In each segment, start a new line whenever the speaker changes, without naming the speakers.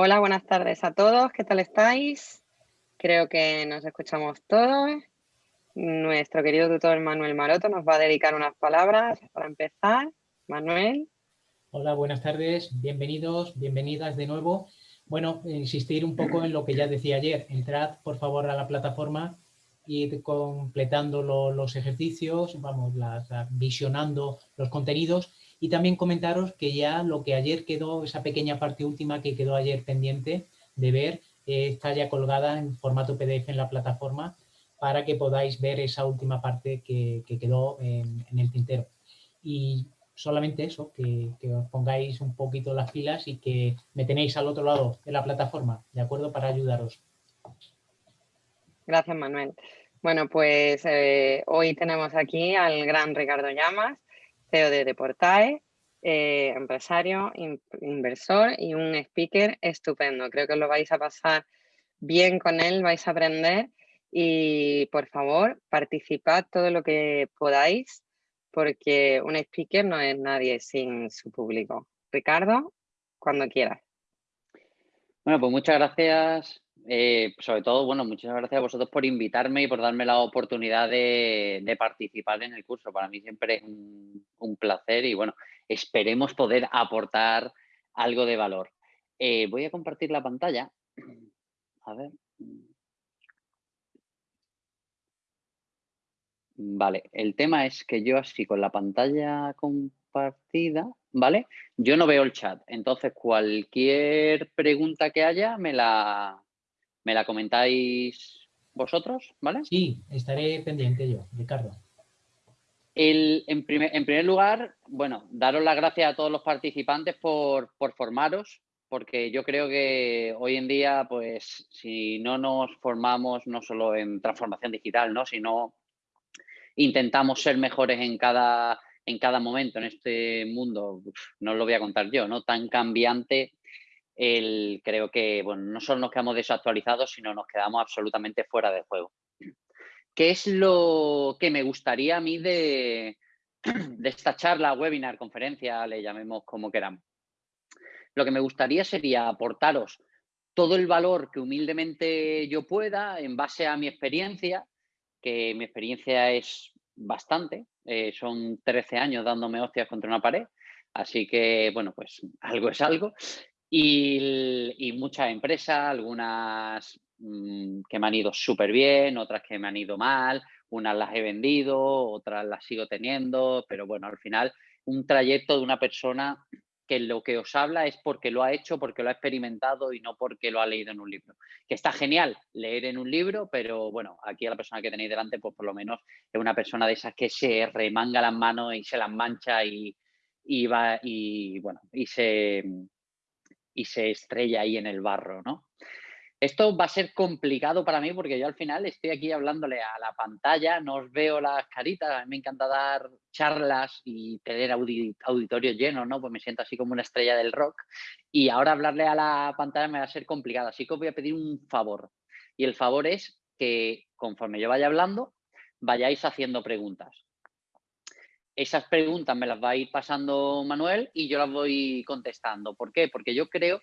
Hola, buenas tardes a todos. ¿Qué tal estáis? Creo que nos escuchamos todos. Nuestro querido tutor Manuel Maroto nos va a dedicar unas palabras para empezar. Manuel.
Hola, buenas tardes. Bienvenidos, bienvenidas de nuevo. Bueno, insistir un poco en lo que ya decía ayer. Entrad, por favor, a la plataforma, ir completando los ejercicios, vamos, visionando los contenidos y también comentaros que ya lo que ayer quedó, esa pequeña parte última que quedó ayer pendiente de ver, eh, está ya colgada en formato PDF en la plataforma para que podáis ver esa última parte que, quedó en, el tintero. Y solamente eso, que, os pongáis un poquito las pilas y que me tenéis al otro lado de la plataforma, ¿de acuerdo? Para ayudaros.
Gracias, Manuel. Bueno, pues eh, hoy tenemos aquí al gran Ricardo Llamas, CEO de Deportae, eh, empresario, inversor y un speaker estupendo. Creo que lo vais a pasar bien con él, vais a aprender y por favor participad todo lo que podáis porque un speaker no es nadie sin su público. Ricardo, cuando quieras.
Bueno, pues muchas gracias eh, sobre todo, bueno, muchas gracias a vosotros por invitarme y por darme la oportunidad de, participar en el curso. Para mí siempre es un, placer y bueno, esperemos poder aportar algo de valor. Eh, voy a compartir la pantalla. A ver. Vale, el tema es que yo así con la pantalla compartida, ¿vale? Yo no veo el chat, entonces cualquier pregunta que haya me la, ¿Me la comentáis vosotros? ¿Vale?
Sí, estaré pendiente yo, Ricardo.
en, primer, lugar, bueno, daros las gracias a todos los participantes por, formaros, porque yo creo que hoy en día, pues, si no nos formamos no solo en transformación digital, ¿no? sino intentamos ser mejores en cada, en cada momento en este mundo, no lo voy a contar yo, ¿no? Tan cambiante creo que bueno, no solo nos quedamos desactualizados, sino nos quedamos absolutamente fuera de juego. ¿Qué es lo que me gustaría a mí de, de esta charla, webinar, conferencia, le llamemos como queramos? Lo que me gustaría sería aportaros todo el valor que humildemente yo pueda en base a mi experiencia, que mi experiencia es bastante, eh, son 13 años dándome hostias contra una pared, así que, bueno, pues algo es algo. Y, muchas empresas, algunas mm, que me han ido súper bien, otras que me han ido mal, unas las he vendido, otras las sigo teniendo, pero bueno, al final un trayecto de una persona que lo que os habla es porque lo ha hecho, porque lo ha experimentado y no porque lo ha leído en un libro. Que está genial leer en un libro, pero bueno, aquí a la persona que tenéis delante, pues por lo menos es una persona de esas que se remanga las manos y se las mancha y, y va y bueno, y se y se estrella ahí en el barro, ¿no? Esto va a ser complicado para mí porque yo al final estoy aquí hablándole a la pantalla, no os veo las caritas, a mí me encanta dar charlas y tener auditorios llenos, ¿no? Pues me siento así como una estrella del rock y ahora hablarle a la pantalla me va a ser complicado, así que os voy a pedir un favor y el favor es que conforme yo vaya hablando vayáis haciendo preguntas esas preguntas me las va a ir pasando Manuel y yo las voy contestando. ¿Por qué? Porque yo creo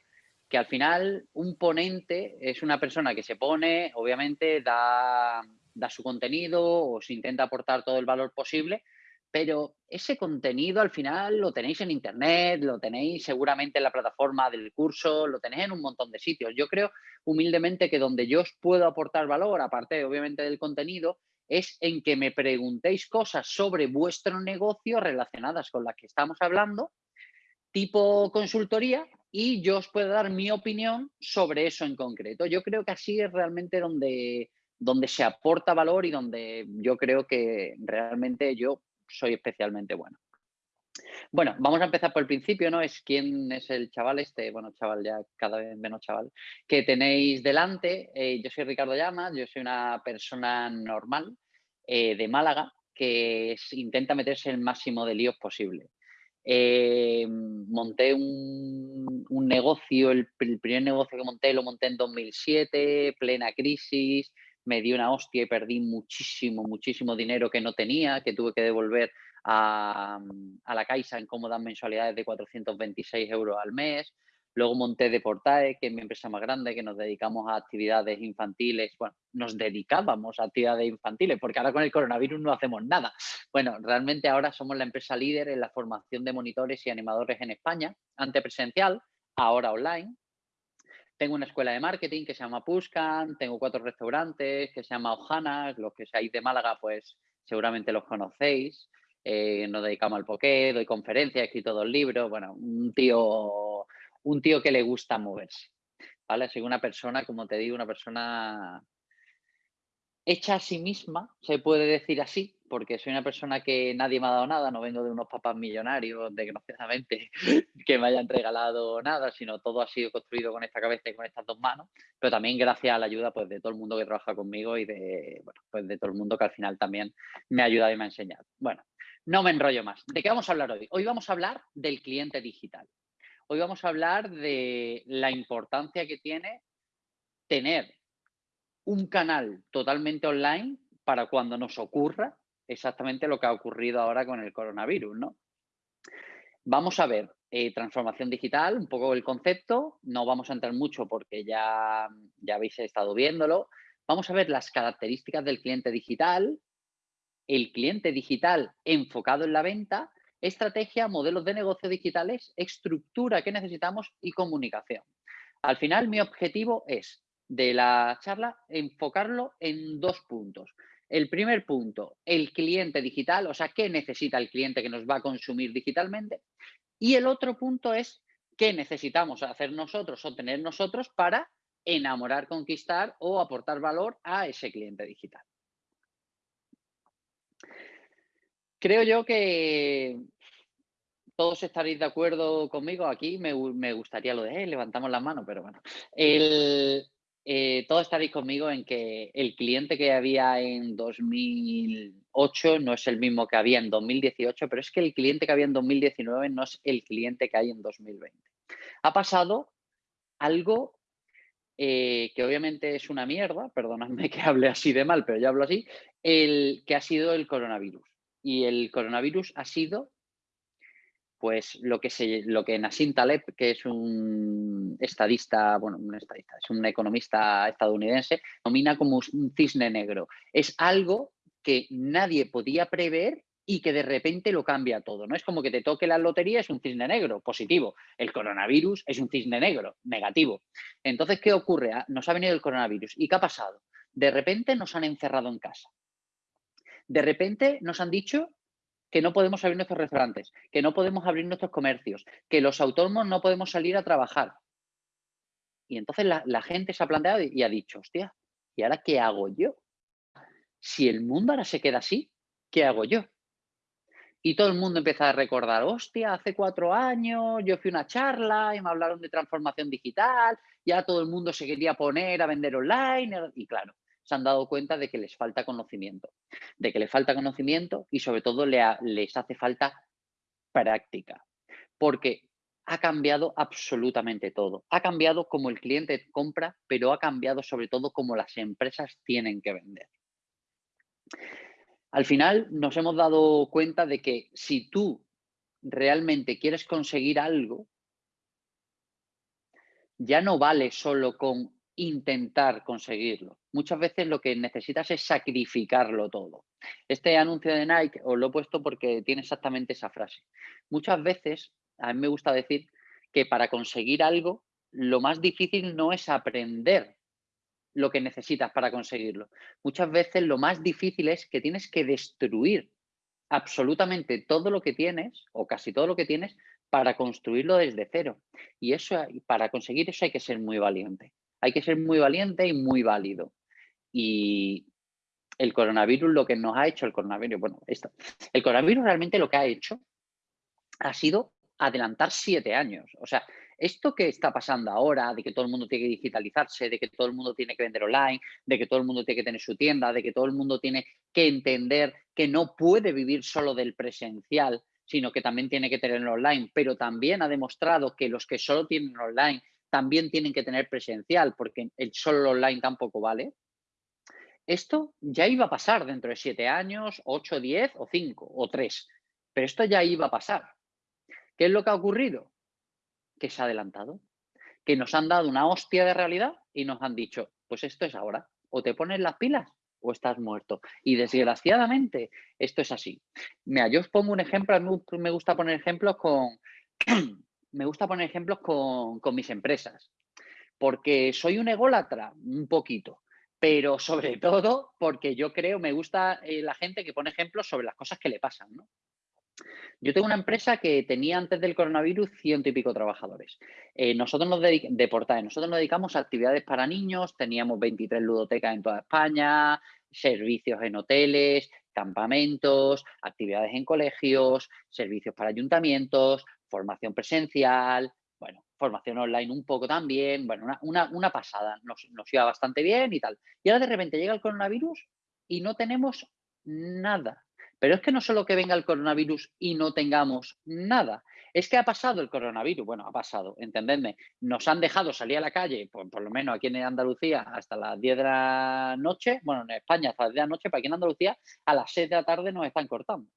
que al final un ponente es una persona que se pone, obviamente da, su contenido o se intenta aportar todo el valor posible, pero ese contenido al final lo tenéis en internet, lo tenéis seguramente en la plataforma del curso, lo tenéis en un montón de sitios. Yo creo humildemente que donde yo os puedo aportar valor, aparte obviamente del contenido, es en que me preguntéis cosas sobre vuestro negocio relacionadas con las que estamos hablando, tipo consultoría, y yo os puedo dar mi opinión sobre eso en concreto. Yo creo que así es realmente donde, donde se aporta valor y donde yo creo que realmente yo soy especialmente bueno. Bueno, vamos a empezar por el principio, ¿no? Es quién es el chaval este, bueno, chaval ya cada vez menos chaval, que tenéis delante. Eh, yo soy Ricardo Llamas, yo soy una persona normal eh, de Málaga que intenta meterse el máximo de líos posible. Eh, monté un, negocio, el, el, primer negocio que monté lo monté en 2007, plena crisis, me di una hostia y perdí muchísimo, muchísimo dinero que no tenía, que tuve que devolver a, la Caixa en cómodas mensualidades de 426 euros al mes. Luego monté Deportae, que es mi empresa más grande, que nos dedicamos a actividades infantiles. Bueno, nos dedicábamos a actividades infantiles, porque ahora con el coronavirus no hacemos nada. Bueno, realmente ahora somos la empresa líder en la formación de monitores y animadores en España, antes presencial, ahora online. Tengo una escuela de marketing que se llama Puscan, tengo cuatro restaurantes que se llama Ojana, los que seáis de Málaga, pues seguramente los conocéis. Eh, nos dedicamos al poké, doy conferencias, he escrito dos libros. Bueno, un tío un tío que le gusta moverse. ¿Vale? Soy una persona, como te digo, una persona hecha a sí misma, se puede decir así, porque soy una persona que nadie me ha dado nada, no vengo de unos papás millonarios, desgraciadamente, que me hayan regalado nada, sino todo ha sido construido con esta cabeza y con estas dos manos, pero también gracias a la ayuda pues, de todo el mundo que trabaja conmigo y de, bueno, pues de todo el mundo que al final también me ha ayudado y me ha enseñado. Bueno, no me enrollo más. ¿De qué vamos a hablar hoy? Hoy vamos a hablar del cliente digital. Hoy vamos a hablar de la importancia que tiene tener un canal totalmente online para cuando nos ocurra exactamente lo que ha ocurrido ahora con el coronavirus, ¿no? Vamos a ver eh, transformación digital, un poco el concepto, no vamos a entrar mucho porque ya, ya habéis estado viéndolo. Vamos a ver las características del cliente digital, el cliente digital enfocado en la venta estrategia, modelos de negocio digitales, estructura que necesitamos y comunicación. Al final, mi objetivo es de la charla enfocarlo en dos puntos. El primer punto, el cliente digital, o sea, qué necesita el cliente que nos va a consumir digitalmente. Y el otro punto es qué necesitamos hacer nosotros o tener nosotros para enamorar, conquistar o aportar valor a ese cliente digital. Creo yo que todos estaréis de acuerdo conmigo. Aquí me, gustaría lo de eh, levantamos las manos, pero bueno. Eh, todos estaréis conmigo en que el cliente que había en 2008 no es el mismo que había en 2018, pero es que el cliente que había en 2019 no es el cliente que hay en 2020. Ha pasado algo eh, que obviamente es una mierda, perdonadme que hable así de mal, pero yo hablo así, el que ha sido el coronavirus. Y el coronavirus ha sido pues lo que, se, lo que Nassim Taleb, que es un estadista, bueno, un estadista, es un economista estadounidense, nomina como un cisne negro. Es algo que nadie podía prever y que de repente lo cambia todo. No es como que te toque la lotería, es un cisne negro, positivo. El coronavirus es un cisne negro, negativo. Entonces, ¿qué ocurre? Ah, nos ha venido el coronavirus. ¿Y qué ha pasado? De repente nos han encerrado en casa. De repente nos han dicho que no podemos abrir nuestros restaurantes, que no podemos abrir nuestros comercios, que los autónomos no podemos salir a trabajar. Y entonces la, gente se ha planteado y, ha dicho, hostia, ¿y ahora qué hago yo? Si el mundo ahora se queda así, ¿qué hago yo? Y todo el mundo empieza a recordar, hostia, hace cuatro años yo fui a una charla y me hablaron de transformación digital, ya todo el mundo se quería poner a vender online. Y claro, se han dado cuenta de que les falta conocimiento, de que les falta conocimiento y sobre todo les hace falta práctica, porque ha cambiado absolutamente todo. Ha cambiado como el cliente compra, pero ha cambiado sobre todo como las empresas tienen que vender. Al final nos hemos dado cuenta de que si tú realmente quieres conseguir algo, ya no vale solo con intentar conseguirlo. Muchas veces lo que necesitas es sacrificarlo todo. Este anuncio de Nike os lo he puesto porque tiene exactamente esa frase. Muchas veces, a mí me gusta decir que para conseguir algo, lo más difícil no es aprender lo que necesitas para conseguirlo. Muchas veces lo más difícil es que tienes que destruir absolutamente todo lo que tienes, o casi todo lo que tienes, para construirlo desde cero. Y eso, para conseguir eso hay que ser muy valiente. Hay que ser muy valiente y muy válido. Y el coronavirus, lo que nos ha hecho el coronavirus, bueno, esto, el coronavirus realmente lo que ha hecho ha sido adelantar siete años. O sea, esto que está pasando ahora, de que todo el mundo tiene que digitalizarse, de que todo el mundo tiene que vender online, de que todo el mundo tiene que tener su tienda, de que todo el mundo tiene que entender que no puede vivir solo del presencial, sino que también tiene que tenerlo online, pero también ha demostrado que los que solo tienen online también tienen que tener presencial, porque el solo online tampoco vale. Esto ya iba a pasar dentro de siete años, ocho, diez o cinco o tres, pero esto ya iba a pasar. ¿Qué es lo que ha ocurrido? Que se ha adelantado. que nos han dado una hostia de realidad y nos han dicho, pues esto es ahora, o te pones las pilas o estás muerto. Y desgraciadamente esto es así. Mira, yo os pongo un ejemplo, a mí me gusta poner ejemplos con, me gusta poner ejemplos con, mis empresas, porque soy un ególatra, un poquito, pero sobre todo porque yo creo, me gusta eh, la gente que pone ejemplos sobre las cosas que le pasan. Yo tengo una empresa que tenía antes del coronavirus ciento y pico trabajadores. Eh, nosotros nos dedicamos, de nosotros nos dedicamos a actividades para niños, teníamos 23 ludotecas en toda España, servicios en hoteles, campamentos, actividades en colegios, servicios para ayuntamientos, formación presencial, bueno, formación online un poco también, bueno, una, pasada, nos, nos iba bastante bien y tal. Y ahora de repente llega el coronavirus y no tenemos nada. Pero es que no solo que venga el coronavirus y no tengamos nada, es que ha pasado el coronavirus, bueno, ha pasado, entendedme, nos han dejado salir a la calle, por, por, lo menos aquí en Andalucía, hasta las 10 de la noche, bueno, en España hasta las 10 de la noche, pero aquí en Andalucía a las 6 de la tarde nos están cortando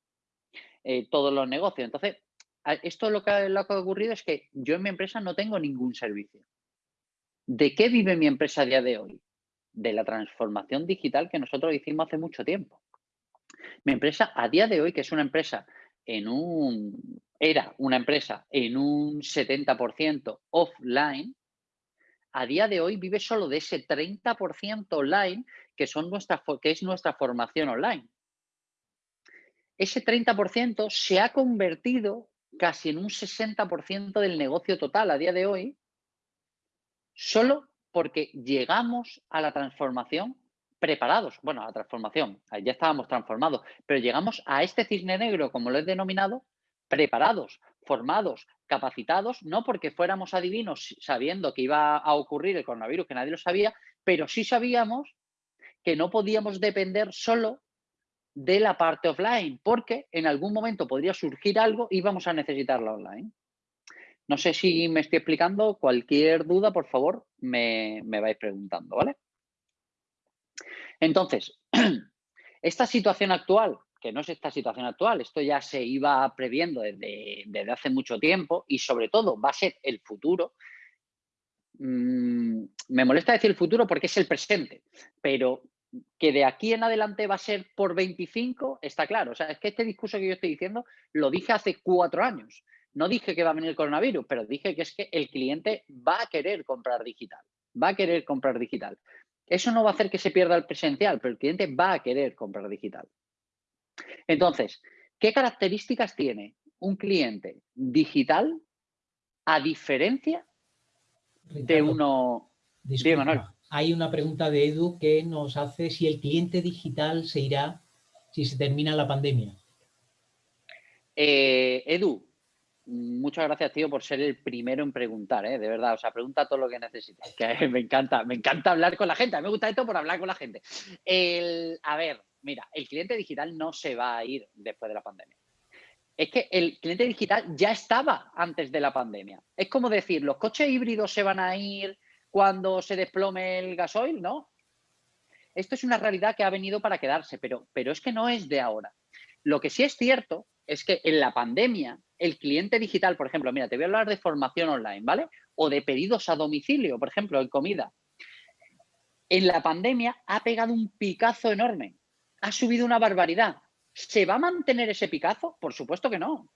eh, todos los negocios. Entonces, esto lo que, ha ocurrido es que yo en mi empresa no tengo ningún servicio. ¿De qué vive mi empresa a día de hoy? De la transformación digital que nosotros hicimos hace mucho tiempo. Mi empresa a día de hoy, que es una empresa en un, era una empresa en un 70% offline, a día de hoy vive solo de ese 30% online que, son nuestra, que es nuestra formación online. Ese 30% se ha convertido casi en un 60% del negocio total a día de hoy, solo porque llegamos a la transformación preparados, bueno, a la transformación, ya estábamos transformados, pero llegamos a este cisne negro, como lo he denominado, preparados, formados, capacitados, no porque fuéramos adivinos sabiendo que iba a ocurrir el coronavirus, que nadie lo sabía, pero sí sabíamos que no podíamos depender solo de la parte offline, porque en algún momento podría surgir algo y vamos a necesitarla online. No sé si me estoy explicando, cualquier duda, por favor, me, me vais preguntando, ¿vale? Entonces, esta situación actual, que no es esta situación actual, esto ya se iba previendo desde, hace mucho tiempo y sobre todo va a ser el futuro. Mm, me molesta decir el futuro porque es el presente, pero que de aquí en adelante va a ser por 25, está claro. O sea, es que este discurso que yo estoy diciendo lo dije hace cuatro años. No dije que va a venir el coronavirus, pero dije que es que el cliente va a querer comprar digital. Va a querer comprar digital. Eso no va a hacer que se pierda el presencial, pero el cliente va a querer comprar digital. Entonces, ¿qué características tiene un cliente digital a diferencia de uno...
Disculpa, hay una pregunta de Edu que nos hace si el cliente digital se irá si se termina la pandemia.
Eh, Edu, muchas gracias, tío, por ser el primero en preguntar, ¿eh? de verdad. O sea, pregunta todo lo que necesites. Me encanta, me encanta hablar con la gente. A mí me gusta esto por hablar con la gente. a ver, mira, el cliente digital no se va a ir después de la pandemia. Es que el cliente digital ya estaba antes de la pandemia. Es como decir, los coches híbridos se van a ir cuando se desplome el gasoil, ¿no? Esto es una realidad que ha venido para quedarse, pero, pero es que no es de ahora. Lo que sí es cierto es que en la pandemia, el cliente digital, por ejemplo, mira, te voy a hablar de formación online, ¿vale? O de pedidos a domicilio, por ejemplo, en comida. En la pandemia ha pegado un picazo enorme, ha subido una barbaridad. ¿Se va a mantener ese picazo? Por supuesto que no.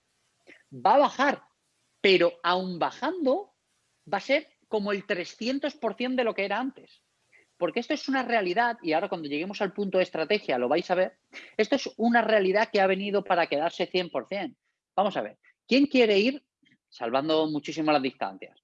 Va a bajar, pero aún bajando va a ser como el 300% de lo que era antes. Porque esto es una realidad, y ahora cuando lleguemos al punto de estrategia lo vais a ver, esto es una realidad que ha venido para quedarse 100%. Vamos a ver, ¿quién quiere ir, salvando muchísimo las distancias,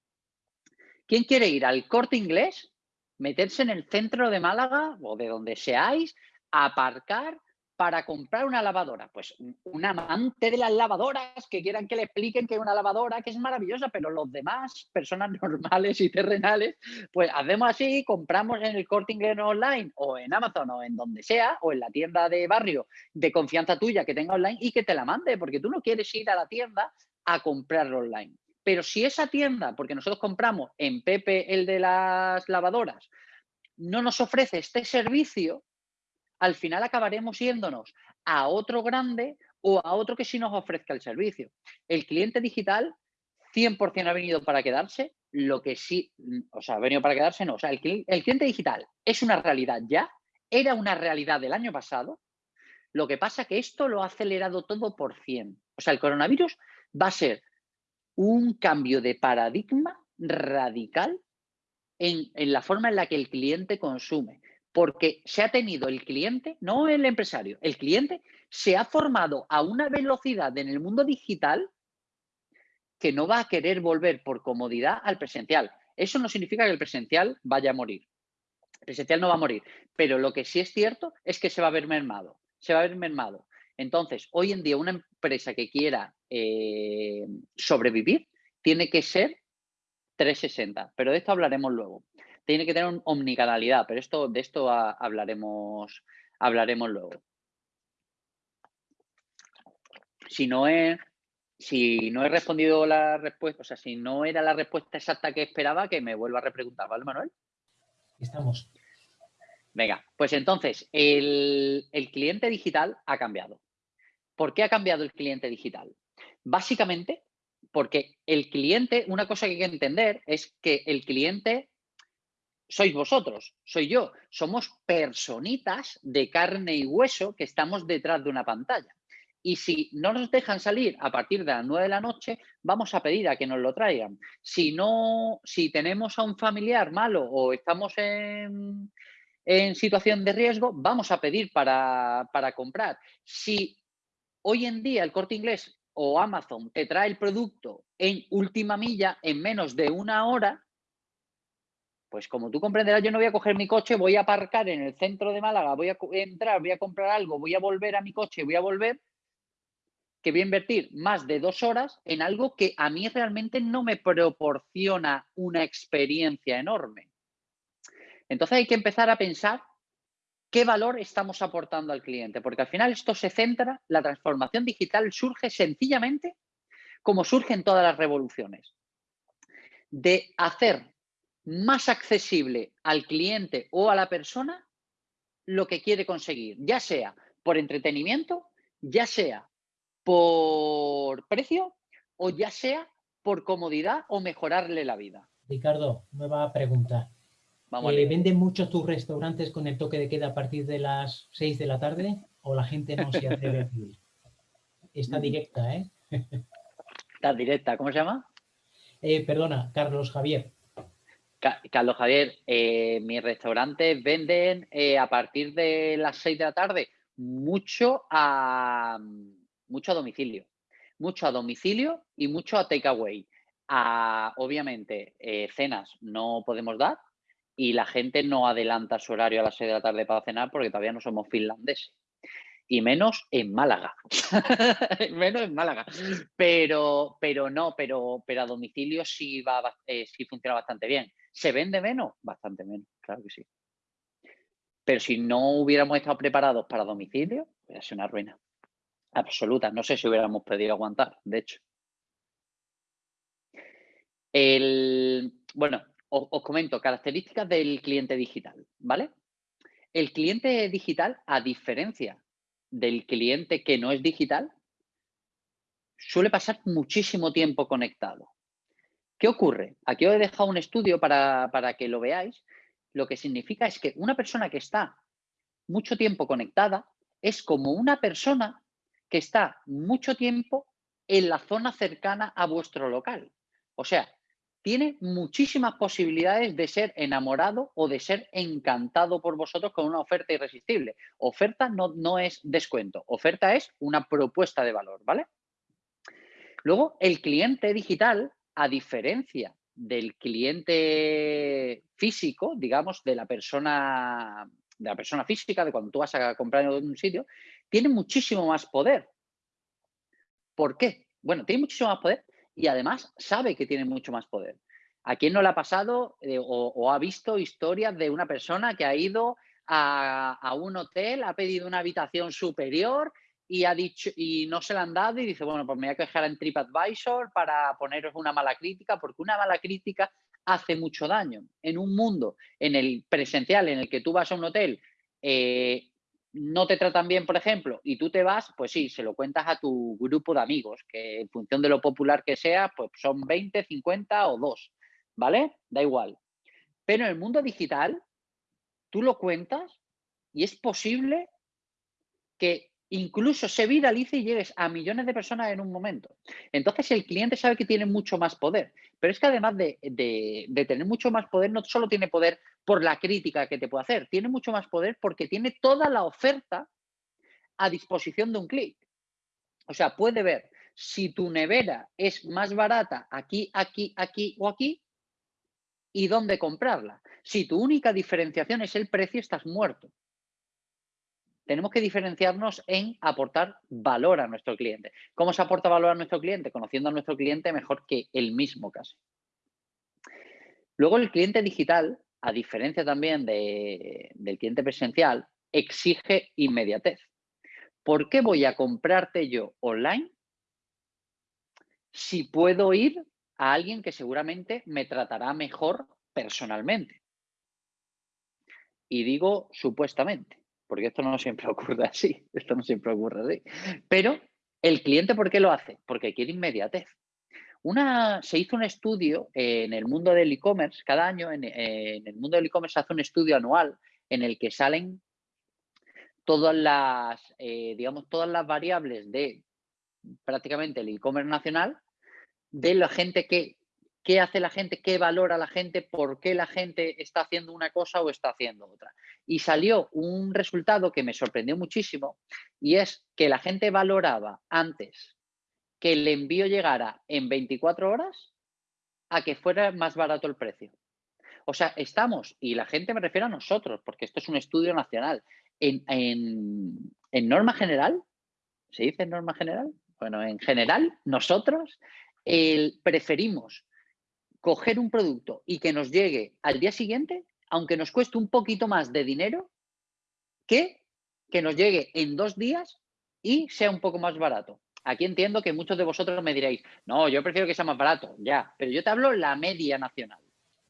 quién quiere ir al corte inglés, meterse en el centro de Málaga o de donde seáis, aparcar para comprar una lavadora? Pues un amante de las lavadoras que quieran que le expliquen que es una lavadora que es maravillosa, pero los demás, personas normales y terrenales, pues hacemos así, compramos en el corte inglés online o en Amazon o en donde sea, o en la tienda de barrio de confianza tuya que tenga online y que te la mande, porque tú no quieres ir a la tienda a comprarlo online. Pero si esa tienda, porque nosotros compramos en Pepe el de las lavadoras, no nos ofrece este servicio, al final acabaremos yéndonos a otro grande o a otro que sí nos ofrezca el servicio. El cliente digital 100% ha venido para quedarse lo que sí, mm, o sea, ha venido para quedarse, no. O sea, el, cliente digital es una realidad ya, era una realidad del año pasado. Lo que pasa que esto lo ha acelerado todo por 100. O sea, el coronavirus va a ser un cambio de paradigma radical en, en, la forma en la que el cliente consume. Porque se ha tenido el cliente, no el empresario, el cliente se ha formado a una velocidad en el mundo digital que no va a querer volver por comodidad al presencial. Eso no significa que el presencial vaya a morir. El presencial no va a morir, pero lo que sí es cierto es que se va a ver mermado. Se va a ver mermado. Entonces, hoy en día una empresa que quiera eh, sobrevivir tiene que ser 360, pero de esto hablaremos luego. Tiene que tener omnicanalidad, pero esto, de esto hablaremos, hablaremos luego. Si no es si no he respondido la respuesta, o sea, si no era la respuesta exacta que esperaba, que me vuelva a repreguntar, ¿vale, Manuel?
Estamos.
Venga, pues entonces, el, el cliente digital ha cambiado. ¿Por qué ha cambiado el cliente digital? Básicamente, porque el cliente, una cosa que hay que entender es que el cliente sois vosotros, soy yo, somos personitas de carne y hueso que estamos detrás de una pantalla. Y si no nos dejan salir a partir de las 9 de la noche, vamos a pedir a que nos lo traigan. Si no, si tenemos a un familiar malo o estamos en, situación de riesgo, vamos a pedir para, para comprar. Si hoy en día el corte inglés o Amazon te trae el producto en última milla, en menos de una hora, pues como tú comprenderás, yo no voy a coger mi coche, voy a aparcar en el centro de Málaga, voy a entrar, voy a comprar algo, voy a volver a mi coche, voy a volver que voy a invertir más de dos horas en algo que a mí realmente no me proporciona una experiencia enorme. Entonces hay que empezar a pensar qué valor estamos aportando al cliente, porque al final esto se centra, la transformación digital surge sencillamente como surgen todas las revoluciones, de hacer más accesible al cliente o a la persona lo que quiere conseguir, ya sea por entretenimiento, ya sea por precio o ya sea por comodidad o mejorarle la vida.
Ricardo, nueva pregunta. Vamos eh, ¿Venden muchos tus restaurantes con el toque de queda a partir de las 6 de la tarde o la gente no se atreve a pedir? Está mm. directa, ¿eh?
Está directa, ¿cómo se llama?
Eh, perdona, Carlos Javier.
Carlos Javier, eh, mis restaurantes venden a partir de las 6 de la tarde mucho a, mucho a domicilio. Mucho a domicilio y mucho a takeaway. obviamente, eh, cenas no podemos dar y la gente no adelanta su horario a las 6 de la tarde para cenar porque todavía no somos finlandeses. Y menos en Málaga. menos en Málaga. Pero, pero no, pero, pero a domicilio sí, va, eh, sí funciona bastante bien. ¿Se vende menos? Bastante menos, claro que sí. Pero si no hubiéramos estado preparados para domicilio, hubiera sido una ruina absoluta. No sé si hubiéramos podido aguantar, de hecho. El, bueno, os, comento características del cliente digital, ¿vale? El cliente digital, a diferencia del cliente que no es digital, suele pasar muchísimo tiempo conectado. ¿Qué ocurre? Aquí os he dejado un estudio para, para que lo veáis. Lo que significa es que una persona que está mucho tiempo conectada es como una persona que está mucho tiempo en la zona cercana a vuestro local. O sea, tiene muchísimas posibilidades de ser enamorado o de ser encantado por vosotros con una oferta irresistible. Oferta no, no es descuento, oferta es una propuesta de valor, ¿vale? Luego, el cliente digital, a diferencia del cliente físico, digamos, de la persona de la persona física, de cuando tú vas a comprar en un sitio, tiene muchísimo más poder. ¿Por qué? Bueno, tiene muchísimo más poder y además sabe que tiene mucho más poder. ¿A quién no le ha pasado eh, o, ha visto historias de una persona que ha ido a, un hotel, ha pedido una habitación superior y ha dicho y no se la han dado y dice, bueno, pues me voy a quejar en TripAdvisor para poneros una mala crítica, porque una mala crítica hace mucho daño. En un mundo en el presencial, en el que tú vas a un hotel, eh, no te tratan bien, por ejemplo, y tú te vas, pues sí, se lo cuentas a tu grupo de amigos, que en función de lo popular que sea, pues son 20, 50 o 2, ¿vale? Da igual. Pero en el mundo digital, tú lo cuentas y es posible que incluso se viralice y llegues a millones de personas en un momento. Entonces el cliente sabe que tiene mucho más poder, pero es que además de, de, tener mucho más poder, no solo tiene poder por la crítica que te puede hacer, tiene mucho más poder porque tiene toda la oferta a disposición de un clic. O sea, puede ver si tu nevera es más barata aquí, aquí, aquí o aquí y dónde comprarla. Si tu única diferenciación es el precio, estás muerto tenemos que diferenciarnos en aportar valor a nuestro cliente. ¿Cómo se aporta valor a nuestro cliente? Conociendo a nuestro cliente mejor que el mismo caso. Luego el cliente digital, a diferencia también del cliente presencial, exige inmediatez. ¿Por qué voy a comprarte yo online si puedo ir a alguien que seguramente me tratará mejor personalmente? Y digo supuestamente porque esto no siempre ocurre así, esto no siempre ocurre así. Pero el cliente, ¿por qué lo hace? Porque quiere inmediatez. Una, se hizo un estudio en el mundo del e-commerce, cada año en, el mundo del e-commerce se hace un estudio anual en el que salen todas las, eh, digamos, todas las variables de prácticamente el e-commerce nacional de la gente que qué hace la gente, qué valora la gente, por qué la gente está haciendo una cosa o está haciendo otra. Y salió un resultado que me sorprendió muchísimo y es que la gente valoraba antes que el envío llegara en 24 horas a que fuera más barato el precio. O sea, estamos, y la gente me refiero a nosotros, porque esto es un estudio nacional, en, en norma general, ¿se dice norma general? Bueno, en general, nosotros el, preferimos coger un producto y que nos llegue al día siguiente, aunque nos cueste un poquito más de dinero, que que nos llegue en dos días y sea un poco más barato. Aquí entiendo que muchos de vosotros me diréis, no, yo prefiero que sea más barato, ya, pero yo te hablo la media nacional.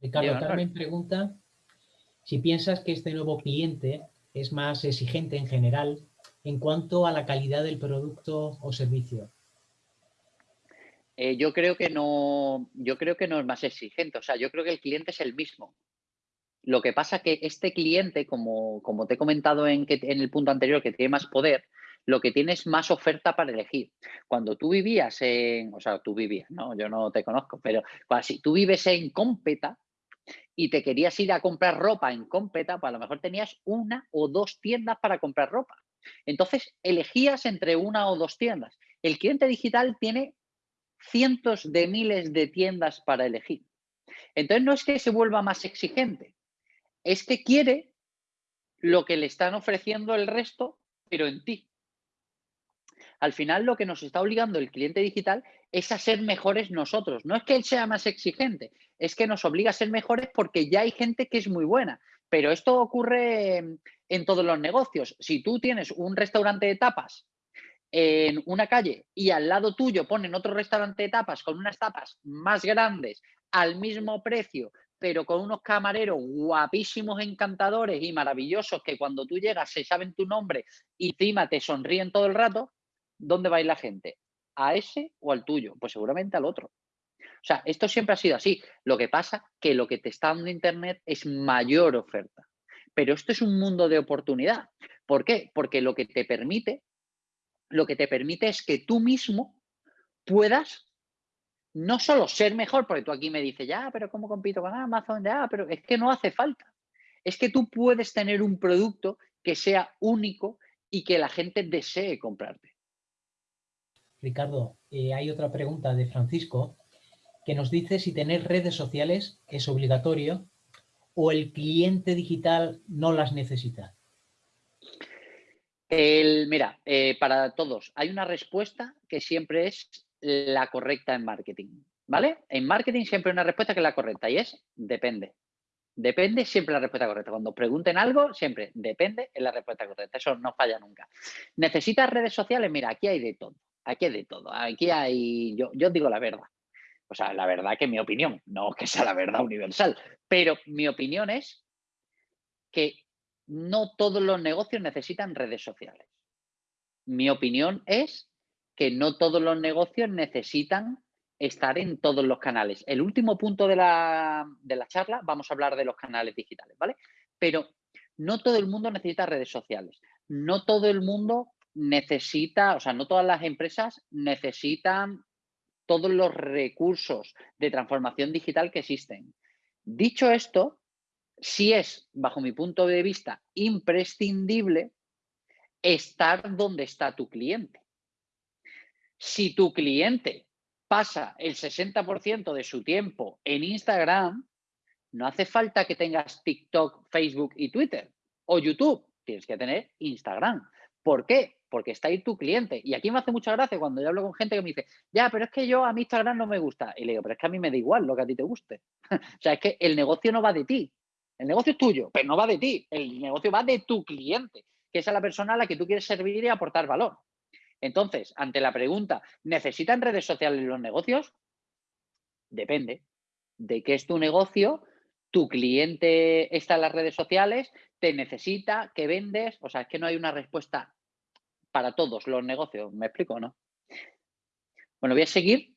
Ricardo, Carmen pregunta si piensas que este nuevo cliente es más exigente en general en cuanto a la calidad del producto o servicio.
Eh, yo creo que no, yo creo que no es más exigente. O sea, yo creo que el cliente es el mismo. Lo que pasa que este cliente, como, como te he comentado en, que, en el punto anterior, que tiene más poder, lo que tiene es más oferta para elegir. Cuando tú vivías en, o sea, tú vivías, ¿no? Yo no te conozco, pero si tú vives en Cómpeta y te querías ir a comprar ropa en Cómpeta, pues a lo mejor tenías una o dos tiendas para comprar ropa. Entonces, elegías entre una o dos tiendas. El cliente digital tiene cientos de miles de tiendas para elegir. Entonces no es que se vuelva más exigente, es que quiere lo que le están ofreciendo el resto, pero en ti. Al final lo que nos está obligando el cliente digital es a ser mejores nosotros. No es que él sea más exigente, es que nos obliga a ser mejores porque ya hay gente que es muy buena. Pero esto ocurre en todos los negocios. Si tú tienes un restaurante de tapas en una calle y al lado tuyo ponen otro restaurante de tapas con unas tapas más grandes al mismo precio, pero con unos camareros guapísimos, encantadores y maravillosos que cuando tú llegas se saben tu nombre y encima te sonríen todo el rato, ¿dónde va la gente? ¿A ese o al tuyo? Pues seguramente al otro. O sea, esto siempre ha sido así. Lo que pasa que lo que te está dando Internet es mayor oferta. Pero esto es un mundo de oportunidad. ¿Por qué? Porque lo que te permite lo que te permite es que tú mismo puedas no solo ser mejor, porque tú aquí me dices, ya, pero ¿cómo compito con Amazon? Ya, pero es que no hace falta. Es que tú puedes tener un producto que sea único y que la gente desee comprarte.
Ricardo, eh, hay otra pregunta de Francisco que nos dice si tener redes sociales es obligatorio o el cliente digital no las necesita.
El, mira, eh, para todos, hay una respuesta que siempre es la correcta en marketing, ¿vale? En marketing siempre hay una respuesta que es la correcta y es depende. Depende siempre la respuesta correcta. Cuando pregunten algo, siempre depende es la respuesta correcta. Eso no falla nunca. ¿Necesitas redes sociales? Mira, aquí hay de todo. Aquí hay de todo. Aquí hay, yo, yo digo la verdad. O sea, la verdad que mi opinión, no que sea la verdad universal, pero mi opinión es que no todos los negocios necesitan redes sociales. Mi opinión es que no todos los negocios necesitan estar en todos los canales. El último punto de la, de la charla vamos a hablar de los canales digitales, ¿vale? Pero no todo el mundo necesita redes sociales. No todo el mundo necesita, o sea, no todas las empresas necesitan todos los recursos de transformación digital que existen. Dicho esto, sí es, bajo mi punto de vista, imprescindible estar donde está tu cliente. Si tu cliente pasa el 60% de su tiempo en Instagram, no hace falta que tengas TikTok, Facebook y Twitter o YouTube. Tienes que tener Instagram. ¿Por qué? Porque está ahí tu cliente. Y aquí me hace mucha gracia cuando yo hablo con gente que me dice, ya, pero es que yo a mi Instagram no me gusta. Y le digo, pero es que a mí me da igual lo que a ti te guste. o sea, es que el negocio no va de ti. El negocio es tuyo, pero no va de ti. El negocio va de tu cliente, que es a la persona a la que tú quieres servir y aportar valor. Entonces, ante la pregunta, ¿necesitan redes sociales los negocios? Depende de qué es tu negocio, tu cliente está en las redes sociales, te necesita, que vendes, o sea, es que no hay una respuesta para todos los negocios, ¿me explico o no? Bueno, voy a seguir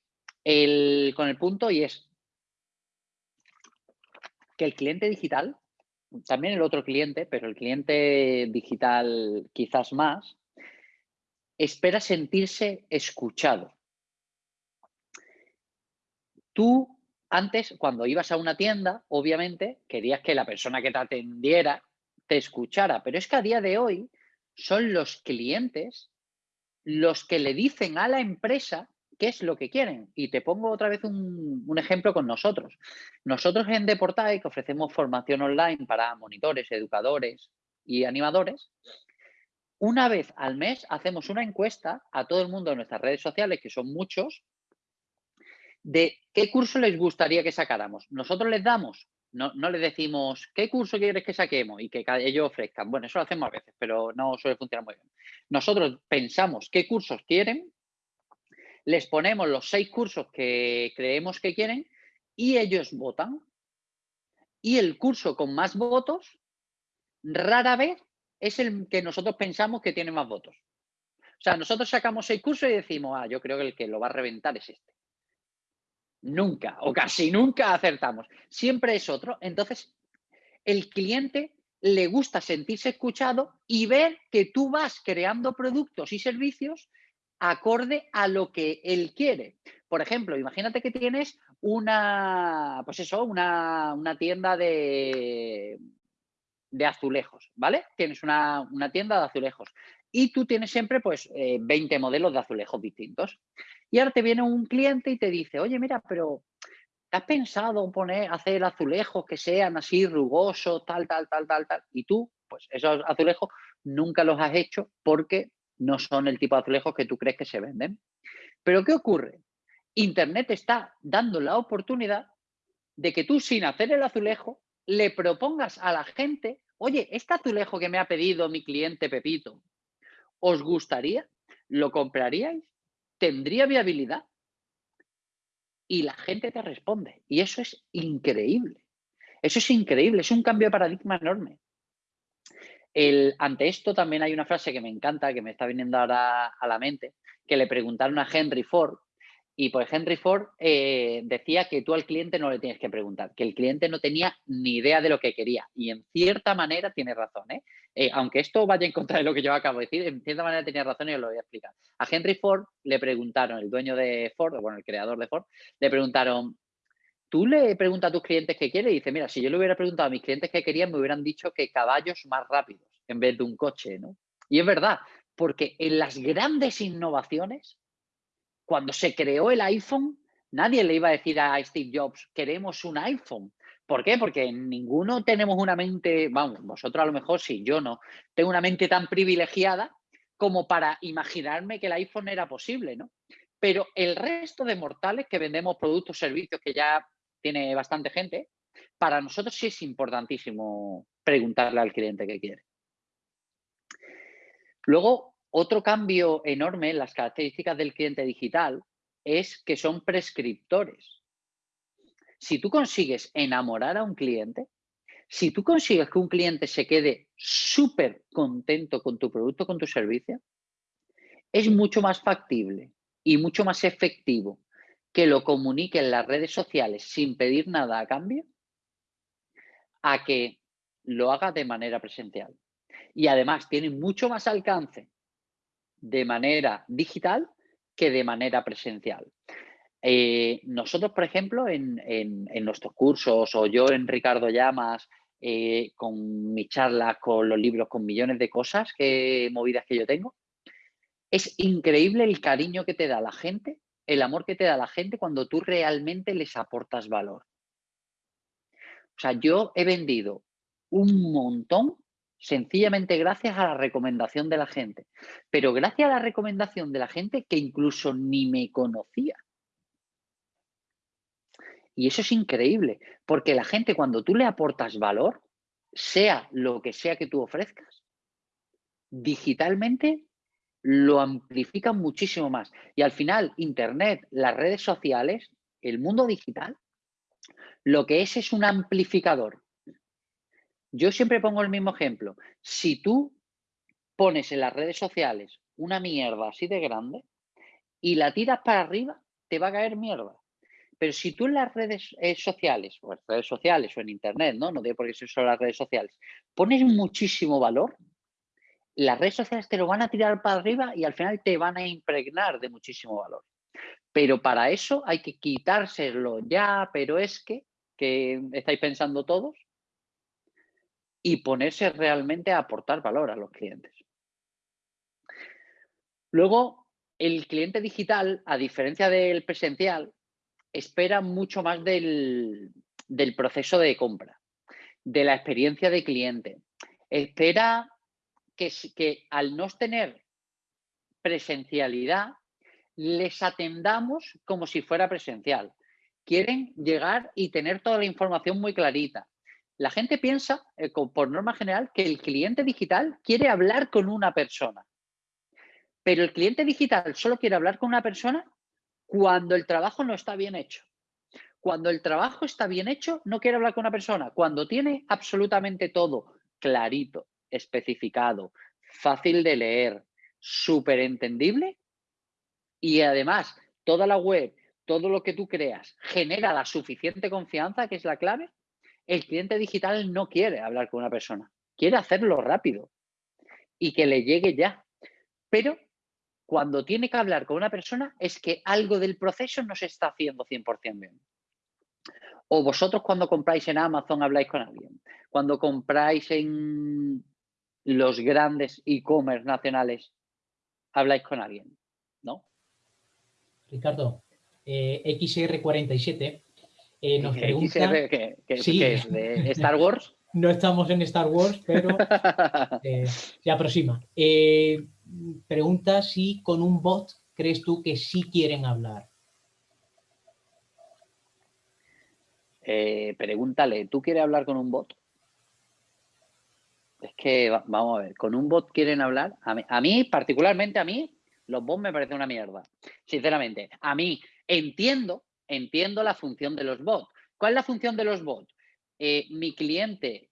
con el punto y es que el cliente digital, también el otro cliente, pero el cliente digital quizás más, espera sentirse escuchado. Tú antes, cuando ibas a una tienda, obviamente querías que la persona que te atendiera te escuchara, pero es que a día de hoy son los clientes los que le dicen a la empresa qué es lo que quieren. Y te pongo otra vez un, ejemplo con nosotros. Nosotros en Deportai, que ofrecemos formación online para monitores, educadores y animadores, una vez al mes hacemos una encuesta a todo el mundo en nuestras redes sociales, que son muchos, de qué curso les gustaría que sacáramos. Nosotros les damos, no, no les decimos, ¿qué curso quieres que saquemos? Y que ellos ofrezcan. Bueno, eso lo hacemos a veces, pero no suele funcionar muy bien. Nosotros pensamos qué cursos quieren, les ponemos los seis cursos que creemos que quieren y ellos votan. Y el curso con más votos, rara vez es el que nosotros pensamos que tiene más votos. O sea, nosotros sacamos seis cursos y decimos, ah, yo creo que el que lo va a reventar es este. Nunca o casi nunca acertamos. Siempre es otro. Entonces, el cliente le gusta sentirse escuchado y ver que tú vas creando productos y servicios acorde a lo que él quiere. Por ejemplo, imagínate que tienes una, pues eso, una, una tienda de, de azulejos, ¿vale? Tienes una, tienda de azulejos y tú tienes siempre pues 20 eh, modelos de azulejos distintos. Y ahora te viene un cliente y te dice, oye, mira, pero ¿te has pensado poner, hacer azulejos que sean así rugosos, tal, tal, tal, tal, tal? Y tú, pues esos azulejos nunca los has hecho porque no son el tipo de azulejos que tú crees que se venden. Pero ¿qué ocurre? Internet está dando la oportunidad de que tú sin hacer el azulejo le propongas a la gente, oye, este azulejo que me ha pedido mi cliente Pepito, ¿os gustaría? ¿Lo compraríais? ¿Tendría viabilidad? Y la gente te responde. Y eso es increíble. Eso es increíble, es un cambio de paradigma enorme. Ante esto también hay una frase que me encanta, que me está viniendo ahora a la mente, que le preguntaron a Henry Ford, y pues Henry Ford eh, decía que tú al cliente no le tienes que preguntar, que el cliente no tenía ni idea de lo que quería. Y en cierta manera tiene razón. ¿eh? Eh, aunque esto vaya en contra de lo que yo acabo de decir, en cierta manera tenía razón y os lo voy a explicar. A Henry Ford le preguntaron, el dueño de Ford, bueno, el creador de Ford, le preguntaron, tú le preguntas a tus clientes qué quiere y dice, mira, si yo le hubiera preguntado a mis clientes qué querían, me hubieran dicho que caballos más rápidos en vez de un coche, ¿no? Y es verdad, porque en las grandes innovaciones cuando se creó el iPhone, nadie le iba a decir a Steve Jobs, queremos un iPhone. ¿Por qué? Porque ninguno tenemos una mente, vamos, vosotros a lo mejor sí, yo no, tengo una mente tan privilegiada como para imaginarme que el iPhone era posible, ¿no? Pero el resto de mortales que vendemos productos, servicios que ya tiene bastante gente, para nosotros sí es importantísimo preguntarle al cliente qué quiere. Luego, otro cambio enorme en las características del cliente digital es que son prescriptores. Si tú consigues enamorar a un cliente, si tú consigues que un cliente se quede súper contento con tu producto, con tu servicio, es mucho más factible y mucho más efectivo que lo comunique en las redes sociales sin pedir nada a cambio a que lo haga de manera presencial. Y además tiene mucho más alcance de manera digital que de manera presencial. Eh, nosotros, por ejemplo, en, nuestros cursos o yo en Ricardo Llamas, eh, con mi charla, con los libros, con millones de cosas, que, movidas que yo tengo, es increíble el cariño que te da la gente, el amor que te da la gente cuando tú realmente les aportas valor. O sea, yo he vendido un montón sencillamente gracias a la recomendación de la gente, pero gracias a la recomendación de la gente que incluso ni me conocía. Y eso es increíble, porque la gente cuando tú le aportas valor, sea lo que sea que tú ofrezcas, digitalmente lo amplifican muchísimo más. Y al final, Internet, las redes sociales, el mundo digital, lo que es es un amplificador. Yo siempre pongo el mismo ejemplo. Si tú pones en las redes sociales una mierda así de grande y la tiras para arriba, te va a caer mierda. Pero si tú en las redes eh, sociales, o en redes sociales o en internet, ¿no? No digo por qué son solo las redes sociales, pones muchísimo valor, las redes sociales te lo van a tirar para arriba y al final te van a impregnar de muchísimo valor. Pero para eso hay que quitárselo ya, pero es que, que estáis pensando todos, y ponerse realmente a aportar valor a los clientes. Luego, el cliente digital, a diferencia del presencial, espera mucho más del, proceso de compra, de la experiencia de cliente. Espera que, al no tener presencialidad, les atendamos como si fuera presencial. Quieren llegar y tener toda la información muy clarita. La gente piensa, eh, por norma general, que el cliente digital quiere hablar con una persona. Pero el cliente digital solo quiere hablar con una persona cuando el trabajo no está bien hecho. Cuando el trabajo está bien hecho, no quiere hablar con una persona. Cuando tiene absolutamente todo clarito, especificado, fácil de leer, súper entendible y además toda la web, todo lo que tú creas genera la suficiente confianza, que es la clave, el cliente digital no quiere hablar con una persona, quiere hacerlo rápido y que le llegue ya. Pero cuando tiene que hablar con una persona es que algo del proceso no se está haciendo 100% bien. O vosotros cuando compráis en Amazon habláis con alguien. Cuando compráis en los grandes e-commerce nacionales, habláis con alguien, ¿no?
Ricardo, eh, XR47 eh, nos pregunta...
XR, ¿qué, es? ¿De Star Wars?
no estamos en Star Wars, pero eh, se aproxima. Eh, pregunta si con un bot crees tú que sí quieren hablar.
Eh, pregúntale, ¿tú quieres hablar con un bot? Es que, vamos a ver, ¿con un bot quieren hablar? A mí, particularmente a mí, los bots me parecen una mierda. Sinceramente, a mí entiendo, entiendo la función de los bots. ¿Cuál es la función de los bots? mi cliente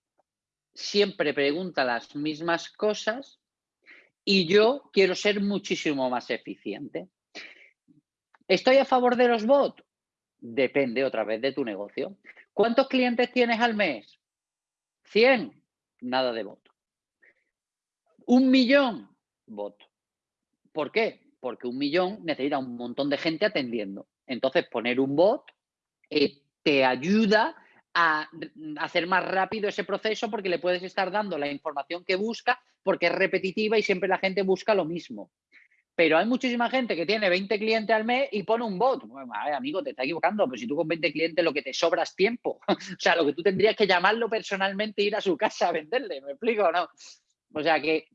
siempre pregunta las mismas cosas y yo quiero ser muchísimo más eficiente. ¿Estoy a favor de los bots? Depende otra vez de tu negocio. ¿Cuántos clientes tienes al mes? ¿100? Nada de bot. ¿Un millón? Bot. ¿Por qué? Porque un millón necesita un montón de gente atendiendo. Entonces, poner un bot eh, te ayuda a hacer más rápido ese proceso porque le puedes estar dando la información que busca porque es repetitiva y siempre la gente busca lo mismo. Pero hay muchísima gente que tiene 20 clientes al mes y pone un bot. Bueno, amigo, te está equivocando, pues si tú con 20 clientes lo que te sobras tiempo. o sea, lo que tú tendrías que llamarlo personalmente e ir a su casa a venderle, ¿me explico no? O sea que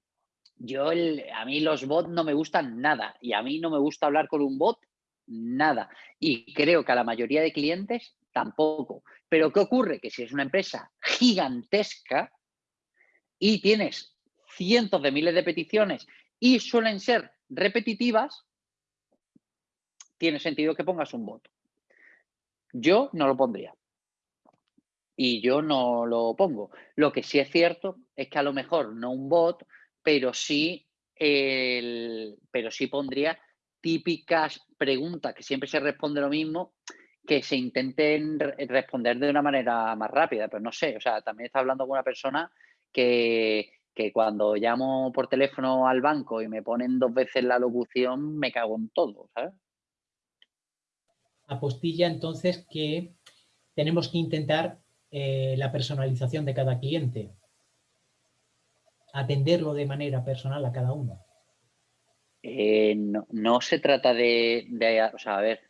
yo, a mí los bots no me gustan nada y a mí no me gusta hablar con un bot nada. Y creo que a la mayoría de clientes tampoco. Pero ¿qué ocurre? Que si es una empresa gigantesca y tienes cientos de miles de peticiones y suelen ser repetitivas, tiene sentido que pongas un bot. Yo no lo pondría. Y yo no lo pongo. Lo que sí es cierto es que a lo mejor no un bot, pero sí, el, pero sí pondría típicas preguntas que siempre se responde lo mismo, que se intenten responder de una manera más rápida. Pero no sé, o sea, también está hablando con una persona que, que cuando llamo por teléfono al banco y me ponen dos veces la locución, me cago en todo, ¿sabes?
Apostilla entonces que tenemos que intentar eh, la personalización de cada cliente, atenderlo de manera personal a cada uno.
Eh, no, se trata de, o sea, a ver,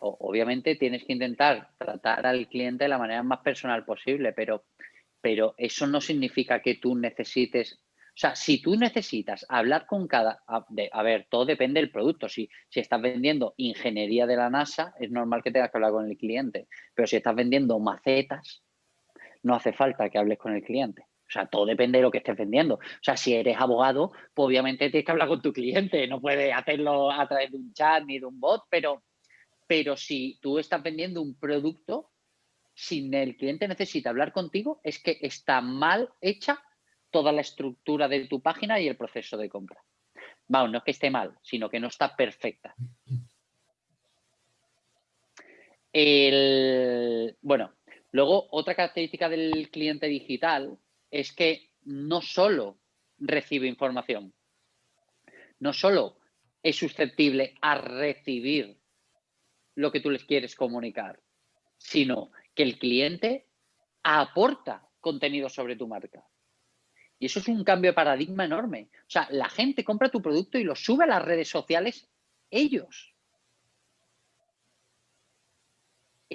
obviamente tienes que intentar tratar al cliente de la manera más personal posible, pero pero eso no significa que tú necesites, o sea, si tú necesitas hablar con cada, a, ver, todo depende del producto, si, si estás vendiendo ingeniería de la NASA, es normal que tengas que hablar con el cliente, pero si estás vendiendo macetas, no hace falta que hables con el cliente. O sea, todo depende de lo que estés vendiendo. O sea, si eres abogado, pues obviamente tienes que hablar con tu cliente. No puedes hacerlo a través de un chat ni de un bot, pero, pero si tú estás vendiendo un producto, si el cliente necesita hablar contigo, es que está mal hecha toda la estructura de tu página y el proceso de compra. Vamos, no es que esté mal, sino que no está perfecta. bueno, luego otra característica del cliente digital es que no solo recibe información, no solo es susceptible a recibir lo que tú les quieres comunicar, sino que el cliente aporta contenido sobre tu marca. Y eso es un cambio de paradigma enorme. O sea, la gente compra tu producto y lo sube a las redes sociales ellos.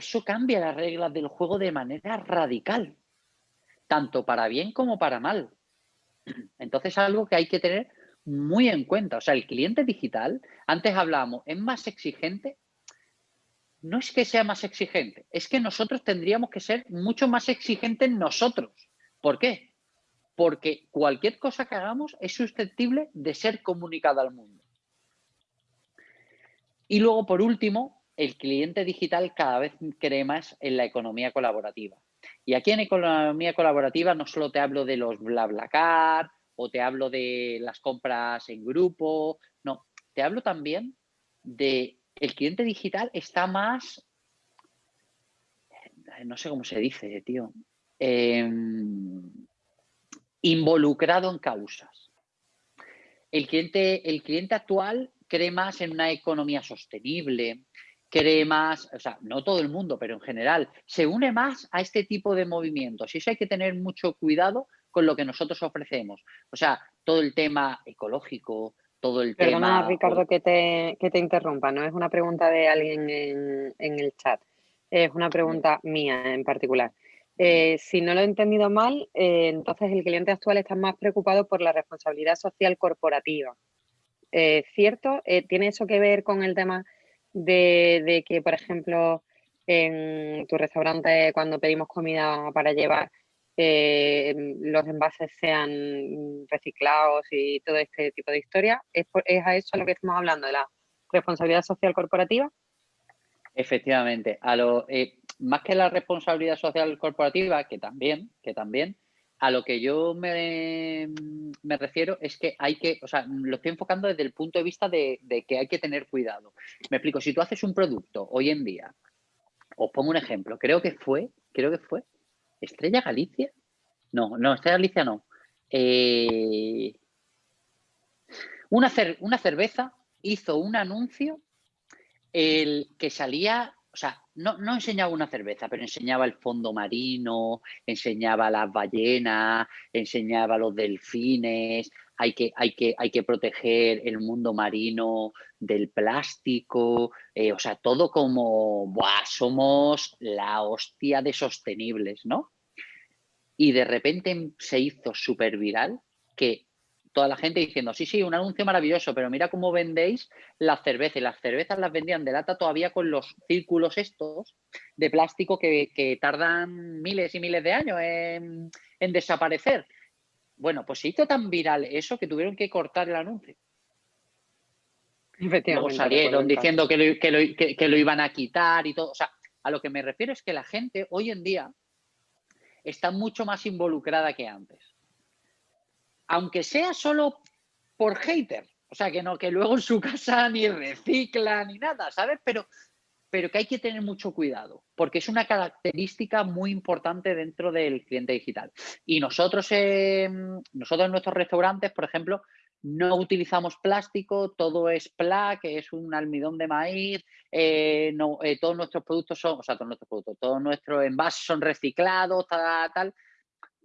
Eso cambia las reglas del juego de manera radical, tanto para bien como para mal. Entonces, es algo que hay que tener muy en cuenta. O sea, el cliente digital, antes hablábamos, es más exigente no es que sea más exigente, es que nosotros tendríamos que ser mucho más exigentes nosotros. ¿Por qué? Porque cualquier cosa que hagamos es susceptible de ser comunicada al mundo. Y luego, por último, el cliente digital cada vez cree más en la economía colaborativa. Y aquí en economía colaborativa no solo te hablo de los BlaBlaCar o te hablo de las compras en grupo, no, te hablo también de el cliente digital está más, eh, no sé cómo se dice, tío, em, involucrado en causas. El cliente, el cliente actual cree más en una economía sostenible, cree más, o sea, no todo el mundo, pero en general, se une más a este tipo de movimientos. Y eso hay que tener mucho cuidado con lo que nosotros ofrecemos. O sea, todo el tema ecológico, todo el
Perdona, Ricardo, que te, que te interrumpa. No es una pregunta de alguien en, el chat. Es una pregunta mía en particular. Eh, si no lo he entendido mal, eh, entonces el cliente actual está más preocupado por la responsabilidad social corporativa. Eh, ¿Cierto? ¿Tiene eso que ver con el tema de, de, que, por ejemplo, en tu restaurante cuando pedimos comida para llevar, los envases sean reciclados y todo este tipo de historias. ¿Es, a eso a lo que estamos hablando, de la responsabilidad social corporativa?
Efectivamente. A lo, eh, más que la responsabilidad social corporativa, que también, que también, a lo que yo me, me, refiero es que hay que, o sea, lo estoy enfocando desde el punto de vista de, que hay que tener cuidado. Me explico, si tú haces un producto hoy en día, os pongo un ejemplo, creo que fue, creo que fue ¿Estrella Galicia? No, no, Estrella Galicia no. Eh, una, una cerveza hizo un anuncio el que salía, o sea, no, no, enseñaba una cerveza, pero enseñaba el fondo marino, enseñaba las ballenas, enseñaba los delfines, hay que, hay que, hay que proteger el mundo marino del plástico, eh, o sea, todo como, Buah, somos la hostia de sostenibles, ¿no? Y de repente se hizo súper viral que toda la gente diciendo, sí, sí, un anuncio maravilloso, pero mira cómo vendéis las cervezas. Y las cervezas las vendían de lata todavía con los círculos estos de plástico que, tardan miles y miles de años en, en desaparecer. Bueno, pues se hizo tan viral eso que tuvieron que cortar el anuncio. Luego salieron diciendo que lo, que, lo, iban a quitar y todo. O sea, a lo que me refiero es que la gente hoy en día está mucho más involucrada que antes. Aunque sea solo por hater. O sea, que no, que luego en su casa ni recicla ni nada, ¿sabes? Pero, pero que hay que tener mucho cuidado, porque es una característica muy importante dentro del cliente digital. Y nosotros, nosotros en nuestros restaurantes, por ejemplo, no utilizamos plástico, todo es PLA, que es un almidón de maíz, eh, eh, todos nuestros productos son, o sea, todos nuestros productos, todos nuestros envases son reciclados, tal, tal.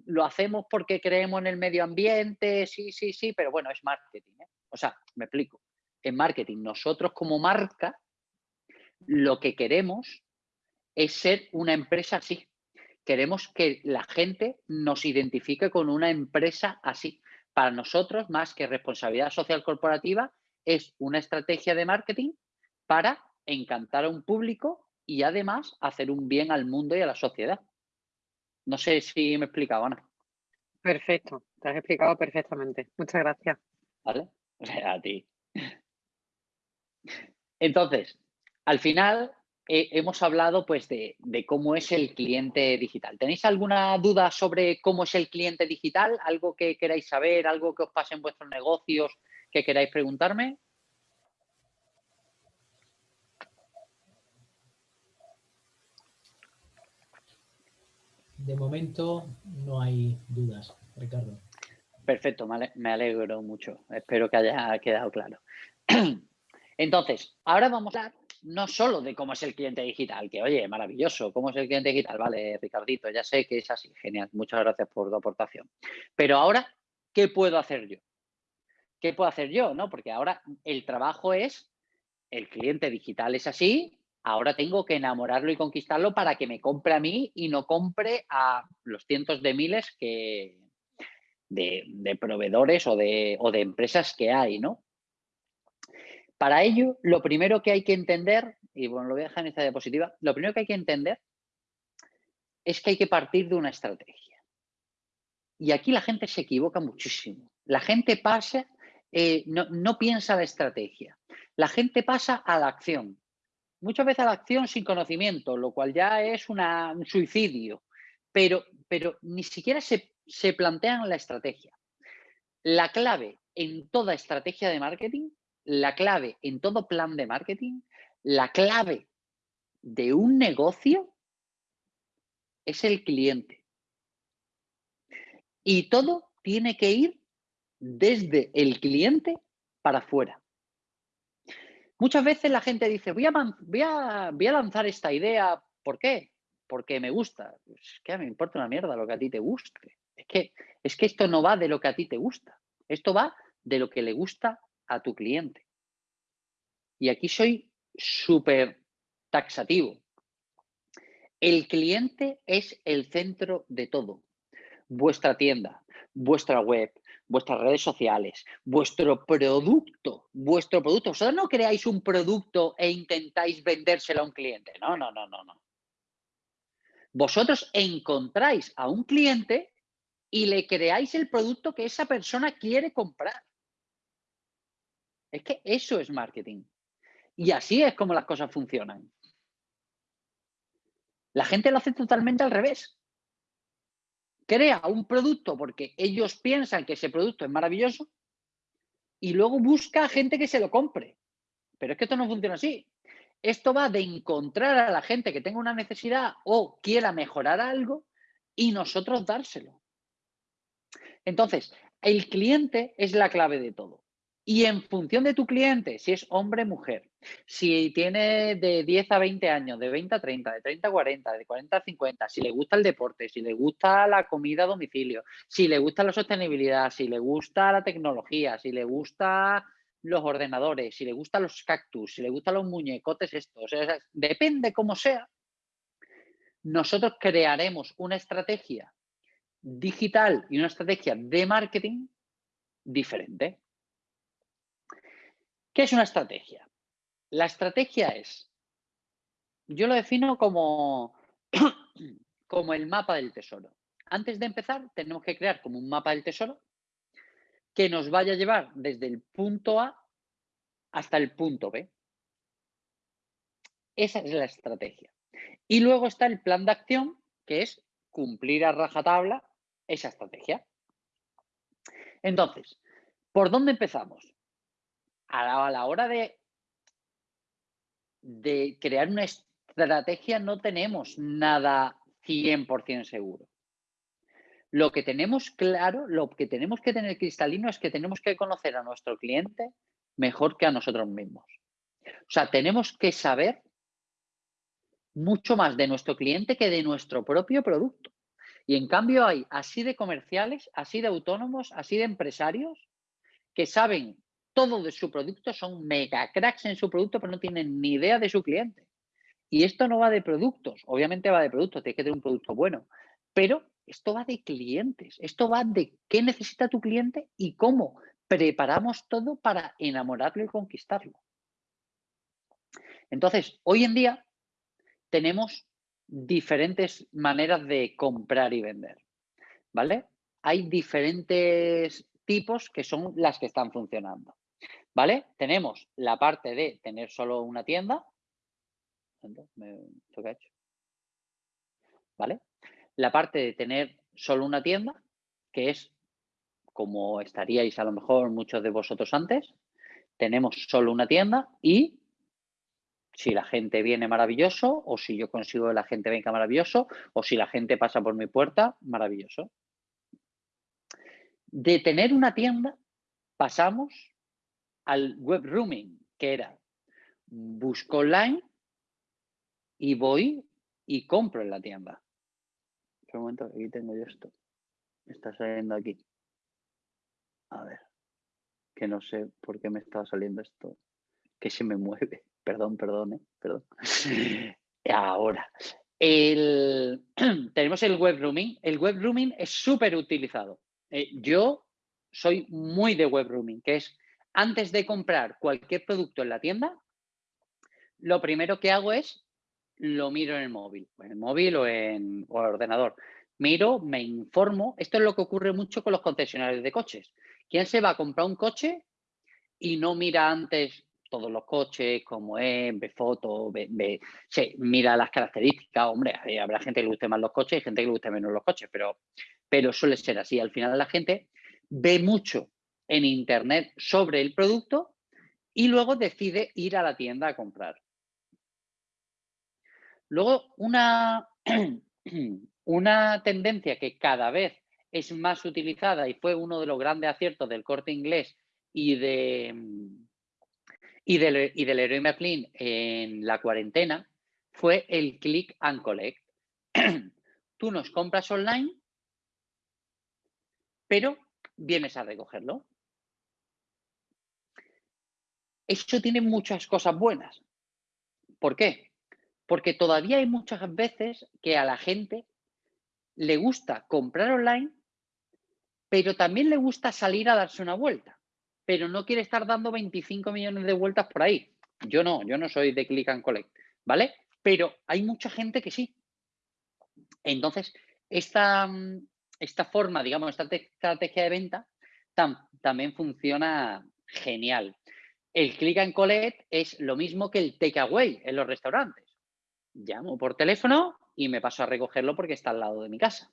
Lo hacemos porque creemos en el medio ambiente, sí, sí, sí, pero bueno, es marketing. ¿eh? O sea, me explico. En marketing, nosotros como marca, lo que queremos es ser una empresa así. Queremos que la gente nos identifique con una empresa así para nosotros, más que responsabilidad social corporativa, es una estrategia de marketing para encantar a un público y además hacer un bien al mundo y a la sociedad. No sé si me he explicado, Ana.
Perfecto, te has explicado perfectamente. Muchas gracias.
¿Vale? a ti. Entonces, al final, hemos hablado pues de, cómo es el cliente digital. ¿Tenéis alguna duda sobre cómo es el cliente digital? ¿Algo que queráis saber? ¿Algo que os pase en vuestros negocios que queráis preguntarme?
De momento no hay dudas, Ricardo.
Perfecto, me alegro mucho. Espero que haya quedado claro. Entonces, ahora vamos a hablar no solo de cómo es el cliente digital, que oye, maravilloso, cómo es el cliente digital, vale, Ricardito, ya sé que es así, genial, muchas gracias por tu aportación. Pero ahora, ¿qué puedo hacer yo? ¿Qué puedo hacer yo? ¿no? Porque ahora el trabajo es, el cliente digital es así, ahora tengo que enamorarlo y conquistarlo para que me compre a mí y no compre a los cientos de miles que, de, proveedores o de, empresas que hay, ¿no? Para ello, lo primero que hay que entender, y bueno, lo voy a dejar en esta diapositiva, lo primero que hay que entender es que hay que partir de una estrategia. Y aquí la gente se equivoca muchísimo. La gente pasa, eh, no, piensa la estrategia. La gente pasa a la acción. Muchas veces a la acción sin conocimiento, lo cual ya es un suicidio. Pero, pero ni siquiera se, se plantean la estrategia. La clave en toda estrategia de marketing la clave en todo plan de marketing, la clave de un negocio es el cliente. Y todo tiene que ir desde el cliente para afuera. Muchas veces la gente dice, voy a, voy a, lanzar esta idea, ¿por qué? Porque me gusta. Es que me importa una mierda lo que a ti te guste. Es que, es que esto no va de lo que a ti te gusta. Esto va de lo que le gusta a tu cliente. Y aquí soy súper taxativo. El cliente es el centro de todo. Vuestra tienda, vuestra web, vuestras redes sociales, vuestro producto, vuestro producto. Vosotros no creáis un producto e intentáis vendérselo a un cliente. No, no, no, no, no. Vosotros encontráis a un cliente y le creáis el producto que esa persona quiere comprar. Es que eso es marketing. Y así es como las cosas funcionan. La gente lo hace totalmente al revés. Crea un producto porque ellos piensan que ese producto es maravilloso y luego busca a gente que se lo compre. Pero es que esto no funciona así. Esto va de encontrar a la gente que tenga una necesidad o quiera mejorar algo y nosotros dárselo. Entonces, el cliente es la clave de todo. Y en función de tu cliente, si es hombre mujer, si tiene de 10 a 20 años, de 20 a 30, de 30 a 40, de 40 a 50, si le gusta el deporte, si le gusta la comida a domicilio, si le gusta la sostenibilidad, si le gusta la tecnología, si le gusta los ordenadores, si le gustan los cactus, si le gustan los muñecotes estos, depende cómo sea, nosotros crearemos una estrategia digital y una estrategia de marketing diferente. ¿Qué es una estrategia? La estrategia es, yo lo defino como, como el mapa del tesoro. Antes de empezar, tenemos que crear como un mapa del tesoro que nos vaya a llevar desde el punto A hasta el punto B. Esa es la estrategia. Y luego está el plan de acción, que es cumplir a rajatabla esa estrategia. Entonces, ¿por dónde empezamos? a la, hora de, de crear una estrategia no tenemos nada 100% seguro. Lo que tenemos claro, lo que tenemos que tener cristalino es que tenemos que conocer a nuestro cliente mejor que a nosotros mismos. O sea, tenemos que saber mucho más de nuestro cliente que de nuestro propio producto. Y en cambio hay así de comerciales, así de autónomos, así de empresarios que saben todo de su producto, son mega cracks en su producto, pero no tienen ni idea de su cliente. Y esto no va de productos, obviamente va de productos, tiene que tener un producto bueno, pero esto va de clientes, esto va de qué necesita tu cliente y cómo preparamos todo para enamorarlo y conquistarlo. Entonces, hoy en día tenemos diferentes maneras de comprar y vender, ¿vale? Hay diferentes tipos que son las que están funcionando, ¿vale? Tenemos la parte de tener solo una tienda, ¿vale? La parte de tener solo una tienda, que es como estaríais a lo mejor muchos de vosotros antes, tenemos solo una tienda y si la gente viene maravilloso, o si yo consigo que la gente venga maravilloso, o si la gente pasa por mi puerta, maravilloso. De tener una tienda, pasamos al web rooming, que era busco online y voy y compro en la tienda. Un momento, aquí tengo yo esto. está saliendo aquí. A ver, que no sé por qué me está saliendo esto, que se me mueve. Perdón, perdón, ¿eh? perdón. Ahora, tenemos el web rooming. El web rooming es súper utilizado. Eh, yo soy muy de web rooming, que es antes de comprar cualquier producto en la tienda, lo primero que hago es lo miro en el móvil, en el móvil o en, el ordenador. Miro, me informo. Esto es lo que ocurre mucho con los concesionarios de coches. ¿Quién se va a comprar un coche y no mira antes todos los coches, cómo es, ve fotos, ve, mira las características. Hombre, habrá gente que le guste más los coches y gente que le guste menos los coches, pero, pero suele ser así. Al final la gente ve mucho en internet sobre el producto y luego decide ir a la tienda a comprar. Luego, una, una tendencia que cada vez es más utilizada y fue uno de los grandes aciertos del corte inglés y de, y del, y del Leroy Merlin en la cuarentena fue el click and collect. Tú nos compras online, pero vienes a recogerlo. Eso tiene muchas cosas buenas. ¿Por qué? Porque todavía hay muchas veces que a la gente le gusta comprar online, pero también le gusta salir a darse una vuelta pero no quiere estar dando 25 millones de vueltas por ahí. Yo no, yo no soy de click and collect, ¿vale? Pero hay mucha gente que sí. Entonces, esta, esta forma, digamos, esta estrategia de venta también funciona genial. El click and collect es lo mismo que el takeaway en los restaurantes. Llamo por teléfono y me paso a recogerlo porque está al lado de mi casa.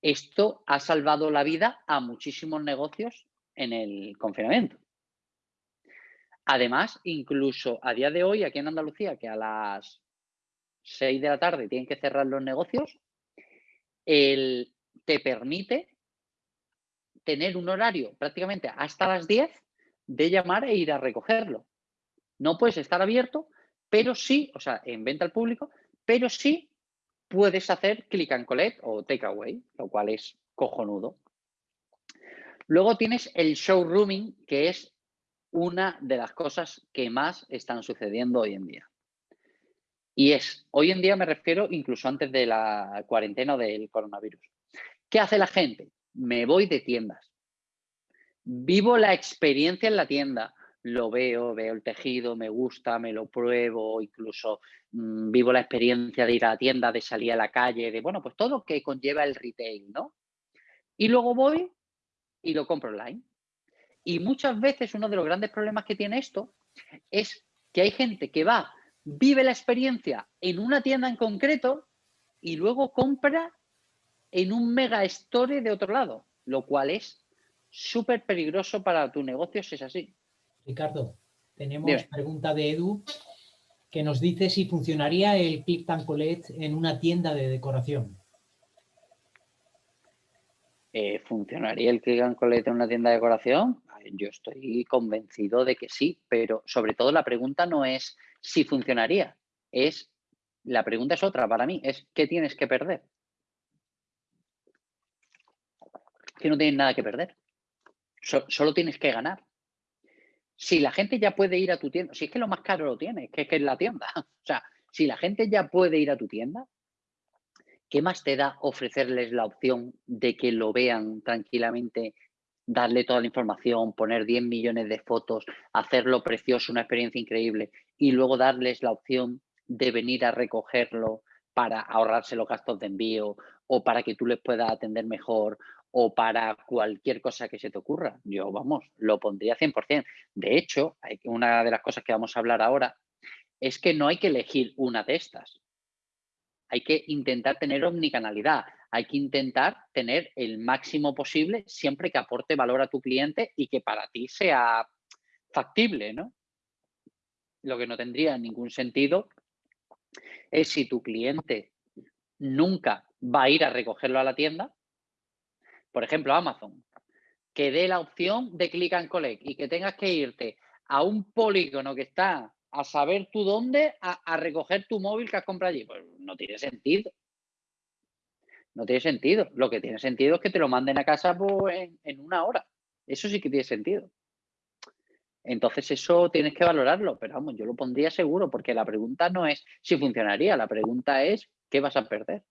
Esto ha salvado la vida a muchísimos negocios en el confinamiento. Además, incluso a día de hoy, aquí en Andalucía, que a las 6 de la tarde tienen que cerrar los negocios, te permite tener un horario prácticamente hasta las 10 de llamar e ir a recogerlo. No puedes estar abierto, pero sí, o sea, en venta al público, pero sí puedes hacer click and collect o takeaway, lo cual es cojonudo. Luego tienes el showrooming, que es una de las cosas que más están sucediendo hoy en día. Y es, hoy en día me refiero incluso antes de la cuarentena del coronavirus. ¿Qué hace la gente? Me voy de tiendas. Vivo la experiencia en la tienda. Lo veo, veo el tejido, me gusta, me lo pruebo, incluso mm, vivo la experiencia de ir a la tienda, de salir a la calle, de, bueno, pues todo lo que conlleva el retail, ¿no? Y luego voy y lo compro online. Y muchas veces uno de los grandes problemas que tiene esto es que hay gente que va, vive la experiencia en una tienda en concreto y luego compra en un mega store de otro lado, lo cual es súper peligroso para tu negocio si es así.
Ricardo, tenemos pregunta de Edu que nos dice si funcionaría el Click and Collect en una tienda de decoración.
Eh, ¿Funcionaría el Click and Collect en una tienda de decoración? Yo estoy convencido de que sí, pero sobre todo la pregunta no es si funcionaría, es la pregunta es otra para mí, es ¿qué tienes que perder? Que no tienes nada que perder. Solo tienes que ganar. Si la gente ya puede ir a tu tienda, si es que lo más caro lo tienes, que es que es la tienda. O sea, si la gente ya puede ir a tu tienda, ¿qué más te da ofrecerles la opción de que lo vean tranquilamente, darle toda la información, poner 10 millones de fotos, hacerlo precioso, una experiencia increíble y luego darles la opción de venir a recogerlo para ahorrarse los gastos de envío o para que tú les puedas atender mejor o para cualquier cosa que se te ocurra. Yo, vamos, lo pondría 100%. De hecho, una de las cosas que vamos a hablar ahora es que no hay que elegir una de estas. Hay que intentar tener omnicanalidad. Hay que intentar tener el máximo posible siempre que aporte valor a tu cliente y que para ti sea factible, ¿no? Lo que no tendría ningún sentido es si tu cliente nunca va a ir a recogerlo a la tienda, por ejemplo, Amazon, que dé la opción de click and collect y que tengas que irte a un polígono que está a saber tú dónde a, recoger tu móvil que has comprado allí. Pues no tiene sentido. No tiene sentido. Lo que tiene sentido es que te lo manden a casa pues, en, en una hora. Eso sí que tiene sentido. Entonces eso tienes que valorarlo, pero vamos, yo lo pondría seguro porque la pregunta no es si funcionaría, la pregunta es ¿qué vas a perder?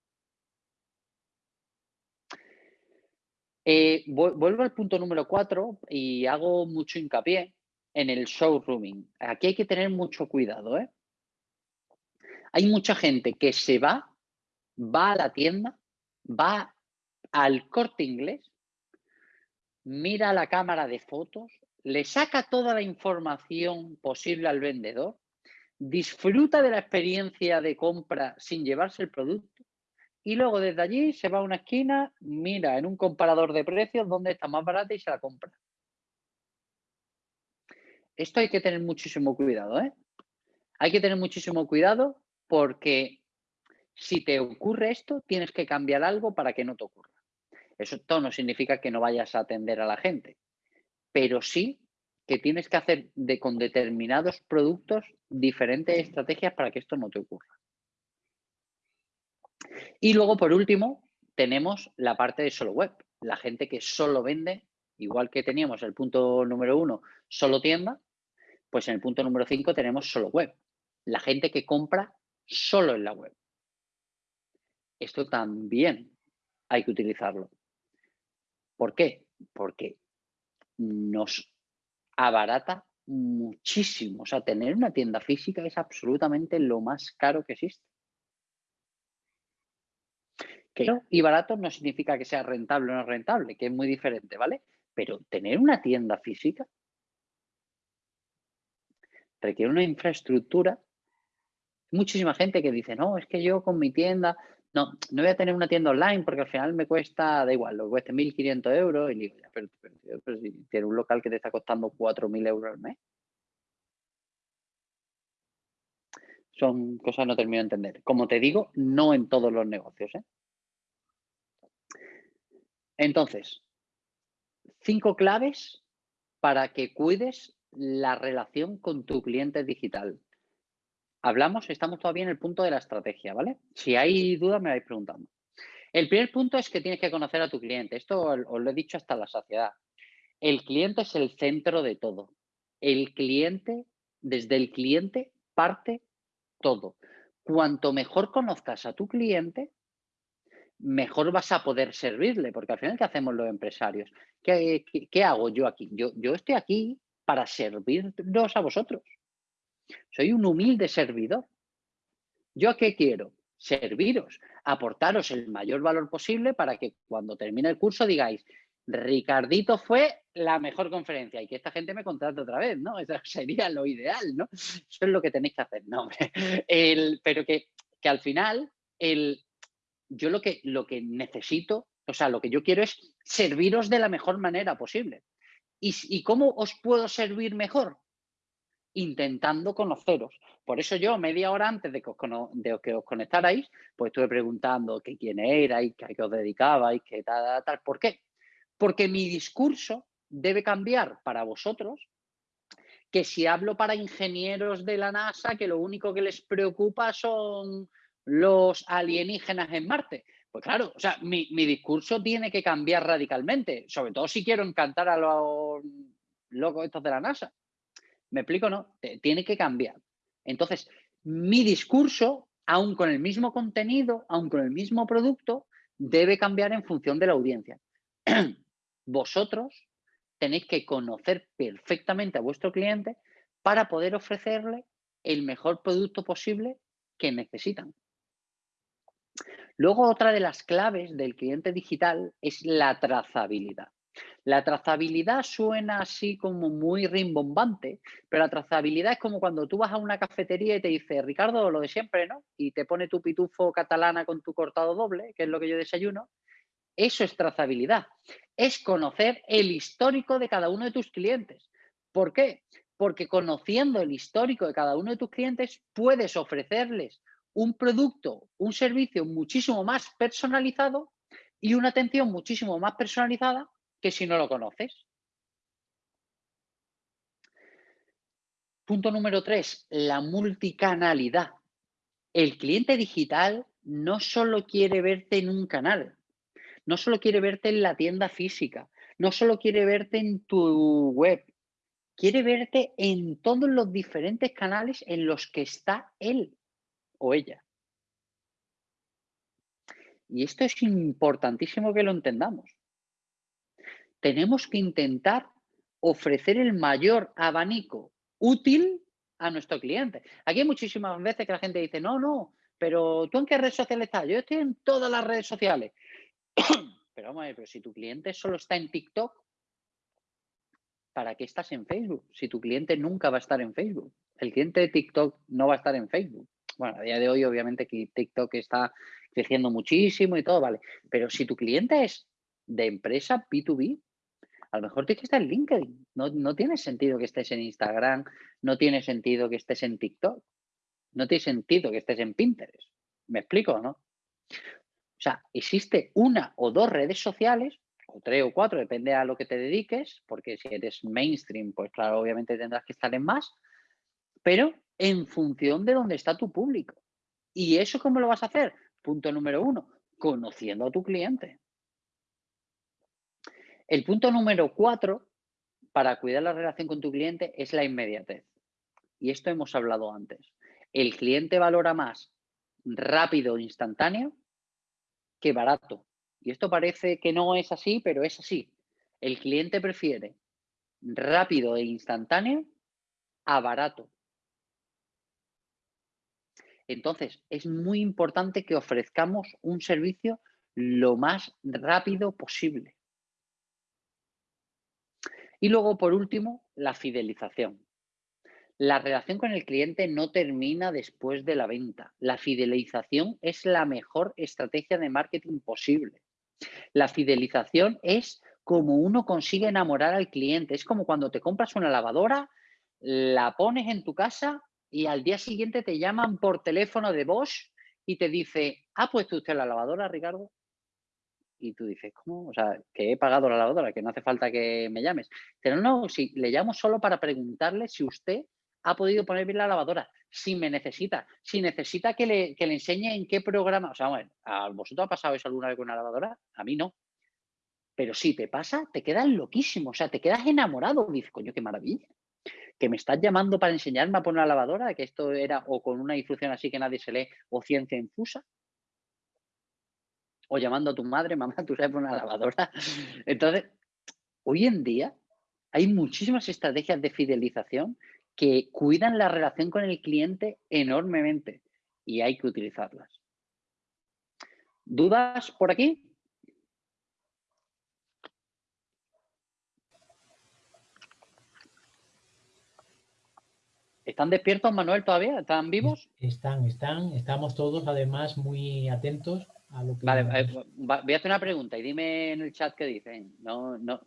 Eh, vuelvo al punto número cuatro y hago mucho hincapié en el showrooming. Aquí hay que tener mucho cuidado. ¿eh? Hay mucha gente que se va, va a la tienda, va al corte inglés, mira la cámara de fotos, le saca toda la información posible al vendedor, disfruta de la experiencia de compra sin llevarse el producto y luego desde allí se va a una esquina, mira en un comparador de precios dónde está más barata y se la compra. Esto hay que tener muchísimo cuidado, ¿eh? Hay que tener muchísimo cuidado porque si te ocurre esto, tienes que cambiar algo para que no te ocurra. Eso no significa que no vayas a atender a la gente, pero sí que tienes que hacer con determinados productos diferentes estrategias para que esto no te ocurra. Y luego, por último, tenemos la parte de solo web. La gente que solo vende, igual que teníamos el punto número uno, solo tienda, pues en el punto número cinco tenemos solo web. La gente que compra solo en la web. Esto también hay que utilizarlo. ¿Por qué? Porque nos abarata muchísimo. O sea, tener una tienda física es absolutamente lo más caro que existe y barato no significa que sea rentable o no rentable, que es muy diferente, ¿vale? Pero tener una tienda física requiere una infraestructura. Muchísima gente que dice, no, es que yo con mi tienda, no, no voy a tener una tienda online porque al final me cuesta, da igual, lo cueste 1.500 euros y digo, pero, pero, si tiene un local que te está costando 4.000 euros al mes. Son cosas que no termino de entender. Como te digo, no en todos los negocios. ¿eh? Entonces, cinco claves para que cuides la relación con tu cliente digital. Hablamos, estamos todavía en el punto de la estrategia, ¿vale? Si hay dudas, me vais preguntando. El primer punto es que tienes que conocer a tu cliente. Esto os lo he dicho hasta la saciedad. El cliente es el centro de todo. El cliente, desde el cliente parte todo. Cuanto mejor conozcas a tu cliente, mejor vas a poder servirle, porque al final, ¿qué hacemos los empresarios? ¿Qué, hago yo aquí? Yo, yo estoy aquí para serviros a vosotros. Soy un humilde servidor. ¿Yo qué quiero? Serviros, aportaros el mayor valor posible para que cuando termine el curso digáis, Ricardito fue la mejor conferencia y que esta gente me contrate otra vez, ¿no? Eso sería lo ideal, ¿no? Eso es lo que tenéis que hacer, ¿no? El, pero que, que al final el, yo lo que, lo que necesito, o sea, lo que yo quiero es serviros de la mejor manera posible. ¿Y, cómo os puedo servir mejor? intentando conoceros. Por eso yo, media hora antes de que os, conectarais, pues estuve preguntando qué quién erais, a qué os dedicabais, qué tal, tal, tal. ¿Por qué? Porque mi discurso debe cambiar para vosotros que si hablo para ingenieros de la NASA que lo único que les preocupa son los alienígenas en Marte. Pues claro, o sea, mi, discurso tiene que cambiar radicalmente, sobre todo si quiero encantar a los locos estos de la NASA. ¿Me explico? No, tiene que cambiar. Entonces, mi discurso, aun con el mismo contenido, aun con el mismo producto, debe cambiar en función de la audiencia. Vosotros tenéis que conocer perfectamente a vuestro cliente para poder ofrecerle el mejor producto posible que necesitan. Luego, otra de las claves del cliente digital es la trazabilidad. La trazabilidad suena así como muy rimbombante, pero la trazabilidad es como cuando tú vas a una cafetería y te dice, Ricardo, lo de siempre, ¿no? Y te pone tu pitufo catalana con tu cortado doble, que es lo que yo desayuno. Eso es trazabilidad. Es conocer el histórico de cada uno de tus clientes. ¿Por qué? Porque conociendo el histórico de cada uno de tus clientes, puedes ofrecerles un producto, un servicio muchísimo más personalizado y una atención muchísimo más personalizada que si no lo conoces. Punto número tres, la multicanalidad. El cliente digital no solo quiere verte en un canal, no solo quiere verte en la tienda física, no solo quiere verte en tu web, quiere verte en todos los diferentes canales en los que está él o ella. Y esto es importantísimo que lo entendamos tenemos que intentar ofrecer el mayor abanico útil a nuestro cliente. Aquí hay muchísimas veces que la gente dice, no, no, pero ¿tú en qué red social estás? Yo estoy en todas las redes sociales. pero vamos a ver, pero si tu cliente solo está en TikTok, ¿para qué estás en Facebook? Si tu cliente nunca va a estar en Facebook. El cliente de TikTok no va a estar en Facebook. Bueno, a día de hoy obviamente que TikTok está creciendo muchísimo y todo, vale. Pero si tu cliente es de empresa B2B, a lo mejor tienes que estar en LinkedIn. No, tiene sentido que estés en Instagram, no tiene sentido que estés en TikTok, no tiene sentido que estés en Pinterest. ¿Me explico, no? O sea, existe una o dos redes sociales, o tres o cuatro, depende a lo que te dediques, porque si eres mainstream, pues claro, obviamente tendrás que estar en más, pero en función de dónde está tu público. ¿Y eso cómo lo vas a hacer? Punto número uno, conociendo a tu cliente. El punto número cuatro para cuidar la relación con tu cliente es la inmediatez. Y esto hemos hablado antes. El cliente valora más rápido e instantáneo que barato. Y esto parece que no es así, pero es así. El cliente prefiere rápido e instantáneo a barato. Entonces, es muy importante que ofrezcamos un servicio lo más rápido posible. Y luego, por último, la fidelización. La relación con el cliente no termina después de la venta. La fidelización es la mejor estrategia de marketing posible. La fidelización es como uno consigue enamorar al cliente. Es como cuando te compras una lavadora, la pones en tu casa y al día siguiente te llaman por teléfono de Bosch y te dice, ¿ha puesto usted la lavadora, Ricardo? y tú dices, ¿cómo? O sea, que he pagado la lavadora, que no hace falta que me llames. Pero no, si le llamo solo para preguntarle si usted ha podido poner bien la lavadora, si me necesita, si necesita que le, que le enseñe en qué programa. O sea, ¿a vosotros ha pasado eso alguna vez con una lavadora? A mí no. Pero si te pasa, te quedas loquísimo, o sea, te quedas enamorado. Dices, coño, qué maravilla. Que me estás llamando para enseñarme a poner la lavadora, que esto era o con una instrucción así que nadie se lee o ciencia infusa o llamando a tu madre, mamá, tú sabes una lavadora. Entonces, hoy en día hay muchísimas estrategias de fidelización que cuidan la relación con el cliente enormemente y hay que utilizarlas. ¿Dudas por aquí? ¿Están despiertos, Manuel, todavía? ¿Están vivos?
Están, están. Estamos todos, además, muy atentos
Vale, eh, voy a hacer una pregunta y dime en el chat qué dicen. No, no,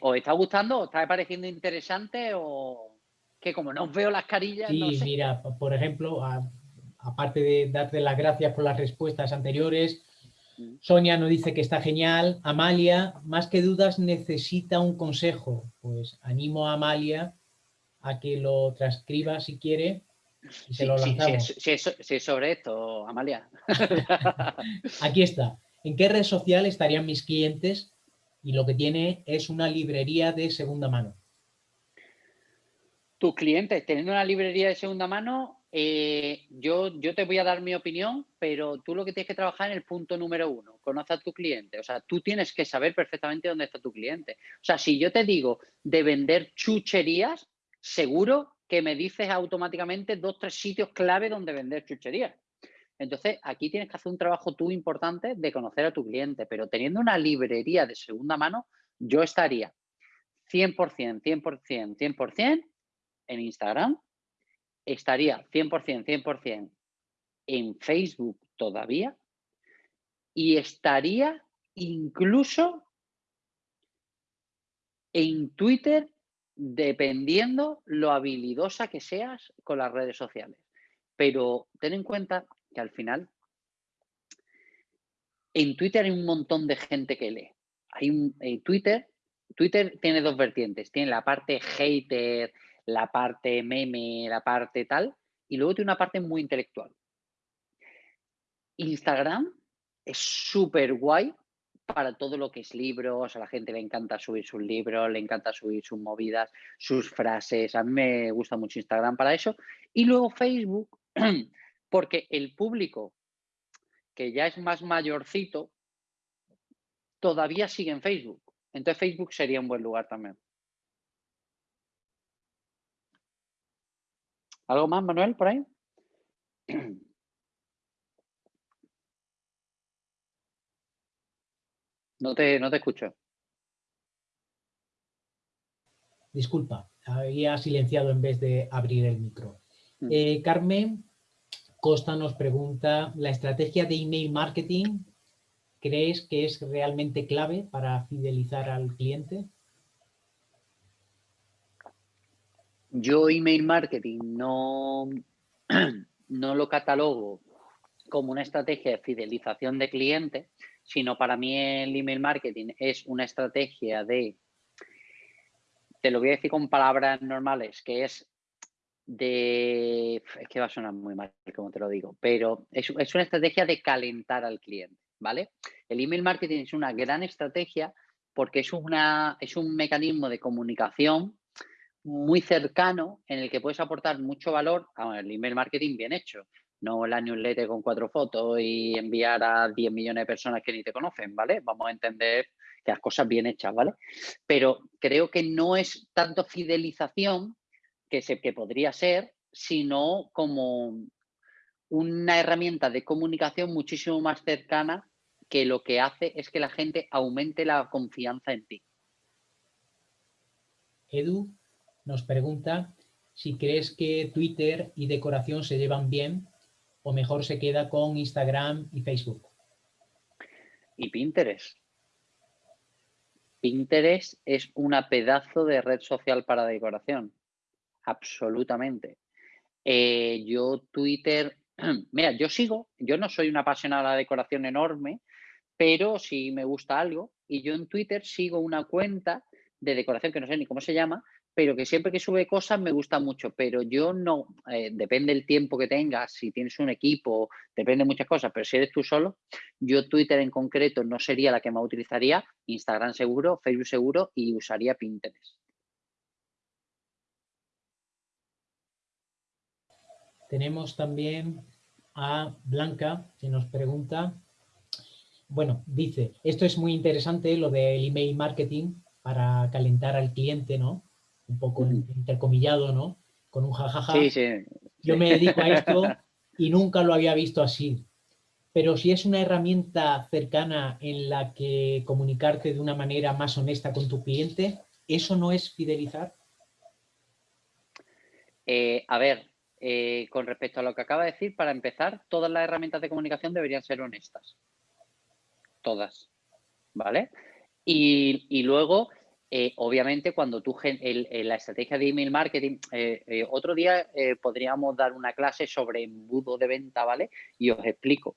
¿Os está gustando? ¿Os está pareciendo interesante o...? que como no veo las carillas,
sí, mira, por ejemplo, aparte de darte las gracias por las respuestas anteriores, mm. Sonia nos dice que está genial. Amalia, más que dudas, necesita un consejo. Pues animo a Amalia a que lo transcriba si quiere y se lo lanzamos.
Si, es, sobre esto, Amalia.
Aquí está. ¿En qué red social estarían mis clientes? Y lo que tiene es una librería de segunda mano.
Tus clientes teniendo una librería de segunda mano, eh, yo, yo te voy a dar mi opinión, pero tú lo que tienes que trabajar en el punto número uno, conoce a tu cliente. O sea, tú tienes que saber perfectamente dónde está tu cliente. O sea, si yo te digo de vender chucherías, seguro que me dices automáticamente dos, tres sitios clave donde vender chucherías. Entonces, aquí tienes que hacer un trabajo tú importante de conocer a tu cliente, pero teniendo una librería de segunda mano, yo estaría 100%, 100%, 100% en Instagram, estaría 100%, 100% en Facebook todavía y estaría incluso en Twitter dependiendo lo habilidosa que seas con las redes sociales. Pero ten en cuenta que al final en Twitter hay un montón de gente que lee. Hay un Twitter, Twitter tiene dos vertientes, tiene la parte hater, la parte meme, la parte tal, y luego tiene una parte muy intelectual. Instagram es súper guay para todo lo que es libros, a la gente le encanta subir sus libros, le encanta subir sus movidas, sus frases, a mí me gusta mucho Instagram para eso. Y luego Facebook, porque el público que ya es más mayorcito, todavía sigue en Facebook. Entonces Facebook sería un buen lugar también. ¿Algo más, Manuel, por ahí? No te, no te escucho.
Disculpa, había silenciado en vez de abrir el micro. Mm. Eh, Carmen Costa nos pregunta, ¿la estrategia de email marketing crees que es realmente clave para fidelizar al cliente?
Yo email marketing no, no lo catalogo como una estrategia de fidelización de clientes, sino para mí el email marketing es una estrategia de, te lo voy a decir con palabras normales, que es de, es que va a sonar muy mal como te lo digo, pero es, es una estrategia de calentar al cliente, ¿vale? El email marketing es una gran estrategia porque es, una, es un mecanismo de comunicación muy cercano en el que puedes aportar mucho valor al email marketing bien hecho no la newsletter con cuatro fotos y enviar a 10 millones de personas que ni te conocen, ¿vale? Vamos a entender que las cosas bien hechas, ¿vale? Pero creo que no es tanto fidelización que, se, que podría ser, sino como una herramienta de comunicación muchísimo más cercana que lo que hace es que la gente aumente la confianza en ti.
Edu nos pregunta si crees que Twitter y decoración se llevan bien o mejor se queda con Instagram y Facebook?
Y Pinterest. Pinterest es una pedazo de red social para decoración. Absolutamente. Eh, yo Twitter, mira, yo sigo, yo no soy una apasionada de la decoración enorme, pero si me gusta algo y yo en Twitter sigo una cuenta de decoración que no sé ni cómo se llama, pero que siempre que sube cosas me gusta mucho, pero yo no, eh, depende del tiempo que tengas, si tienes un equipo, depende de muchas cosas, pero si eres tú solo, yo Twitter en concreto no sería la que más utilizaría, Instagram seguro, Facebook seguro y usaría Pinterest.
Tenemos también a Blanca que nos pregunta, bueno, dice, esto es muy interesante lo del email marketing para calentar al cliente, ¿no? Un poco intercomillado, ¿no? Con un jajaja.
Sí, sí,
Yo me dedico a esto y nunca lo había visto así. Pero si es una herramienta cercana en la que comunicarte de una manera más honesta con tu cliente, ¿eso no es fidelizar?
Eh, a ver, eh, con respecto a lo que acaba de decir, para empezar, todas las herramientas de comunicación deberían ser honestas. Todas. ¿Vale? Y, y luego, eh, obviamente, cuando tú, la estrategia de email marketing, eh, eh, otro día podríamos dar una clase sobre embudo de venta, ¿vale? Y os explico.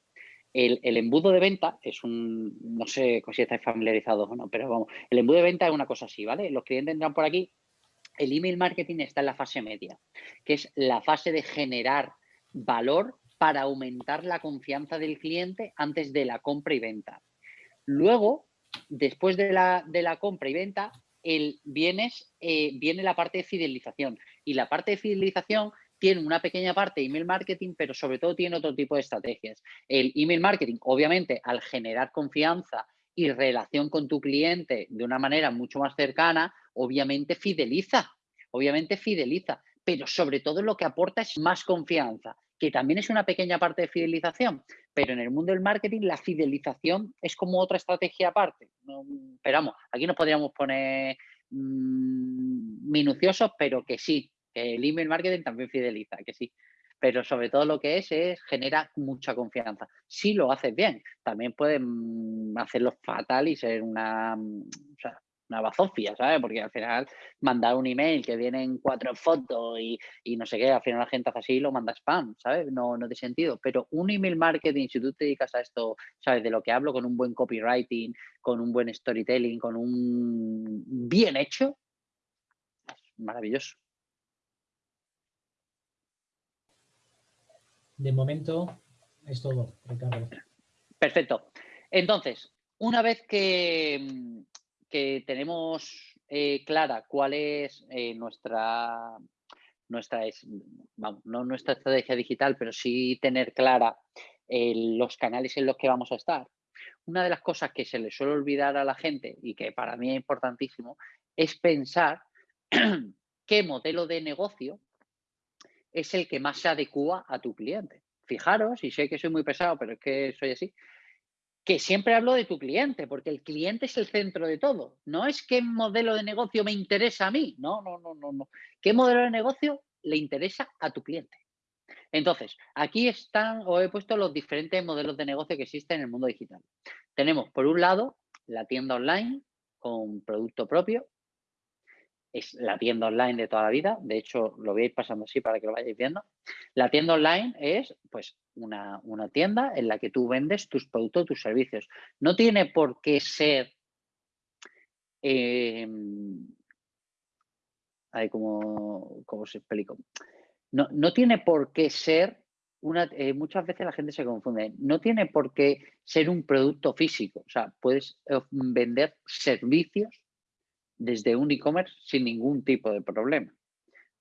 El, embudo de venta es un, no sé si estáis familiarizados o no, pero vamos, el embudo de venta es una cosa así, ¿vale? Los clientes entran por aquí, el email marketing está en la fase media, que es la fase de generar valor para aumentar la confianza del cliente antes de la compra y venta. Luego, después de la, compra y venta, el, vienes, eh, viene la parte de fidelización. Y la parte de fidelización tiene una pequeña parte de email marketing, pero sobre todo tiene otro tipo de estrategias. El email marketing, obviamente, al generar confianza y relación con tu cliente de una manera mucho más cercana, obviamente fideliza, obviamente fideliza, pero sobre todo lo que aporta es más confianza, que también es una pequeña parte de fidelización, pero en el mundo del marketing la fidelización es como otra estrategia aparte. esperamos, aquí nos podríamos poner mm, minuciosos, pero que sí, que el email marketing también fideliza, que sí. Pero sobre todo lo que es es genera mucha confianza. Si lo haces bien, también pueden hacerlo fatal y ser una, una bazofia, ¿sabes? Porque al final mandar un email que vienen cuatro fotos y, no sé qué, al final la gente hace así y lo manda spam, ¿sabes? No, no tiene sentido. Pero un email marketing, si tú te dedicas a esto, ¿sabes? De lo que hablo, con un buen copywriting, con un buen storytelling, con un bien hecho, es maravilloso.
De momento es todo, Ricardo.
Perfecto. Entonces, una vez que, que tenemos eh, clara cuál es eh, nuestra, nuestra no nuestra estrategia digital, pero sí tener clara eh, los canales en los que vamos a estar. Una de las cosas que se le suele olvidar a la gente y que para mí es importantísimo es pensar qué modelo de negocio es el que más se adecua a tu cliente. Fijaros, y sé que soy muy pesado, pero es que soy así, que siempre hablo de tu cliente, porque el cliente es el centro de todo. No es qué modelo de negocio me interesa a mí. No, no, no, no, no. ¿Qué modelo de negocio le interesa a tu cliente? Entonces, aquí están, os he puesto los diferentes modelos de negocio que existen en el mundo digital. Tenemos, por un lado, la tienda online con producto propio, es la tienda online de toda la vida. De hecho, lo voy pasando así para que lo vayáis viendo. La tienda online es pues una, tienda en la que tú vendes tus productos, tus servicios. No tiene por qué ser... Eh, ¿cómo, se explico? No, no, tiene por qué ser una, eh, muchas veces la gente se confunde. No tiene por qué ser un producto físico. O sea, puedes eh, vender servicios desde un e-commerce sin ningún tipo de problema,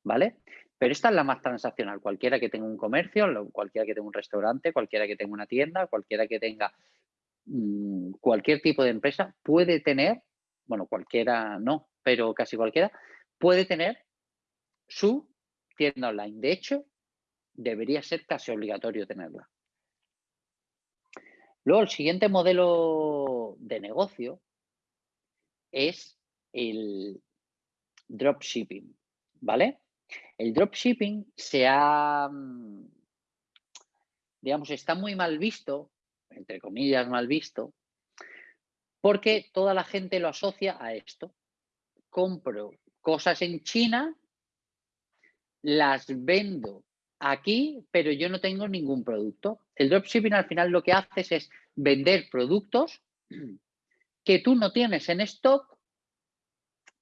¿vale? Pero esta es la más transaccional. Cualquiera que tenga un comercio, cualquiera que tenga un restaurante, cualquiera que tenga una tienda, cualquiera que tenga mm, cualquier tipo de empresa puede tener, bueno, cualquiera no, pero casi cualquiera, puede tener su tienda online. De hecho, debería ser casi obligatorio tenerla. Luego, el siguiente modelo de negocio es el dropshipping, ¿vale? El dropshipping se ha, mm, digamos, está muy mal visto, entre comillas mal visto, porque toda la gente lo asocia a esto. Compro cosas en China, las vendo aquí, pero yo no tengo ningún producto. El dropshipping al final lo que haces es vender productos que tú no tienes en stock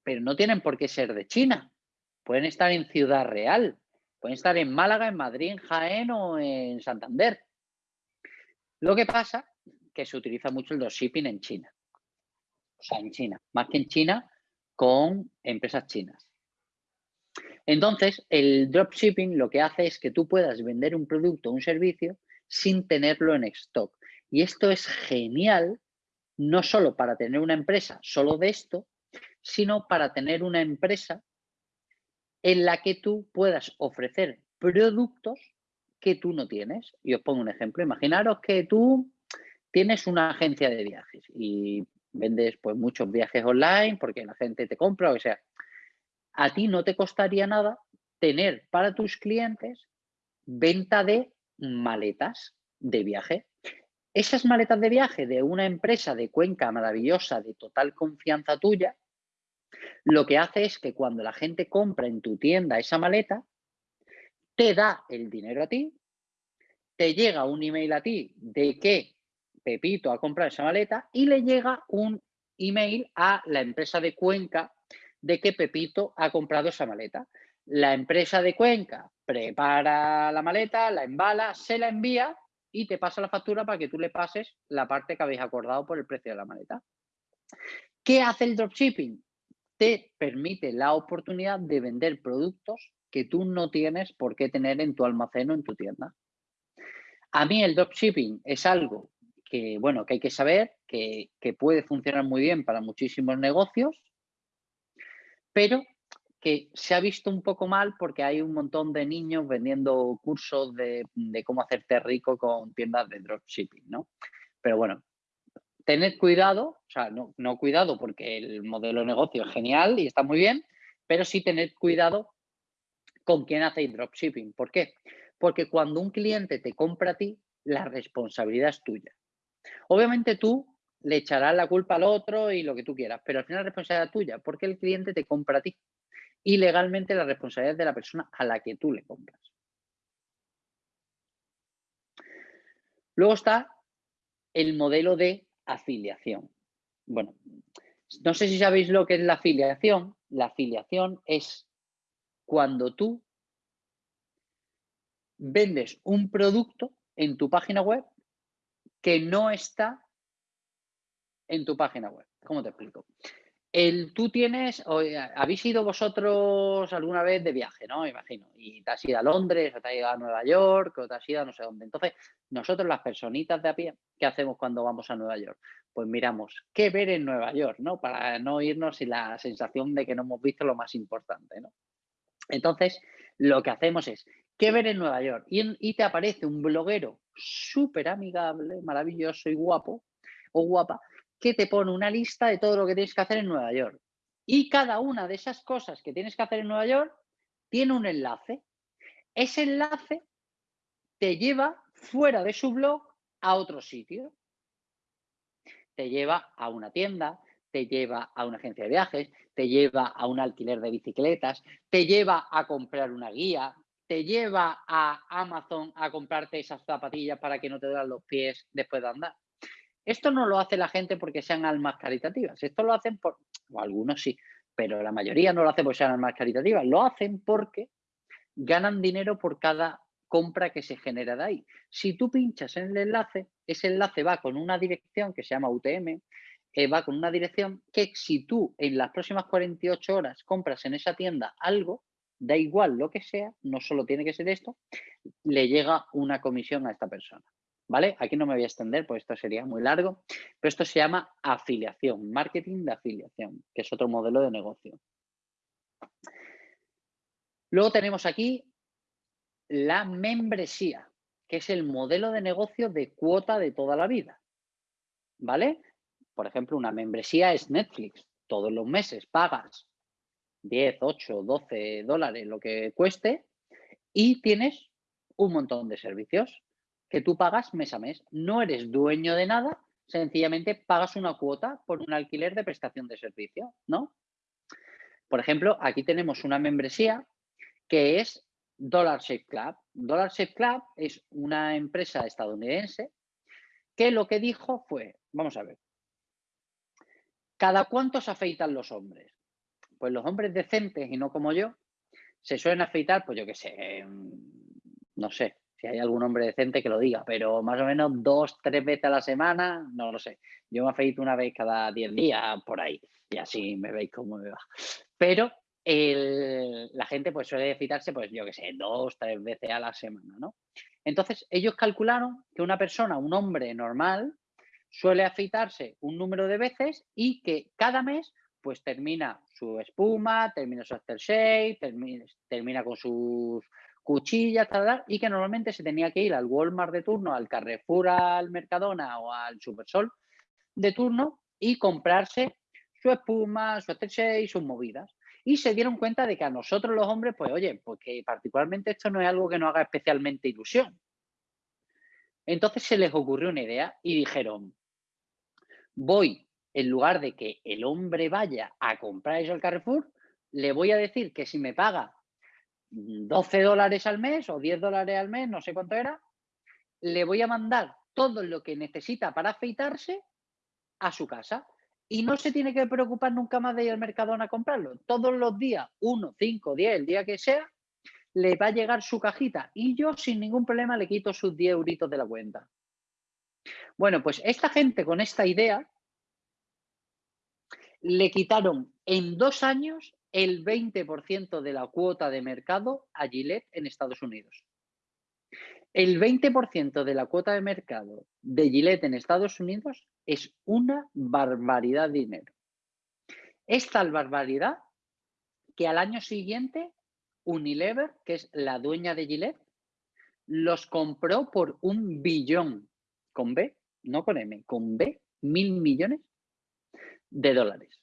pero no tienen por qué ser de China. Pueden estar en Ciudad Real, pueden estar en Málaga, en Madrid, en Jaén o en Santander. Lo que pasa que se utiliza mucho el dropshipping en China. O sea, en China. Más que en China, con empresas chinas. Entonces, el dropshipping lo que hace es que tú puedas vender un producto o un servicio sin tenerlo en stock. Y esto es genial, no solo para tener una empresa solo de esto, sino para tener una empresa en la que tú puedas ofrecer productos que tú no tienes. Y os pongo un ejemplo. Imaginaros que tú tienes una agencia de viajes y vendes pues muchos viajes online porque la gente te compra o sea. A ti no te costaría nada tener para tus clientes venta de maletas de viaje. Esas maletas de viaje de una empresa de Cuenca maravillosa, de total confianza tuya, lo que hace es que cuando la gente compra en tu tienda esa maleta, te da el dinero a ti, te llega un email a ti de que Pepito ha comprado esa maleta y le llega un email a la empresa de Cuenca de que Pepito ha comprado esa maleta. La empresa de Cuenca prepara la maleta, la embala, se la envía y te pasa la factura para que tú le pases la parte que habéis acordado por el precio de la maleta. ¿Qué hace el dropshipping? Te permite la oportunidad de vender productos que tú no tienes por qué tener en tu almacén o en tu tienda. A mí el dropshipping es algo que, bueno, que hay que saber, que, que puede funcionar muy bien para muchísimos negocios, pero que se ha visto un poco mal porque hay un montón de niños vendiendo cursos de, cómo hacerte rico con tiendas de dropshipping, ¿no? Pero bueno, tened cuidado, o sea, no, cuidado porque el modelo de negocio es genial y está muy bien, pero sí tened cuidado con quién hacéis dropshipping. ¿Por qué? Porque cuando un cliente te compra a ti, la responsabilidad es tuya. Obviamente tú le echarás la culpa al otro y lo que tú quieras, pero al final la responsabilidad es tuya porque el cliente te compra a ti y legalmente la responsabilidad es de la persona a la que tú le compras. Luego está el modelo de afiliación. Bueno, no sé si sabéis lo que es la afiliación. La afiliación es cuando tú vendes un producto en tu página web que no está en tu página web. ¿Cómo te explico? El, tú tienes, habéis ido vosotros alguna vez de viaje, ¿no? Imagino. Y te has ido a Londres, o te has ido a Nueva York, o te has ido a no sé dónde. Entonces, nosotros las personitas de a pie, ¿qué hacemos cuando vamos a Nueva York? Pues miramos qué ver en Nueva York, ¿no? Para no irnos sin la sensación de que no hemos visto lo más importante, ¿no? Entonces, lo que hacemos es, ¿qué ver en Nueva York? Y, y te aparece un bloguero súper amigable, maravilloso y guapo, o guapa, que te pone una lista de todo lo que tienes que hacer en Nueva York. Y cada una de esas cosas que tienes que hacer en Nueva York tiene un enlace. Ese enlace te lleva fuera de su blog a otro sitio. Te lleva a una tienda, te lleva a una agencia de viajes, te lleva a un alquiler de bicicletas, te lleva a comprar una guía, te lleva a Amazon a comprarte esas zapatillas para que no te duelan los pies después de andar. Esto no lo hace la gente porque sean almas caritativas. Esto lo hacen por, o algunos sí, pero la mayoría no lo hacen porque sean almas caritativas. Lo hacen porque ganan dinero por cada compra que se genera de ahí. Si tú pinchas en el enlace, ese enlace va con una dirección que se llama UTM, eh, va con una dirección que si tú en las próximas 48 horas compras en esa tienda algo, da igual lo que sea, no solo tiene que ser esto, le llega una comisión a esta persona. ¿Vale? Aquí no me voy a extender, pues esto sería muy largo, pero esto se llama afiliación, marketing de afiliación, que es otro modelo de negocio. Luego tenemos aquí la membresía, que es el modelo de negocio de cuota de toda la vida, ¿vale? Por ejemplo, una membresía es Netflix. Todos los meses pagas 10, 8, 12 dólares, lo que cueste, y tienes un montón de servicios que tú pagas mes a mes. No eres dueño de nada, sencillamente pagas una cuota por un alquiler de prestación de servicio, ¿no? Por ejemplo, aquí tenemos una membresía que es Dollar Shave Club. Dollar Shave Club es una empresa estadounidense que lo que dijo fue, vamos a ver, ¿cada cuánto se afeitan los hombres? Pues los hombres decentes y no como yo, se suelen afeitar, pues yo qué sé, no sé, si hay algún hombre decente que lo diga, pero más o menos dos, tres veces a la semana, no lo sé. Yo me afeito una vez cada diez días por ahí y así me veis cómo me va. Pero la gente pues suele afeitarse, pues yo qué sé, dos, tres veces a la semana, ¿no? Entonces ellos calcularon que una persona, un hombre normal, suele afeitarse un número de veces y que cada mes pues termina su espuma, termina su aftershave, termina, termina con sus cuchillas, tal, y que normalmente se tenía que ir al Walmart de turno, al Carrefour, al Mercadona o al Supersol de turno y comprarse su espuma, su y sus movidas. Y se dieron cuenta de que a nosotros los hombres, pues oye, porque particularmente esto no es algo que nos haga especialmente ilusión. Entonces se les ocurrió una idea y dijeron, voy en lugar de que el hombre vaya a comprar eso al Carrefour, le voy a decir que si me paga 12 dólares al mes o 10 dólares al mes, no sé cuánto era, le voy a mandar todo lo que necesita para afeitarse a su casa. Y no se tiene que preocupar nunca más de ir al Mercadona a comprarlo. Todos los días, 1, 5, 10, el día que sea, le va a llegar su cajita y yo sin ningún problema le quito sus 10 euritos de la cuenta. Bueno, pues esta gente con esta idea le quitaron en dos años el 20% de la cuota de mercado a Gillette en Estados Unidos. El 20% de la cuota de mercado de Gillette en Estados Unidos es una barbaridad de dinero. Es tal barbaridad que al año siguiente Unilever, que es la dueña de Gillette, los compró por un billón, con B, no con M, con B, mil millones de dólares.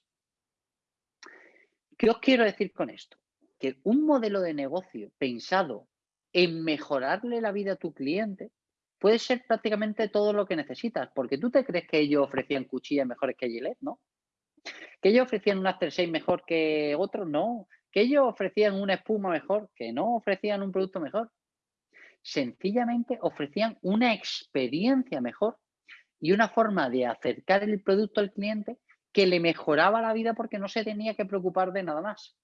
¿Qué os quiero decir con esto? Que un modelo de negocio pensado en mejorarle la vida a tu cliente puede ser prácticamente todo lo que necesitas, porque tú te crees que ellos ofrecían cuchillas mejores que Gillette, ¿no? Que ellos ofrecían un After 6 mejor que otros, no. Que ellos ofrecían una espuma mejor, que no ofrecían un producto mejor. Sencillamente ofrecían una experiencia mejor y una forma de acercar el producto al cliente que le mejoraba la vida porque no se tenía que preocupar de nada más.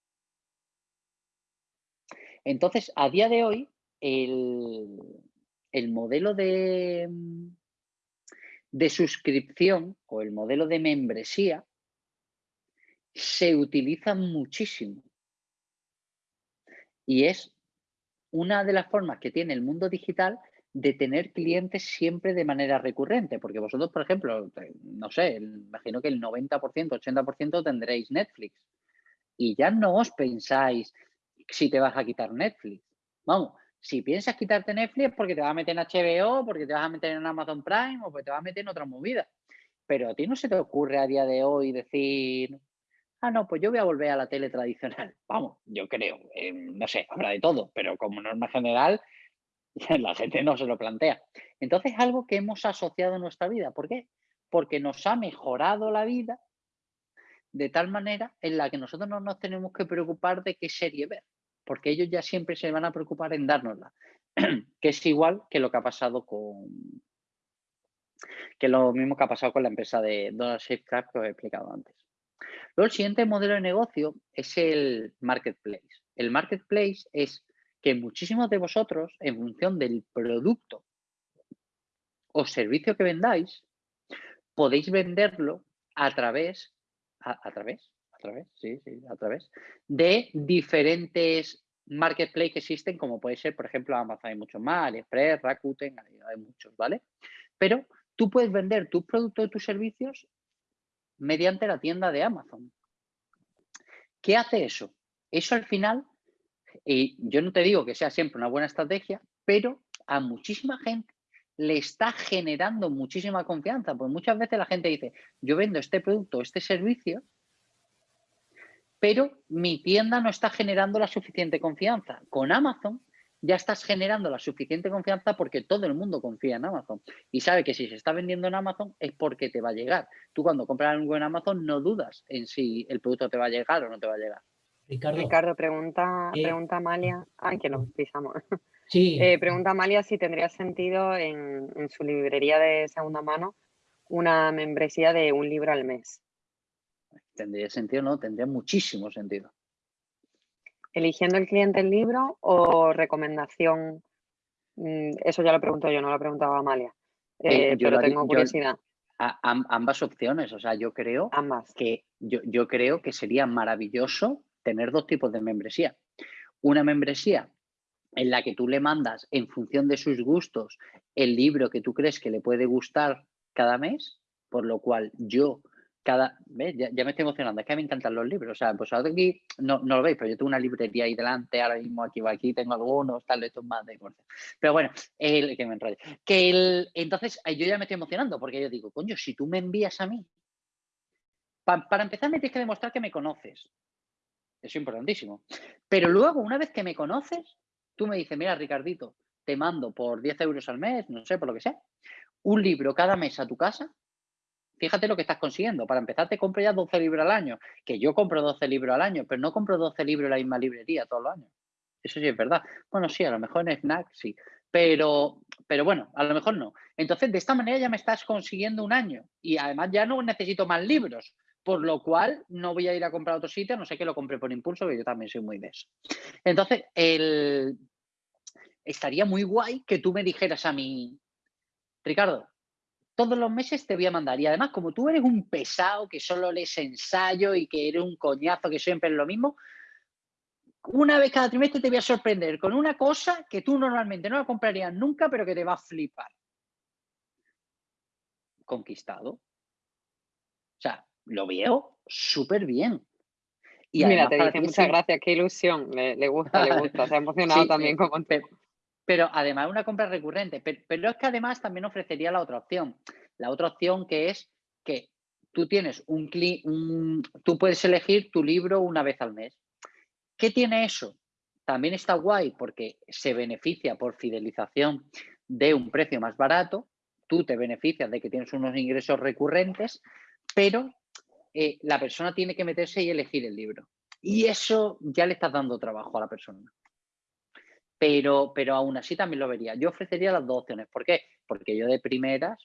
Entonces, a día de hoy, el, modelo de, suscripción o el modelo de membresía se utiliza muchísimo. Y es una de las formas que tiene el mundo digital de tener clientes siempre de manera recurrente, porque vosotros, por ejemplo, no sé, imagino que el 90%, 80% tendréis Netflix y ya no os pensáis si te vas a quitar Netflix. Vamos, si piensas quitarte Netflix porque te vas a meter en HBO, porque te vas a meter en Amazon Prime o porque te vas a meter en otra movida. Pero a ti no se te ocurre a día de hoy decir, ah, no, pues yo voy a volver a la tele tradicional. Vamos, yo creo, eh, no sé, habrá de todo, pero como norma general, la gente no se lo plantea. Entonces, es algo que hemos asociado en nuestra vida. ¿Por qué? Porque nos ha mejorado la vida de tal manera en la que nosotros no nos tenemos que preocupar de qué serie ver porque ellos ya siempre se van a preocupar en dárnosla, que es igual que lo que ha pasado con que lo mismo que ha pasado con la empresa de Donald Shape que os he explicado antes. Luego, el siguiente modelo de negocio es el marketplace. El marketplace es que muchísimos de vosotros, en función del producto o servicio que vendáis, podéis venderlo a través, a través, través, sí, sí, a través de diferentes marketplaces que existen, como puede ser, por ejemplo, Amazon, hay muchos más, AliExpress, Rakuten, hay muchos, ¿vale? Pero tú puedes vender tus productos y tus servicios mediante la tienda de Amazon. ¿Qué hace eso? Eso al final, y yo no te digo que sea siempre una buena estrategia, pero a muchísima gente le está generando muchísima confianza, porque muchas veces la gente dice, yo vendo este producto, este servicio, pero mi tienda no está generando la suficiente confianza. Con Amazon ya estás generando la suficiente confianza porque todo el mundo confía en Amazon y sabe que si se está vendiendo en Amazon es porque te va a llegar. Tú cuando compras algo en Amazon no dudas en si el producto te va a llegar o no te va a llegar.
Ricardo, pregunta, eh, pregunta Amalia. Ay, que lo pisamos.
Sí.
Eh, pregunta Amalia si tendría sentido en, en su librería de segunda mano una membresía de un libro al mes.
¿Tendría sentido? No, tendría muchísimo sentido.
¿Eligiendo el cliente el libro o recomendación? Mm, eso ya lo pregunto yo, no lo preguntaba Amalia. Eh, pero tengo curiosidad.
ambas opciones, o sea, yo creo que yo, yo creo que sería maravilloso tener dos tipos de membresía. Una membresía en la que tú le mandas en función de sus gustos el libro que tú crees que le puede gustar cada mes, por lo cual yo cada, Ya, me estoy emocionando, es que me encantan los libros, o sea, pues ahora aquí no, no, lo veis, pero yo tengo una librería ahí delante, ahora mismo aquí aquí, tengo algunos, tal, estos más de Pero bueno, el, que me enrollo. El, entonces eh, yo ya me estoy emocionando, porque yo digo, coño, si tú me envías a mí, para empezar me tienes que demostrar que me conoces. Es importantísimo. Pero luego, una vez que me conoces, tú me dices, mira, Ricardito, te mando por 10 euros al mes, no sé, por lo que sea, un libro cada mes a tu casa fíjate lo que estás consiguiendo. Para empezar, te compro ya 12 libros al año, que yo compro 12 libros al año, pero no compro 12 libros en la misma librería todos los años. Eso sí es verdad. Bueno, sí, a lo mejor en Snack sí, pero, pero bueno, a lo mejor no. Entonces, de esta manera ya me estás consiguiendo un año y además ya no necesito más libros, por lo cual no voy a ir a comprar otro sitio, no sé que lo compre por impulso, que yo también soy muy de eso. Entonces, el... estaría muy guay que tú me dijeras a mí, Ricardo, todos los meses te voy a mandar. Y además, como tú eres un pesado que solo lees ensayo y que eres un coñazo que siempre es lo mismo, una vez cada trimestre te voy a sorprender con una cosa que tú normalmente no la comprarías nunca, pero que te va a flipar. Conquistado. O sea, lo veo súper bien.
Y Mira, te dice muchas gracias, qué ilusión. Le, gusta, le gusta. Se ha emocionado también como
pero, pero además una compra recurrente. Pero, es que además también ofrecería la otra opción. La otra opción que es que tú tienes un, un tú puedes elegir tu libro una vez al mes. ¿Qué tiene eso? También está guay porque se beneficia por fidelización de un precio más barato, tú te beneficias de que tienes unos ingresos recurrentes, pero eh, la persona tiene que meterse y elegir el libro. Y eso ya le estás dando trabajo a la persona. Pero, pero aún así también lo vería. Yo ofrecería las dos opciones. ¿Por qué? Porque yo de primeras,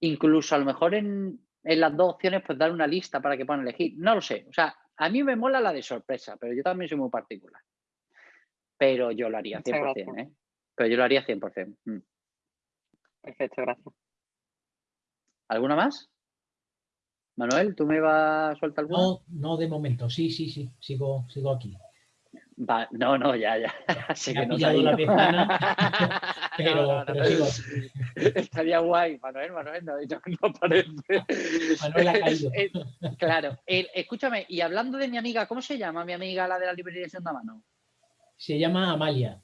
incluso a lo mejor en, en las dos opciones, pues dar una lista para que puedan elegir. No lo sé. O sea, a mí me mola la de sorpresa, pero yo también soy muy particular. Pero yo lo haría 100%, ¿eh? Pero yo lo haría 100%. Mm.
Perfecto, gracias.
¿Alguna más? Manuel, ¿tú me vas a soltar alguna?
No, no de momento. Sí, sí, sí. Sigo, sigo aquí
no, no, ya, ya.
Sé que no la ventana, pero,
Estaría guay, Manuel, Manuel, no, no, parece.
Manuel ha caído.
Eh, claro. escúchame, y hablando de mi amiga, ¿cómo se llama mi amiga, la de la librería de segunda mano?
Se llama Amalia.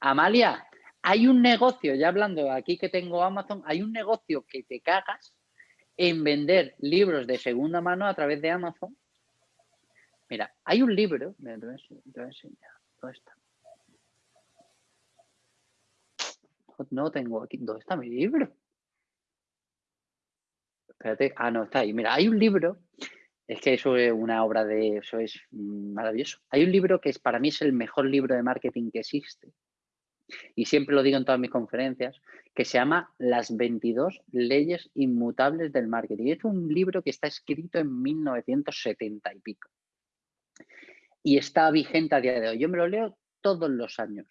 Amalia, hay un negocio, ya hablando aquí que tengo Amazon, hay un negocio que te cagas en vender libros de segunda mano a través de Amazon Mira, hay un libro, mira, te voy a enseñar, ¿dónde está? No tengo aquí, ¿dónde está mi libro? Espérate, ah, no, está ahí. Mira, hay un libro, es que eso es una obra de, eso es maravilloso. Hay un libro que es, para mí es el mejor libro de marketing que existe. Y siempre lo digo en todas mis conferencias, que se llama Las 22 leyes inmutables del marketing. Es un libro que está escrito en 1970 y pico y está vigente a día de hoy. Yo me lo leo todos los años.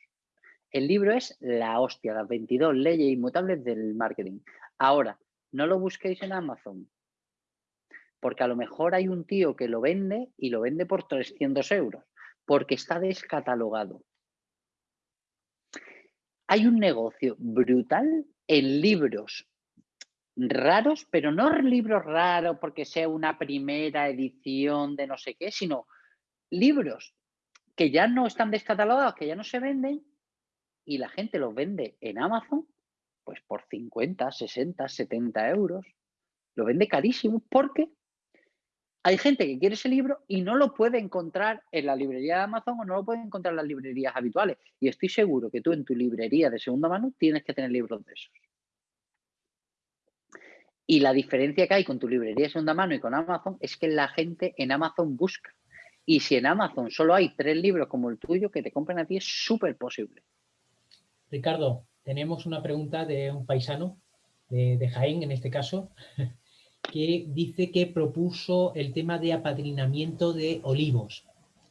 El libro es la hostia, las 22 leyes inmutables del marketing. Ahora, no lo busquéis en Amazon, porque a lo mejor hay un tío que lo vende y lo vende por 300 euros, porque está descatalogado. Hay un negocio brutal en libros raros, pero no libros raros porque sea una primera edición de no sé qué, sino libros que ya no están descatalogados, que ya no se venden, y la gente los vende en Amazon, pues por 50, 60, 70 euros. Lo vende carísimo porque hay gente que quiere ese libro y no lo puede encontrar en la librería de Amazon o no lo puede encontrar en las librerías habituales. Y estoy seguro que tú en tu librería de segunda mano tienes que tener libros de esos. Y la diferencia que hay con tu librería de segunda mano y con Amazon es que la gente en Amazon busca. Y si en Amazon solo hay tres libros como el tuyo, que te compren a ti es súper posible.
Ricardo, tenemos una pregunta de un paisano, de, Jaén en este caso, que dice que propuso el tema de apadrinamiento de olivos.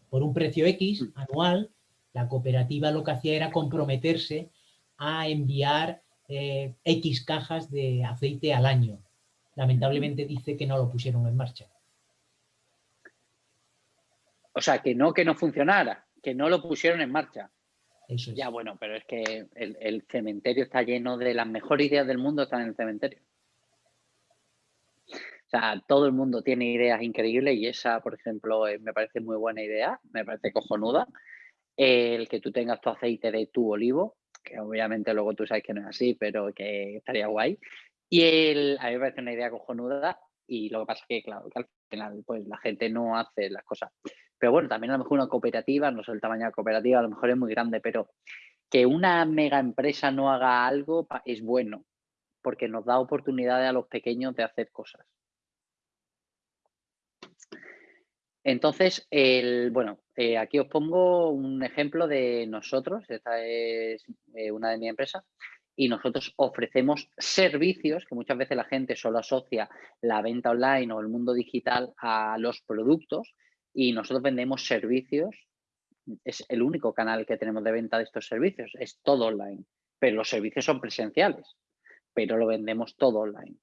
Por un precio X anual, la cooperativa lo que hacía era comprometerse a enviar eh, X cajas de aceite al año. Lamentablemente dice que no lo pusieron en marcha.
O sea, que no que no funcionara, que no lo pusieron en marcha. Ya, bueno, pero es que el, cementerio está lleno de las mejores ideas del mundo, están en el cementerio. O sea, todo el mundo tiene ideas increíbles y esa, por ejemplo, eh, me parece muy buena idea, me parece cojonuda. El que tú tengas tu aceite de tu olivo, que obviamente luego tú sabes que no es así, pero que estaría guay. Y el, a mí me parece una idea cojonuda y lo que pasa es que, claro, que al final pues la gente no hace las cosas pero bueno, también a lo mejor una cooperativa, no sé el tamaño de la cooperativa, a lo mejor es muy grande, pero que una mega empresa no haga algo es bueno, porque nos da oportunidades a los pequeños de hacer cosas. Entonces, el, bueno, eh, aquí os pongo un ejemplo de nosotros, esta es eh, una de mi empresa, y nosotros ofrecemos servicios, que muchas veces la gente solo asocia la venta online o el mundo digital a los productos, y nosotros vendemos servicios, es el único canal que tenemos de venta de estos servicios, es todo online, pero los servicios son presenciales, pero lo vendemos todo online.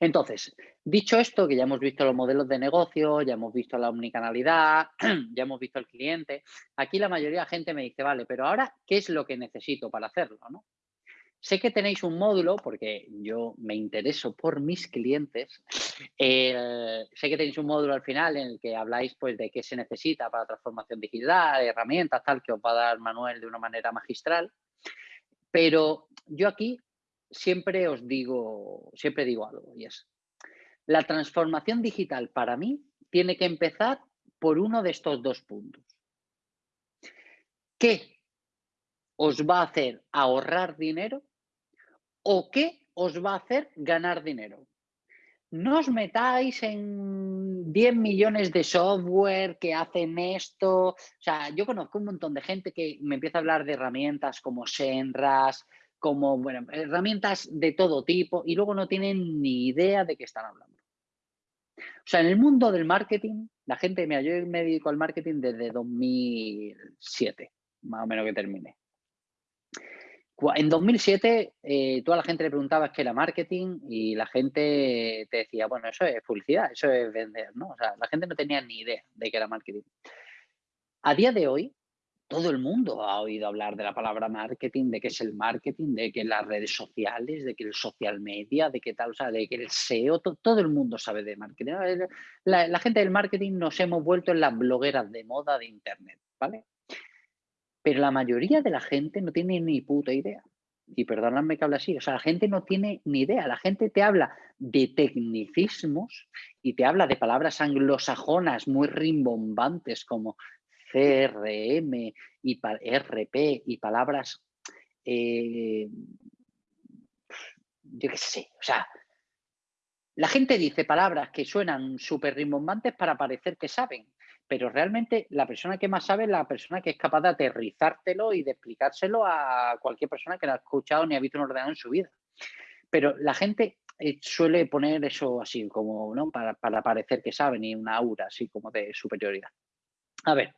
Entonces, dicho esto, que ya hemos visto los modelos de negocio, ya hemos visto la omnicanalidad, ya hemos visto el cliente, aquí la mayoría de la gente me dice, vale, pero ahora, ¿qué es lo que necesito para hacerlo? Sé que tenéis un módulo, porque yo me intereso por mis clientes, sé que tenéis un módulo al final en el que habláis pues, de qué se necesita para transformación digital, herramientas, tal, que os va a dar Manuel de una manera magistral. Pero yo aquí siempre os digo, siempre digo algo y es, la transformación digital para mí tiene que empezar por uno de estos dos puntos. ¿Qué os va a hacer ahorrar dinero o qué os va a hacer ganar dinero? No os metáis en 10 millones de software que hacen esto. O sea, yo conozco un montón de gente que me empieza a hablar de herramientas como Senras, como herramientas de todo tipo y luego no tienen ni idea de qué están hablando. O sea, en el mundo del marketing, la gente, mira, yo me dedico al marketing desde 2007, más o menos que terminé. En 2007, eh, toda la gente le preguntaba qué era marketing y la gente te decía, bueno, eso es publicidad, eso es vender, ¿no? O sea, la gente no tenía ni idea de qué era marketing. A día de hoy, todo el mundo ha oído hablar de la palabra marketing, de qué es el marketing, de que las redes sociales, de que el social media, de qué tal, o sea, de que el SEO, todo el mundo sabe de marketing. La, gente del marketing nos hemos vuelto en las blogueras de moda de Internet, ¿vale? Pero la mayoría de la gente no tiene ni puta idea. Y perdóname que hable así, o sea, la gente no tiene ni idea. La gente te habla de tecnicismos y te habla de palabras anglosajonas muy rimbombantes como CRM y RP y palabras, eh, yo qué sé, o sea, la gente dice palabras que suenan súper rimbombantes para parecer que saben, pero realmente la persona que más sabe es la persona que es capaz de aterrizártelo y de explicárselo a cualquier persona que no ha escuchado ni ha visto un ordenador en su vida. Pero la gente eh, suele poner eso así como, ¿no? Para, para parecer que saben y una aura así como de superioridad. A ver,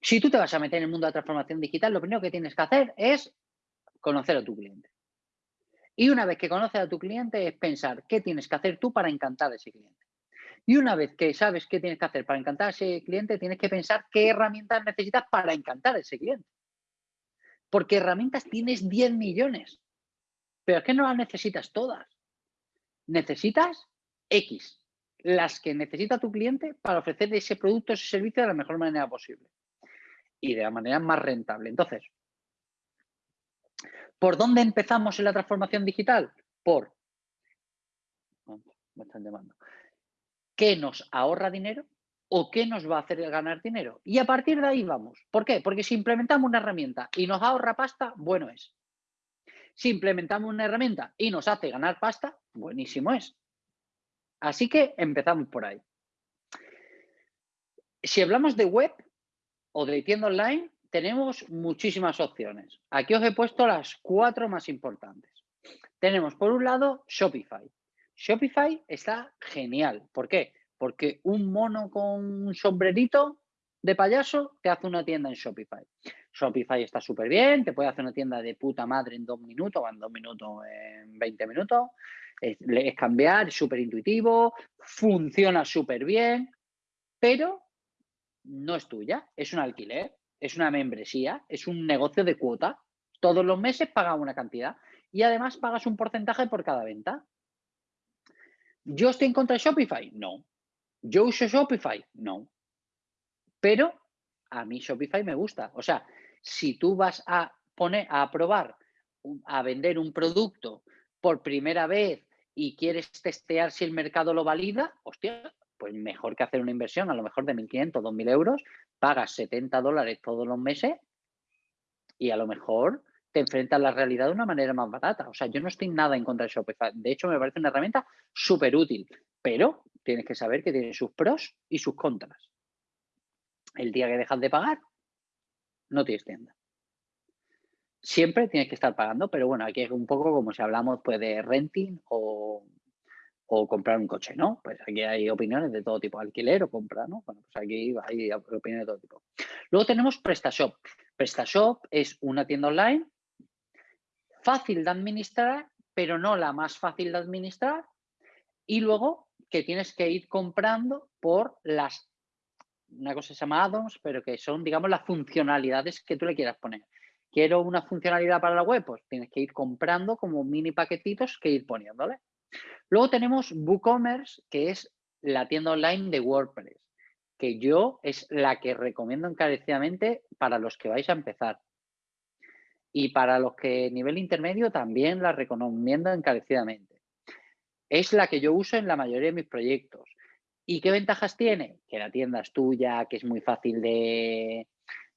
si tú te vas a meter en el mundo de la transformación digital, lo primero que tienes que hacer es conocer a tu cliente. Y una vez que conoces a tu cliente es pensar qué tienes que hacer tú para encantar a ese cliente. Y una vez que sabes qué tienes que hacer para encantar a ese cliente, tienes que pensar qué herramientas necesitas para encantar a ese cliente. Porque herramientas tienes 10 millones, pero es que no las necesitas todas. Necesitas X las que necesita tu cliente para ofrecer ese producto ese servicio de la mejor manera posible y de la manera más rentable. Entonces, ¿por dónde empezamos en la transformación digital? Por, me están ¿qué nos ahorra dinero o qué nos va a hacer ganar dinero? Y a partir de ahí vamos. ¿Por qué? Porque si implementamos una herramienta y nos ahorra pasta, bueno es. Si implementamos una herramienta y nos hace ganar pasta, buenísimo es. Así que empezamos por ahí. Si hablamos de web o de tienda online, tenemos muchísimas opciones. Aquí os he puesto las cuatro más importantes. Tenemos por un lado Shopify. Shopify está genial. ¿Por qué? Porque un mono con un sombrerito de payaso te hace una tienda en Shopify. Shopify está súper bien, te puede hacer una tienda de puta madre en dos minutos, o en dos minutos, en 20 minutos es, cambiar, es súper intuitivo, funciona súper bien, pero no es tuya, es un alquiler, es una membresía, es un negocio de cuota. Todos los meses pagas una cantidad y además pagas un porcentaje por cada venta. ¿Yo estoy en contra de Shopify? No. ¿Yo uso Shopify? No. Pero a mí Shopify me gusta. O sea, si tú vas a poner a probar, a vender un producto por primera vez y quieres testear si el mercado lo valida, hostia, pues mejor que hacer una inversión a lo mejor de 1.500, 2.000 euros, pagas 70 dólares todos los meses y a lo mejor te enfrentas a la realidad de una manera más barata. O sea, yo no estoy nada en contra de Shopify. De hecho, me parece una herramienta súper útil, pero tienes que saber que tiene sus pros y sus contras. El día que dejas de pagar, no tienes tienda. Siempre tienes que estar pagando, pero bueno, aquí es un poco como si hablamos pues, de renting o, comprar un coche, ¿no? Pues aquí hay opiniones de todo tipo, alquiler o compra, ¿no? Bueno, pues aquí hay opiniones de todo tipo. Luego tenemos PrestaShop. PrestaShop es una tienda online fácil de administrar, pero no la más fácil de administrar. Y luego que tienes que ir comprando por las, una cosa se llama add-ons, pero que son, digamos, las funcionalidades que tú le quieras poner. Quiero una funcionalidad para la web, pues tienes que ir comprando como mini paquetitos que ir poniéndole. Luego tenemos WooCommerce, que es la tienda online de WordPress, que yo es la que recomiendo encarecidamente para los que vais a empezar. Y para los que nivel intermedio también la recomiendo encarecidamente. Es la que yo uso en la mayoría de mis proyectos. ¿Y qué ventajas tiene? Que la tienda es tuya, que es muy fácil de,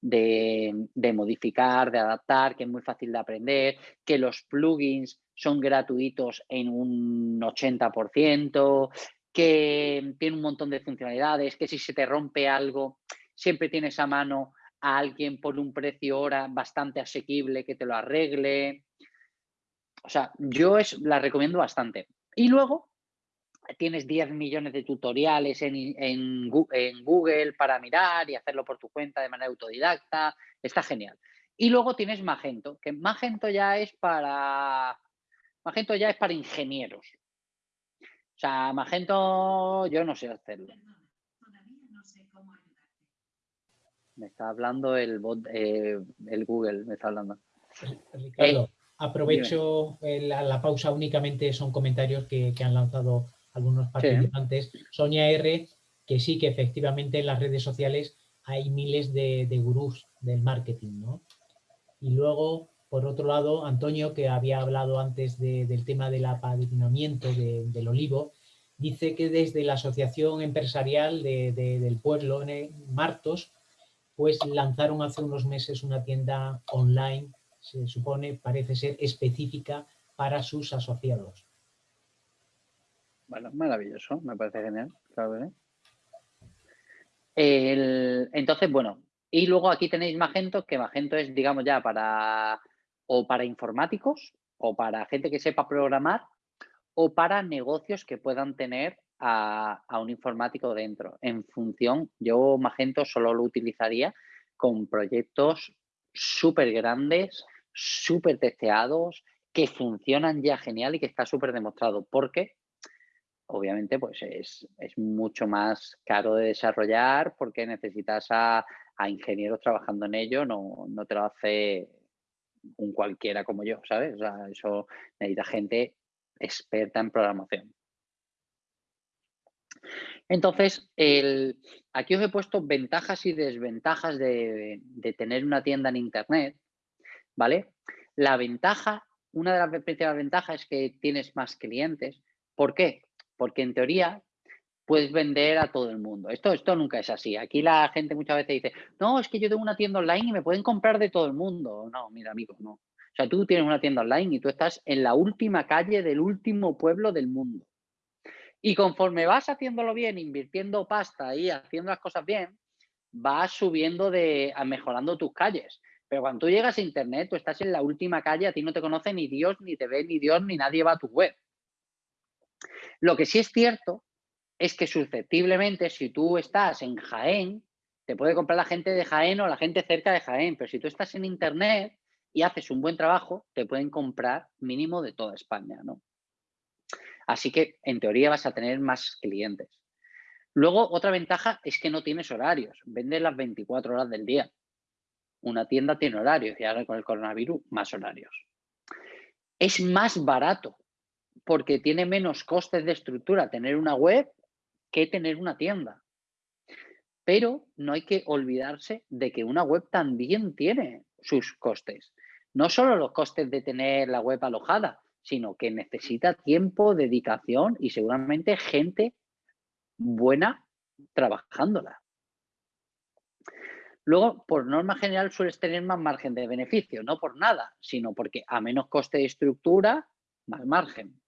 de, modificar, de adaptar, que es muy fácil de aprender, que los plugins son gratuitos en un 80%, que tiene un montón de funcionalidades, que si se te rompe algo, siempre tienes a mano a alguien por un precio hora bastante asequible que te lo arregle. O sea, yo es, la recomiendo bastante. Y luego tienes 10 millones de tutoriales en, en, Google para mirar y hacerlo por tu cuenta de manera autodidacta. Está genial. Y luego tienes Magento, que Magento ya es para Magento ya es para ingenieros. O sea, Magento yo no sé hacerlo. Me está hablando el bot, eh, el Google, me está hablando.
Ricardo, eh, aprovecho la, pausa únicamente, son comentarios que, han lanzado algunos participantes. Sonia R, que sí que efectivamente en las redes sociales hay miles de, de gurús del marketing, ¿no? Y luego por otro lado, Antonio, que había hablado antes del tema del apadrinamiento del olivo, dice que desde la Asociación Empresarial del Pueblo, en Martos, pues lanzaron hace unos meses una tienda online, se supone, parece ser específica para sus asociados.
Bueno, maravilloso, me parece genial. entonces, bueno, y luego aquí tenéis Magento, que Magento es, digamos, ya para o para informáticos o para gente que sepa programar o para negocios que puedan tener a, un informático dentro. En función, yo Magento solo lo utilizaría con proyectos súper grandes, súper testeados, que funcionan ya genial y que está súper demostrado. Porque, obviamente, pues es, mucho más caro de desarrollar porque necesitas a, ingenieros trabajando en ello, no, no te lo hace un cualquiera como yo, ¿sabes? O sea, eso necesita gente experta en programación. Entonces, el, aquí os he puesto ventajas y desventajas de, tener una tienda en Internet, ¿vale? La ventaja, una de las principales ventajas es que tienes más clientes. ¿Por qué? Porque en teoría puedes vender a todo el mundo. Esto, esto nunca es así. Aquí la gente muchas veces dice, no, es que yo tengo una tienda online y me pueden comprar de todo el mundo. No, mira, amigo, no. O sea, tú tienes una tienda online y tú estás en la última calle del último pueblo del mundo. Y conforme vas haciéndolo bien, invirtiendo pasta y haciendo las cosas bien, vas subiendo de, mejorando tus calles. Pero cuando tú llegas a internet, tú estás en la última calle, a ti no te conoce ni Dios, ni te ve ni Dios, ni nadie va a tu web. Lo que sí es cierto es que susceptiblemente si tú estás en Jaén, te puede comprar la gente de Jaén o la gente cerca de Jaén, pero si tú estás en Internet y haces un buen trabajo, te pueden comprar mínimo de toda España, ¿no? Así que en teoría vas a tener más clientes. Luego, otra ventaja es que no tienes horarios, vendes las 24 horas del día. Una tienda tiene horarios y ahora con el coronavirus, más horarios. Es más barato porque tiene menos costes de estructura tener una web que tener una tienda. Pero no hay que olvidarse de que una web también tiene sus costes. No solo los costes de tener la web alojada, sino que necesita tiempo, dedicación y seguramente gente buena trabajándola. Luego, por norma general, sueles tener más margen de beneficio, no por nada, sino porque a menos coste de estructura, más margen.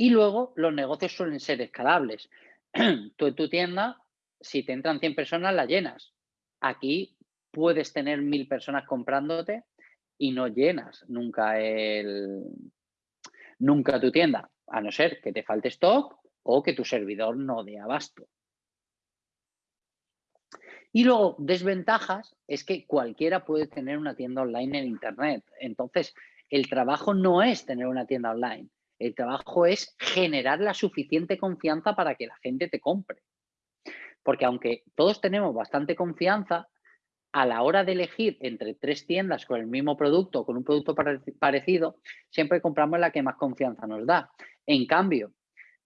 Y luego, los negocios suelen ser escalables. Tú en tu tienda, si te entran 100 personas, la llenas. Aquí puedes tener mil personas comprándote y no llenas nunca, el, nunca tu tienda, a no ser que te falte stock o que tu servidor no dé abasto. Y luego, desventajas es que cualquiera puede tener una tienda online en Internet. Entonces, el trabajo no es tener una tienda online. El trabajo es generar la suficiente confianza para que la gente te compre. Porque aunque todos tenemos bastante confianza, a la hora de elegir entre tres tiendas con el mismo producto, con un producto parecido, siempre compramos la que más confianza nos da. En cambio,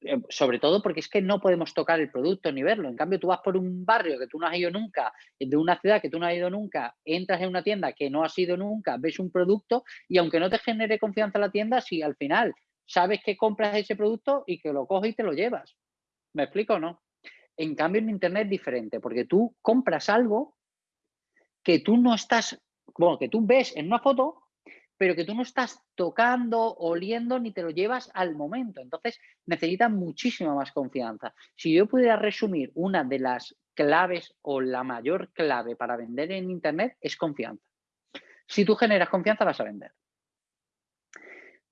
eh, sobre todo porque es que no podemos tocar el producto ni verlo. En cambio, tú vas por un barrio que tú no has ido nunca, de una ciudad que tú no has ido nunca, entras en una tienda que no has ido nunca, ves un producto y aunque no te genere confianza la tienda, si al final sabes que compras ese producto y que lo coges y te lo llevas. ¿Me explico o no? En cambio, en Internet es diferente porque tú compras algo que tú no estás, bueno, que tú ves en una foto pero que tú no estás tocando, oliendo, ni te lo llevas al momento. Entonces, necesita muchísima más confianza. Si yo pudiera resumir una de las claves o la mayor clave para vender en Internet es confianza. Si tú generas confianza, vas a vender.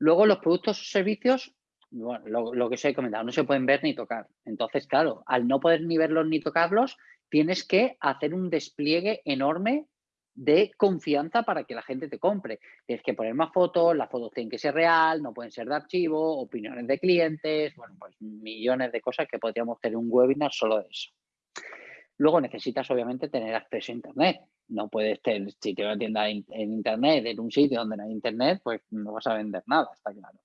Luego, los productos o servicios, bueno, lo, que os he comentado, no se pueden ver ni tocar. Entonces, claro, al no poder ni verlos ni tocarlos, tienes que hacer un despliegue enorme de confianza para que la gente te compre. Tienes que poner más fotos, las fotos tienen que ser real, no pueden ser de archivo, opiniones de clientes, bueno, pues millones de cosas que podríamos tener un webinar solo de eso. Luego necesitas obviamente tener acceso a internet. No puedes tener, si tienes una tienda en internet, en un sitio donde no hay internet, pues no vas a vender nada, está claro.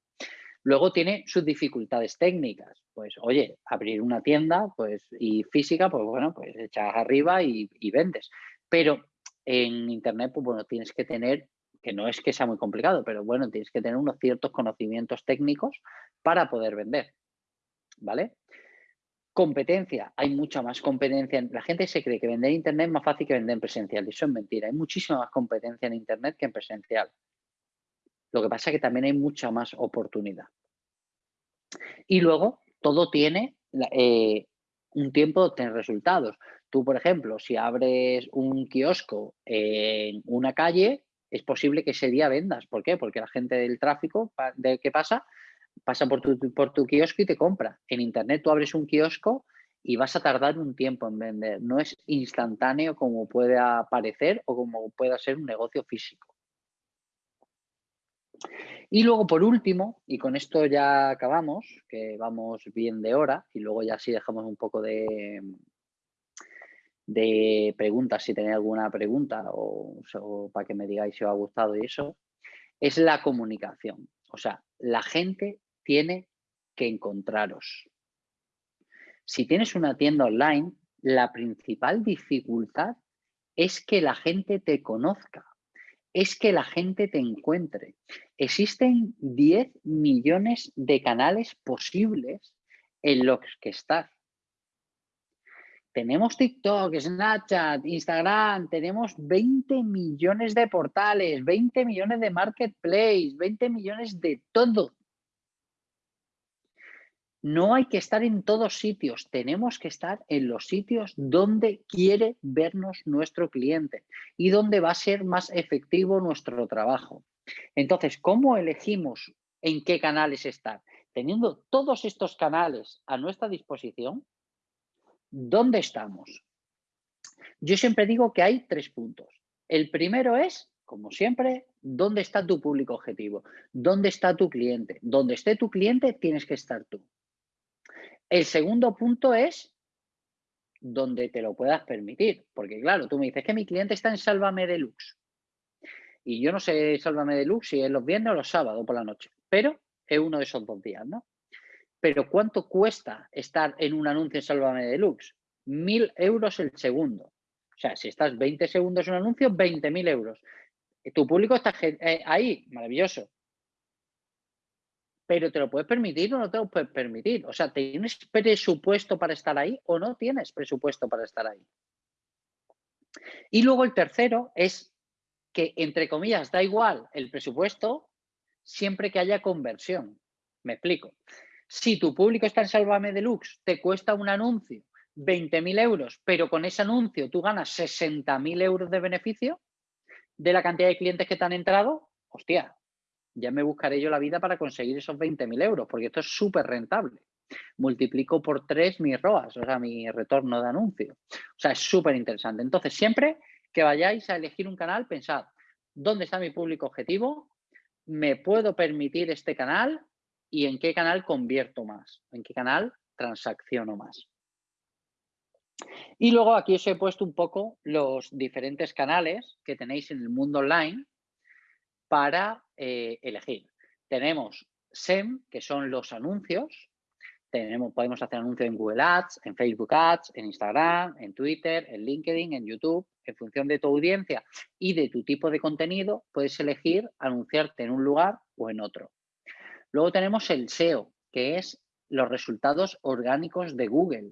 Luego tiene sus dificultades técnicas. Pues, oye, abrir una tienda pues, y física, pues bueno, pues echas arriba y vendes. Pero en Internet, pues bueno, tienes que tener, que no es que sea muy complicado, pero bueno, tienes que tener unos ciertos conocimientos técnicos para poder vender, ¿vale? Competencia, hay mucha más competencia. La gente se cree que vender en Internet es más fácil que vender en presencial. Eso es mentira. Hay muchísima más competencia en Internet que en presencial. Lo que pasa es que también hay mucha más oportunidad. Y luego, todo tiene eh, un tiempo de obtener resultados. Tú, por ejemplo, si abres un kiosco en una calle, es posible que ese día vendas. ¿Por qué? Porque la gente del tráfico, de ¿qué pasa? Pasa por tu, por tu kiosco y te compra. En Internet tú abres un kiosco y vas a tardar un tiempo en vender. No es instantáneo como puede parecer o como pueda ser un negocio físico. Y luego, por último, y con esto ya acabamos, que vamos bien de hora, y luego ya sí dejamos un poco de, de preguntas, si tenéis alguna pregunta o, para que me digáis si os ha gustado y eso, es la comunicación. O sea, la gente tiene que encontraros. Si tienes una tienda online, la principal dificultad es que la gente te conozca, es que la gente te encuentre. Existen 10 millones de canales posibles en los que estás. Tenemos TikTok, Snapchat, Instagram, tenemos 20 millones de portales, 20 millones de marketplace, 20 millones de todo. No hay que estar en todos sitios, tenemos que estar en los sitios donde quiere vernos nuestro cliente y donde va a ser más efectivo nuestro trabajo. Entonces, ¿cómo elegimos en qué canales estar? Teniendo todos estos canales a nuestra disposición, ¿Dónde estamos? Yo siempre digo que hay tres puntos. El primero es, como siempre, ¿dónde está tu público objetivo? ¿Dónde está tu cliente? Donde esté tu cliente, tienes que estar tú. El segundo punto es donde te lo puedas permitir. Porque claro, tú me dices que mi cliente está en Sálvame Deluxe. Y yo no sé Sálvame Deluxe si es los viernes o los sábados por la noche. Pero es uno de esos dos días, ¿no? Pero ¿cuánto cuesta estar en un anuncio en Sálvame Deluxe? Mil euros el segundo. O sea, si estás 20 segundos en un anuncio, 20.000 euros. Tu público está eh, ahí, maravilloso. Pero ¿te lo puedes permitir o no te lo puedes permitir? O sea, ¿tienes presupuesto para estar ahí o no tienes presupuesto para estar ahí? Y luego el tercero es que, entre comillas, da igual el presupuesto siempre que haya conversión. Me explico. Si tu público está en Sálvame Deluxe, te cuesta un anuncio 20.000 euros, pero con ese anuncio tú ganas 60.000 euros de beneficio de la cantidad de clientes que te han entrado, hostia, ya me buscaré yo la vida para conseguir esos 20.000 euros, porque esto es súper rentable. Multiplico por tres mis ROAS, o sea, mi retorno de anuncio. O sea, es súper interesante. Entonces, siempre que vayáis a elegir un canal, pensad, ¿dónde está mi público objetivo? ¿Me puedo permitir este canal? ¿Y en qué canal convierto más? ¿En qué canal transacciono más? Y luego aquí os he puesto un poco los diferentes canales que tenéis en el mundo online para eh, elegir. Tenemos SEM, que son los anuncios. Podemos hacer anuncios en Google Ads, en Facebook Ads, en Instagram, en Twitter, en LinkedIn, en YouTube. En función de tu audiencia y de tu tipo de contenido, puedes elegir anunciarte en un lugar o en otro. Luego tenemos el SEO, que es los resultados orgánicos de Google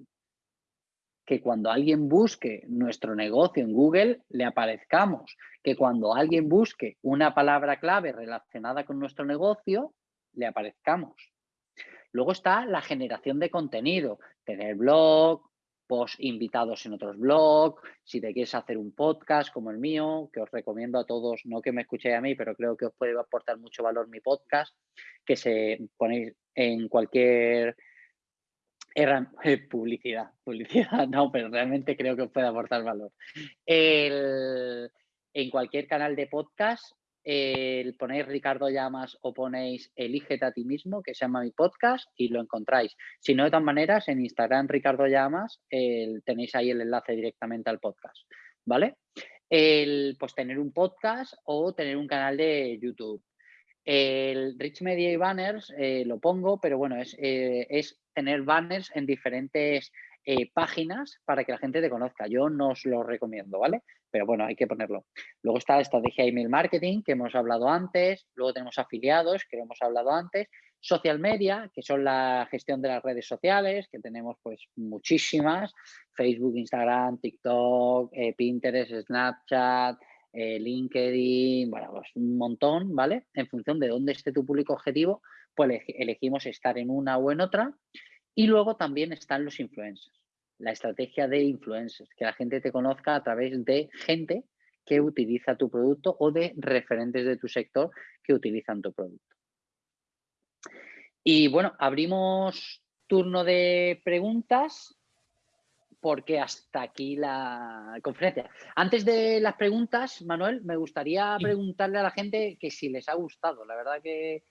que cuando alguien busque nuestro negocio en Google le aparezcamos, que cuando alguien busque una palabra clave relacionada con nuestro negocio le aparezcamos. Luego está la generación de contenido, tener blog, post invitados en otros blogs, si te quieres hacer un podcast como el mío, que os recomiendo a todos, no que me escuchéis a mí, pero creo que os puede aportar mucho valor mi podcast, que se ponéis en cualquier era publicidad, publicidad, no, pero realmente creo que puede aportar valor. en cualquier canal de podcast, el ponéis Ricardo Llamas o ponéis Elígete a ti mismo, que se llama mi podcast, y lo encontráis. Si no, de todas maneras, en Instagram Ricardo Llamas tenéis ahí el enlace directamente al podcast, ¿vale? El, pues tener un podcast o tener un canal de YouTube. El Rich Media y Banners eh, lo pongo, pero bueno, es, eh, es tener banners en diferentes eh, páginas para que la gente te conozca. Yo no os lo recomiendo, ¿vale? Pero bueno, hay que ponerlo. Luego está la estrategia email marketing, que hemos hablado antes. Luego tenemos afiliados, que hemos hablado antes. Social media, que son la gestión de las redes sociales, que tenemos pues muchísimas. Facebook, Instagram, TikTok, Pinterest, Snapchat, eh, LinkedIn, bueno, pues un montón, ¿vale? En función de dónde esté tu público objetivo, pues elegimos estar en una o en otra. Y luego también están los influencers, la estrategia de influencers, que la gente te conozca a través de gente que utiliza tu producto o de referentes de tu sector que utilizan tu producto. Y bueno, abrimos turno de preguntas porque hasta aquí la conferencia. Antes de las preguntas, Manuel, me gustaría preguntarle a la gente que si les ha gustado. La verdad que,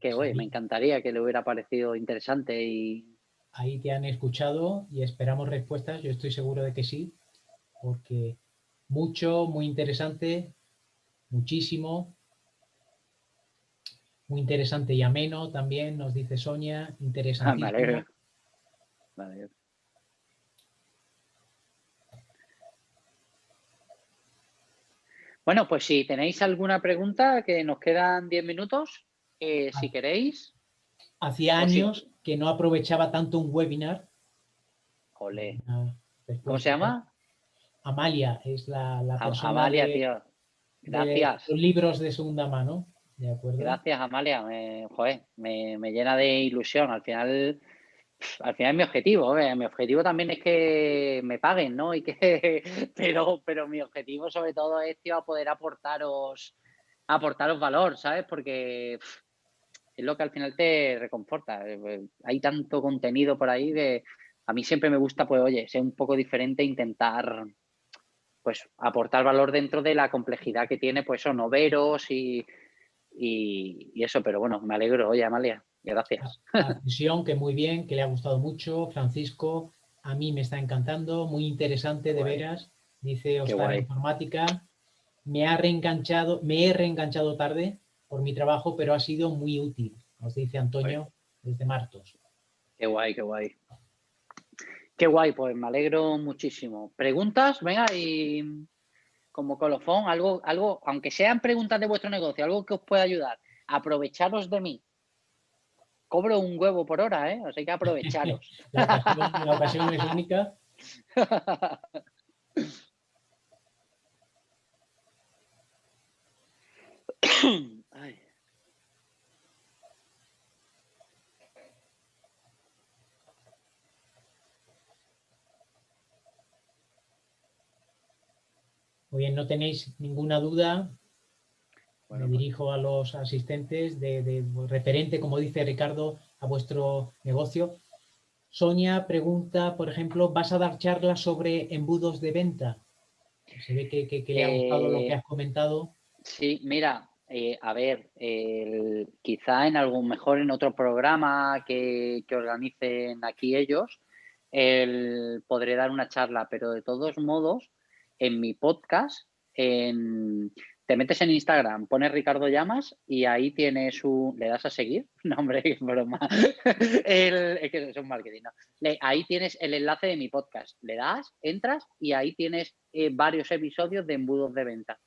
que me encantaría que le hubiera parecido interesante y...
Ahí te han escuchado y esperamos respuestas. Yo estoy seguro de que sí, porque mucho, muy interesante, muchísimo. Muy interesante y ameno también, nos dice Sonia. Interesantísimo. Ah, vale.
Bueno, pues si tenéis alguna pregunta, que nos quedan 10 minutos, eh, si queréis.
Hacía años que no aprovechaba tanto un webinar.
Ole. ¿Cómo se llama?
Amalia, es la, la persona
Amalia, tío. Gracias.
los libros de segunda mano. ¿De acuerdo?
Gracias, Amalia. Me, joder, me, me llena de ilusión. Al final al final es mi objetivo, mi objetivo también es que me paguen, ¿no? Y que, pero, pero mi objetivo sobre todo es poder aportaros, aportaros valor, ¿sabes? Porque es lo que al final te reconforta. Eh, hay tanto contenido por ahí que a mí siempre me gusta, pues, oye, ser un poco diferente, intentar, pues, aportar valor dentro de la complejidad que tiene, pues, son noveros y, y, y eso, pero bueno, me alegro, oye, Amalia. Gracias.
La sesión, que muy bien, que le ha gustado mucho. Francisco, a mí me está encantando, muy interesante, de veras. Dice Oscar Informática. Me ha reenganchado, me he reenganchado tarde por mi trabajo, pero ha sido muy útil, nos dice Antonio desde Martos.
Qué guay, qué guay. Qué guay, pues me alegro muchísimo. ¿Preguntas? Venga, y como colofón, algo, algo, aunque sean preguntas de vuestro negocio, algo que os pueda ayudar, aprovecharos de mí cobro un huevo por hora, ¿eh? O sea, hay que aprovecharos.
la, ocasión, es única. Muy bien, no tenéis ninguna duda, me pues dirijo a los asistentes de, referente, como dice Ricardo, a vuestro negocio. Sonia pregunta, por ejemplo, ¿vas a dar charlas sobre embudos de venta? Se ve que, le ha gustado lo que eh, has comentado.
Sí, mira, eh, a ver, quizá en algún, mejor en otro programa que, organicen aquí ellos, podré dar una charla, pero de todos modos, en mi podcast, te metes en Instagram, pones Ricardo Llamas y ahí tienes un... ¿Le das a seguir? No, hombre, qué broma. es que es un marketing, ahí tienes el enlace de mi podcast. Le das, entras y ahí tienes eh, varios episodios de embudos de venta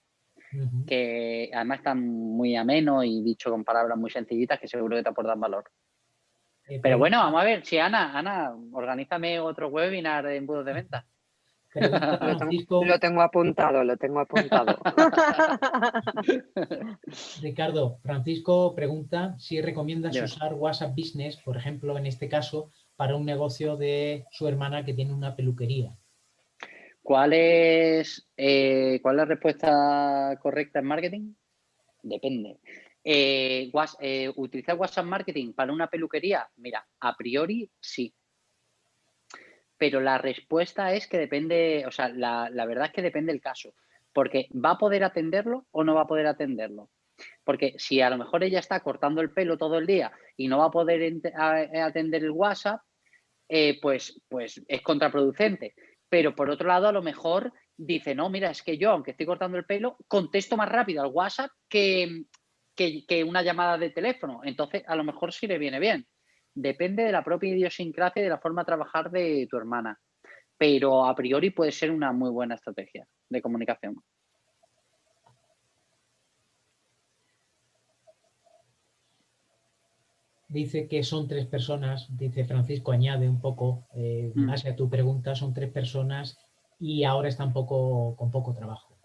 que además están muy ameno y dicho con palabras muy sencillitas que seguro que te aportan valor. Eh, pero bueno, vamos a ver, si Ana, Ana, organízame otro webinar de embudos de venta.
Lo tengo apuntado, lo tengo apuntado.
Ricardo, Francisco pregunta si recomiendas usar WhatsApp Business, por ejemplo, en este caso, para un negocio de su hermana que tiene una peluquería.
¿Cuál es, eh, ¿cuál es la respuesta correcta en marketing? Depende. Eh, eh, ¿Utilizar WhatsApp Marketing para una peluquería? Mira, a priori sí. Pero la respuesta es que depende, o sea, la, verdad es que depende del caso. Porque ¿va a poder atenderlo o no va a poder atenderlo? Porque si a lo mejor ella está cortando el pelo todo el día y no va a poder atender el WhatsApp, pues, pues es contraproducente pero por otro lado a lo mejor dice, no, mira, es que yo, aunque estoy cortando el pelo, contesto más rápido al WhatsApp que, que, una llamada de teléfono. Entonces, a lo mejor sí le viene bien. Depende de la propia idiosincrasia y de la forma de trabajar de tu hermana. Pero a priori puede ser una muy buena estrategia de comunicación.
dice que son tres personas, dice Francisco, añade un poco, eh, mm. más a tu pregunta, son tres personas y ahora están poco, con poco trabajo.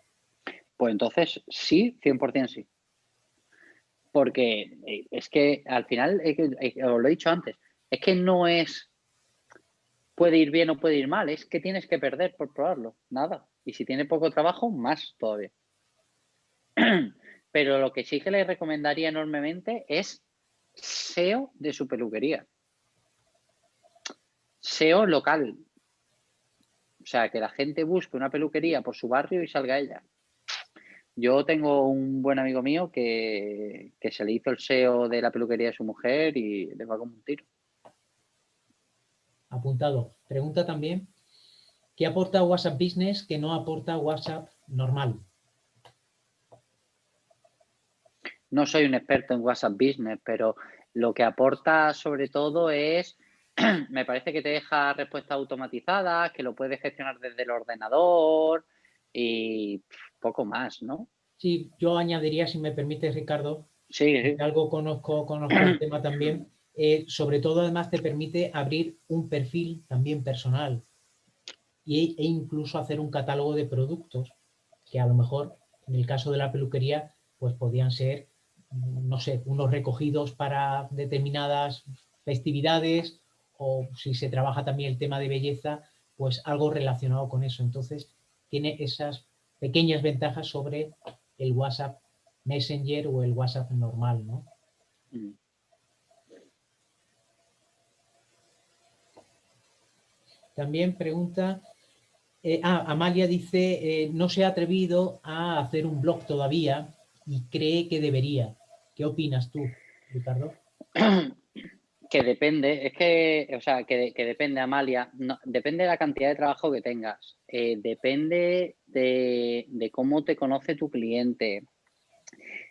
Pues entonces sí, 100% sí. Porque eh, es que al final, os lo he dicho antes, es que no es puede ir bien o puede ir mal, es que tienes que perder por probarlo, nada. Y si tiene poco trabajo, más todavía. Pero lo que sí que le recomendaría enormemente es SEO de su peluquería. SEO local. O sea, que la gente busque una peluquería por su barrio y salga ella. Yo tengo un buen amigo mío que, se le hizo el SEO de la peluquería de su mujer y le va como un tiro.
Apuntado. Pregunta también, ¿qué aporta WhatsApp Business que no aporta WhatsApp normal?
no soy un experto en WhatsApp Business, pero lo que aporta sobre todo es, me parece que te deja respuestas automatizadas, que lo puedes gestionar desde el ordenador y poco más, ¿no?
Sí, yo añadiría, si me permite, Ricardo, sí, algo conozco, conozco el tema también, eh, sobre todo además te permite abrir un perfil también personal e incluso hacer un catálogo de productos que a lo mejor en el caso de la peluquería pues podían ser no sé, unos recogidos para determinadas festividades o si se trabaja también el tema de belleza, pues algo relacionado con eso. Entonces, tiene esas pequeñas ventajas sobre el WhatsApp Messenger o el WhatsApp normal, ¿no? Mm. También pregunta, eh, ah, Amalia dice, eh, no se ha atrevido a hacer un blog todavía y cree que debería. ¿Qué opinas tú, Ricardo?
Que depende, es que, o sea, que, depende, Amalia, depende de la cantidad de trabajo que tengas, eh, depende de, cómo te conoce tu cliente,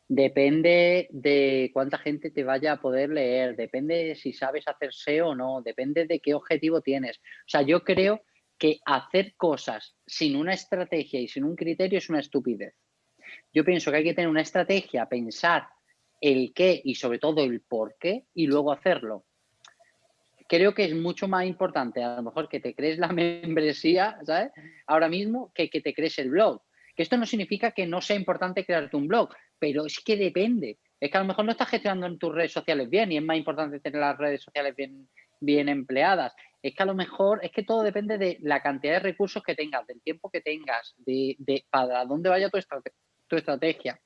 depende de cuánta gente te vaya a poder leer, depende de si sabes hacer SEO o no, depende de qué objetivo tienes. O sea, yo creo que hacer cosas sin una estrategia y sin un criterio es una estupidez. Yo pienso que hay que tener una estrategia, pensar el qué y sobre todo el por qué y luego hacerlo. Creo que es mucho más importante a lo mejor que te crees la membresía, ¿sabes? Ahora mismo que que te crees el blog. Que esto no significa que no sea importante crearte un blog, pero es que depende. Es que a lo mejor no estás gestionando en tus redes sociales bien y es más importante tener las redes sociales bien, bien empleadas. Es que a lo mejor, es que todo depende de la cantidad de recursos que tengas, del tiempo que tengas, de, para dónde vaya tu, tu estrategia.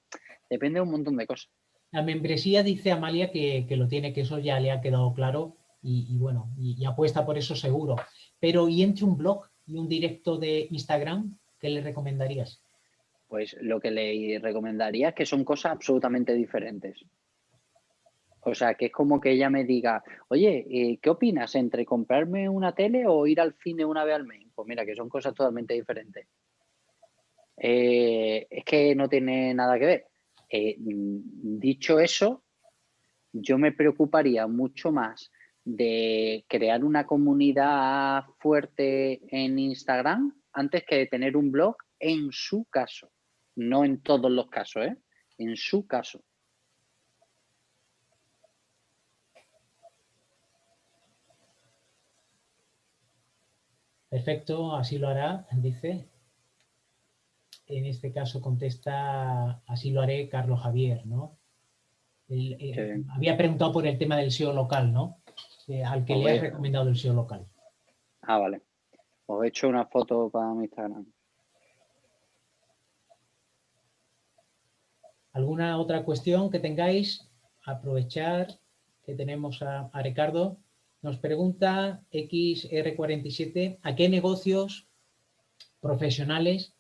Depende de un montón de cosas.
La membresía dice Amalia que, lo tiene, que eso ya le ha quedado claro y, bueno, y, apuesta por eso seguro. Pero ¿y entre un blog y un directo de Instagram? ¿Qué le recomendarías?
Pues lo que le recomendaría es que son cosas absolutamente diferentes. O sea, que es como que ella me diga, oye, eh, ¿qué opinas entre comprarme una tele o ir al cine una vez al mes? Pues mira, que son cosas totalmente diferentes. Eh, es que no tiene nada que ver. Eh, dicho eso, yo me preocuparía mucho más de crear una comunidad fuerte en Instagram antes que de tener un blog en su caso. No en todos los casos, ¿eh? En su caso.
Perfecto, así lo hará, dice. En este caso contesta, así lo haré Carlos Javier, ¿no? Eh, había preguntado por el tema del SEO local, ¿no? Al que le he recomendado el SEO local.
Ah, vale. Os he hecho una foto para mi Instagram.
¿Alguna otra cuestión que tengáis? Aprovechar que tenemos a, Ricardo. Nos pregunta XR47, ¿a qué negocios profesionales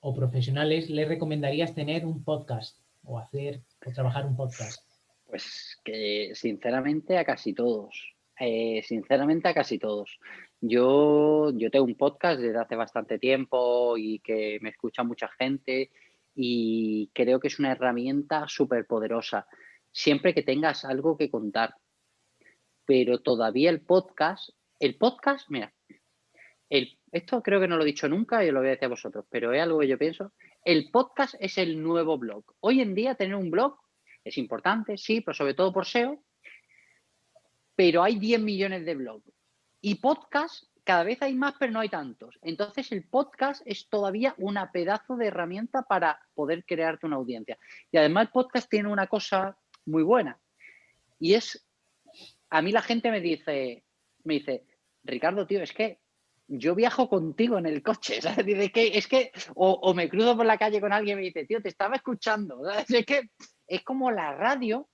o profesionales le recomendarías tener un podcast o hacer o trabajar un podcast?
Pues sinceramente a casi todos. Eh, sinceramente a casi todos. Yo, yo tengo un podcast desde hace bastante tiempo y que me escucha mucha gente y creo que es una herramienta súper poderosa, siempre que tengas algo que contar. Pero todavía el podcast, el podcast, mira, el, esto creo que no lo he dicho nunca y lo voy a decir a vosotros, pero es algo que yo pienso. El podcast es el nuevo blog. Hoy en día tener un blog es importante, sí, pero sobre todo por SEO, pero hay 10 millones de blogs. Y podcast cada vez hay más, pero no hay tantos. Entonces el podcast es todavía una pedazo de herramienta para poder crearte una audiencia. Y además el podcast tiene una cosa muy buena. Y es, a mí la gente me dice, me dice, Ricardo, tío, es que yo viajo contigo en el coche, ¿sabes? Es que, es que o, me cruzo por la calle con alguien y me dice, tío, te estaba escuchando. Es que es como la radio,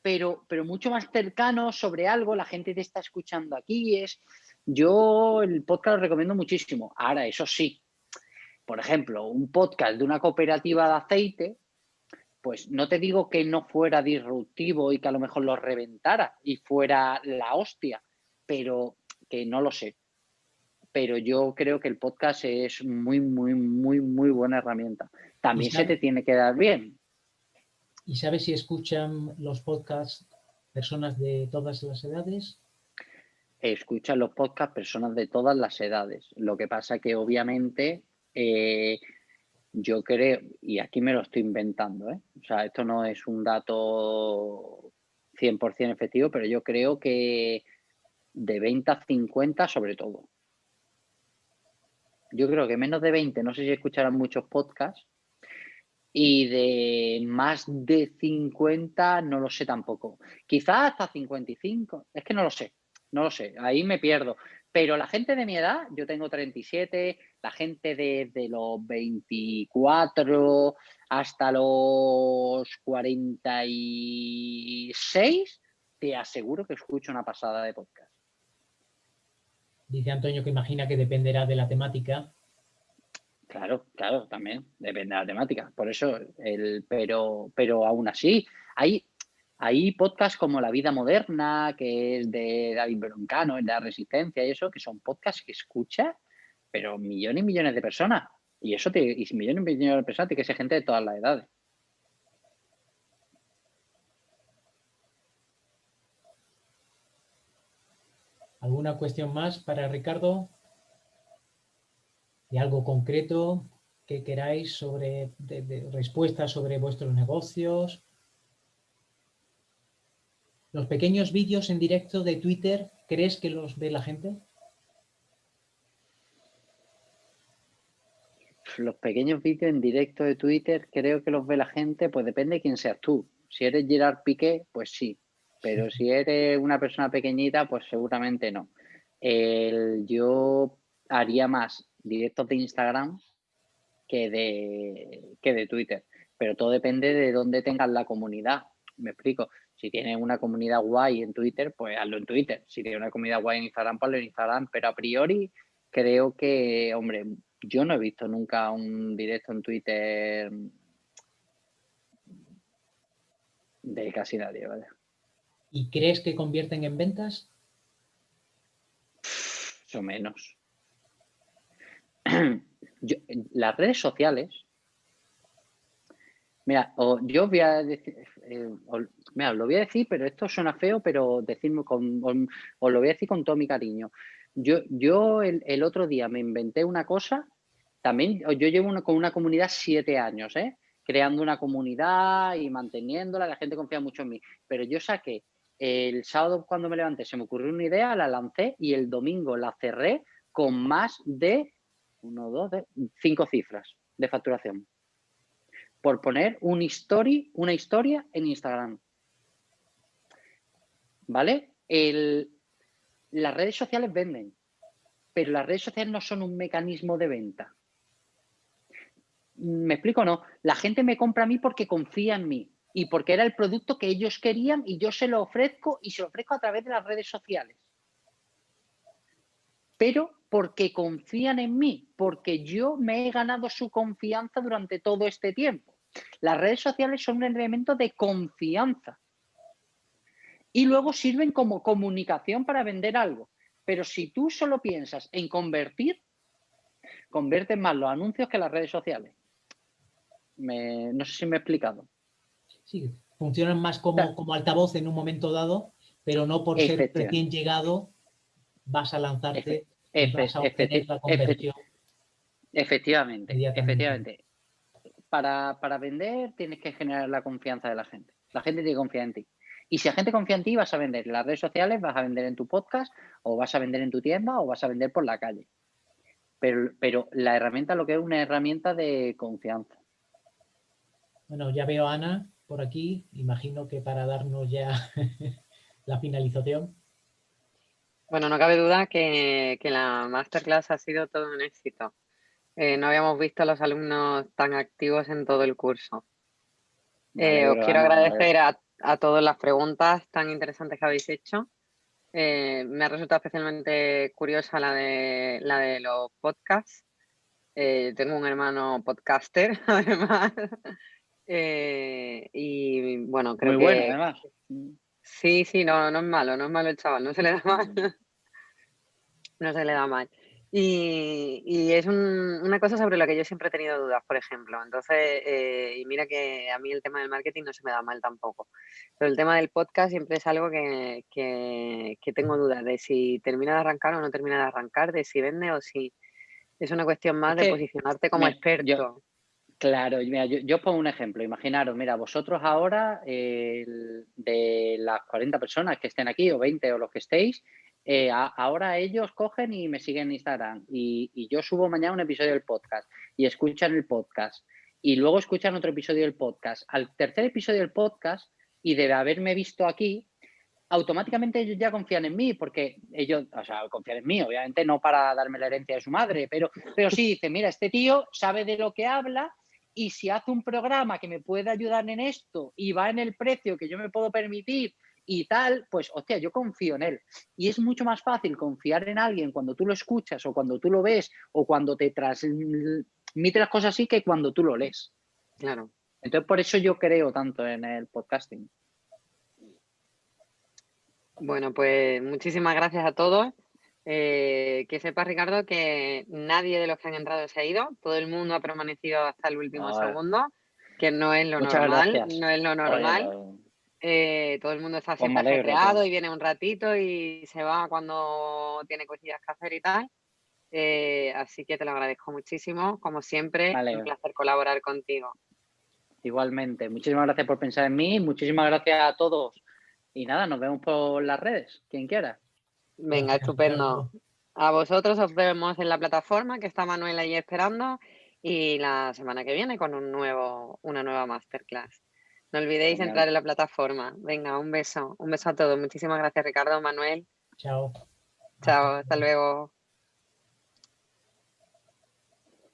pero, pero mucho más cercano sobre algo, la gente te está escuchando aquí, es, yo el podcast lo recomiendo muchísimo. Ahora, eso sí, por ejemplo, un podcast de una cooperativa de aceite, pues no te digo que no fuera disruptivo y que a lo mejor lo reventara y fuera la hostia, pero que no lo sé. Pero yo creo que el podcast es muy, muy, muy, muy buena herramienta. También se te tiene que dar bien.
¿Y sabes si escuchan los podcasts personas de todas las edades?
escuchan los podcasts personas de todas las edades. Lo que pasa que obviamente eh, yo creo, y aquí me lo estoy inventando, ¿eh? o sea, esto no es un dato 100% efectivo, pero yo creo que de 20 a 50 sobre todo. Yo creo que menos de 20, no sé si escucharán muchos podcasts, y de más de 50 no lo sé tampoco. Quizás hasta 55, es que no lo sé no lo sé, ahí me pierdo. Pero la gente de mi edad, yo tengo 37, la gente de, los 24 hasta los 46, te aseguro que escucho una pasada de podcast.
Dice Antonio que imagina que dependerá de la temática.
Claro, claro, también depende de la temática. Por eso, el, pero, pero aún así, hay, hay podcasts como La Vida Moderna, que es de David Broncano, de la Resistencia y eso, que son podcasts que escucha, pero millones y millones de personas. Y eso te, y millones y millones de personas tiene que ser gente de todas las edades.
¿Alguna cuestión más para Ricardo? ¿Y algo concreto que queráis sobre respuestas sobre vuestros negocios? ¿Los pequeños vídeos en directo de Twitter, crees que los ve la gente?
Los pequeños vídeos en directo de Twitter creo que los ve la gente, pues depende de quién seas tú. Si eres Gerard Piqué, pues sí. Pero si eres una persona pequeñita, pues seguramente no. yo haría más directos de Instagram que de, que de Twitter. Pero todo depende de dónde tengas la comunidad. Me explico. Si tienes una comunidad guay en Twitter, pues hazlo en Twitter. Si tienes una comunidad guay en Instagram, pues hazlo en Instagram. Pero a priori creo que, hombre, yo no he visto nunca un directo en Twitter de casi nadie, ¿vale?
¿Y crees que convierten en ventas?
o menos. las redes sociales, mira, yo voy a decir, eh, mira, lo voy a decir, pero esto suena feo, pero decirme con, os lo voy a decir con todo mi cariño. Yo, yo el, otro día me inventé una cosa, también yo llevo con una comunidad siete años, ¿eh? creando una comunidad y manteniéndola, la gente confía mucho en mí, pero yo saqué el sábado cuando me levanté, se me ocurrió una idea, la lancé y el domingo la cerré con más de uno, dos, cinco cifras de facturación. Por poner una historia en Instagram. ¿Vale? las redes sociales venden, pero las redes sociales no son un mecanismo de venta. ¿Me explico no? La gente me compra a mí porque confía en mí y porque era el producto que ellos querían y yo se lo ofrezco y se lo ofrezco a través de las redes sociales. Pero porque confían en mí, porque yo me he ganado su confianza durante todo este tiempo. Las redes sociales son un elemento de confianza. Y luego sirven como comunicación para vender algo. Pero si tú solo piensas en convertir, convierten más los anuncios que las redes sociales. no sé si me he explicado.
Sí, funcionan más como, como altavoz en un momento dado, pero no por ser recién llegado vas a lanzarte
efectivamente, efectivamente. Para, para, vender tienes que generar la confianza de la gente. La gente tiene que confiar en ti. Y si la gente confía en ti, vas a vender en las redes sociales, vas a vender en tu podcast, o vas a vender en tu tienda, o vas a vender por la calle. Pero, pero la herramienta lo que es una herramienta de confianza.
Bueno, ya veo a Ana por aquí. Imagino que para darnos ya la finalización.
Bueno, no cabe duda que, la masterclass ha sido todo un éxito. Eh, no habíamos visto a los alumnos tan activos en todo el curso. Eh, os quiero agradecer a, todas las preguntas tan interesantes que habéis hecho. Eh, me ha resultado especialmente curiosa la de, la de los podcasts. tengo un hermano podcaster, además. y bueno, creo
Muy bueno, además.
Sí, sí, no, no es malo, no es malo el chaval, no se le da mal no se le da mal. Y, es una cosa sobre la que yo siempre he tenido dudas, por ejemplo. Entonces, eh, y mira que a mí el tema del marketing no se me da mal tampoco. Pero el tema del podcast siempre es algo que, tengo dudas de si termina de arrancar o no termina de arrancar, de si vende o si es una cuestión más de posicionarte como experto.
claro, mira, yo, pongo un ejemplo. Imaginaros, mira, vosotros ahora, de las 40 personas que estén aquí, o 20 o los que estéis, eh, ahora ellos cogen y me siguen en Instagram y, yo subo mañana un episodio del podcast y escuchan el podcast y luego escuchan otro episodio del podcast. Al tercer episodio del podcast y de haberme visto aquí, automáticamente ellos ya confían en mí porque ellos, o sea, confían en mí, obviamente no para darme la herencia de su madre, pero, pero sí dice, mira, este tío sabe de lo que habla y si hace un programa que me puede ayudar en esto y va en el precio que yo me puedo permitir y tal, pues, hostia, yo confío en él. Y es mucho más fácil confiar en alguien cuando tú lo escuchas o cuando tú lo ves o cuando te transmite las cosas así que cuando tú lo lees.
Claro.
Entonces, por eso yo creo tanto en el podcasting.
Bueno, pues muchísimas gracias a todos. Eh, que sepa Ricardo, que nadie de los que han entrado se ha ido. Todo el mundo ha permanecido hasta el último segundo, que no es lo normal. No es lo normal. Eh, todo el mundo está pues siempre pues. y viene un ratito y se va cuando tiene cosillas que hacer y tal. Eh, así que te lo agradezco muchísimo. Como siempre, un placer colaborar contigo.
Igualmente. Muchísimas gracias por pensar en mí. Muchísimas gracias a todos. Y nada, nos vemos por las redes, quien quiera.
Venga, estupendo. A vosotros os vemos en la plataforma, que está Manuel ahí esperando. y la semana que viene con un nuevo, una nueva masterclass. No olvidéis entrar en la plataforma. Venga, un beso. Un beso a todos. Muchísimas gracias, Ricardo, Manuel.
Chao.
Chao, hasta luego.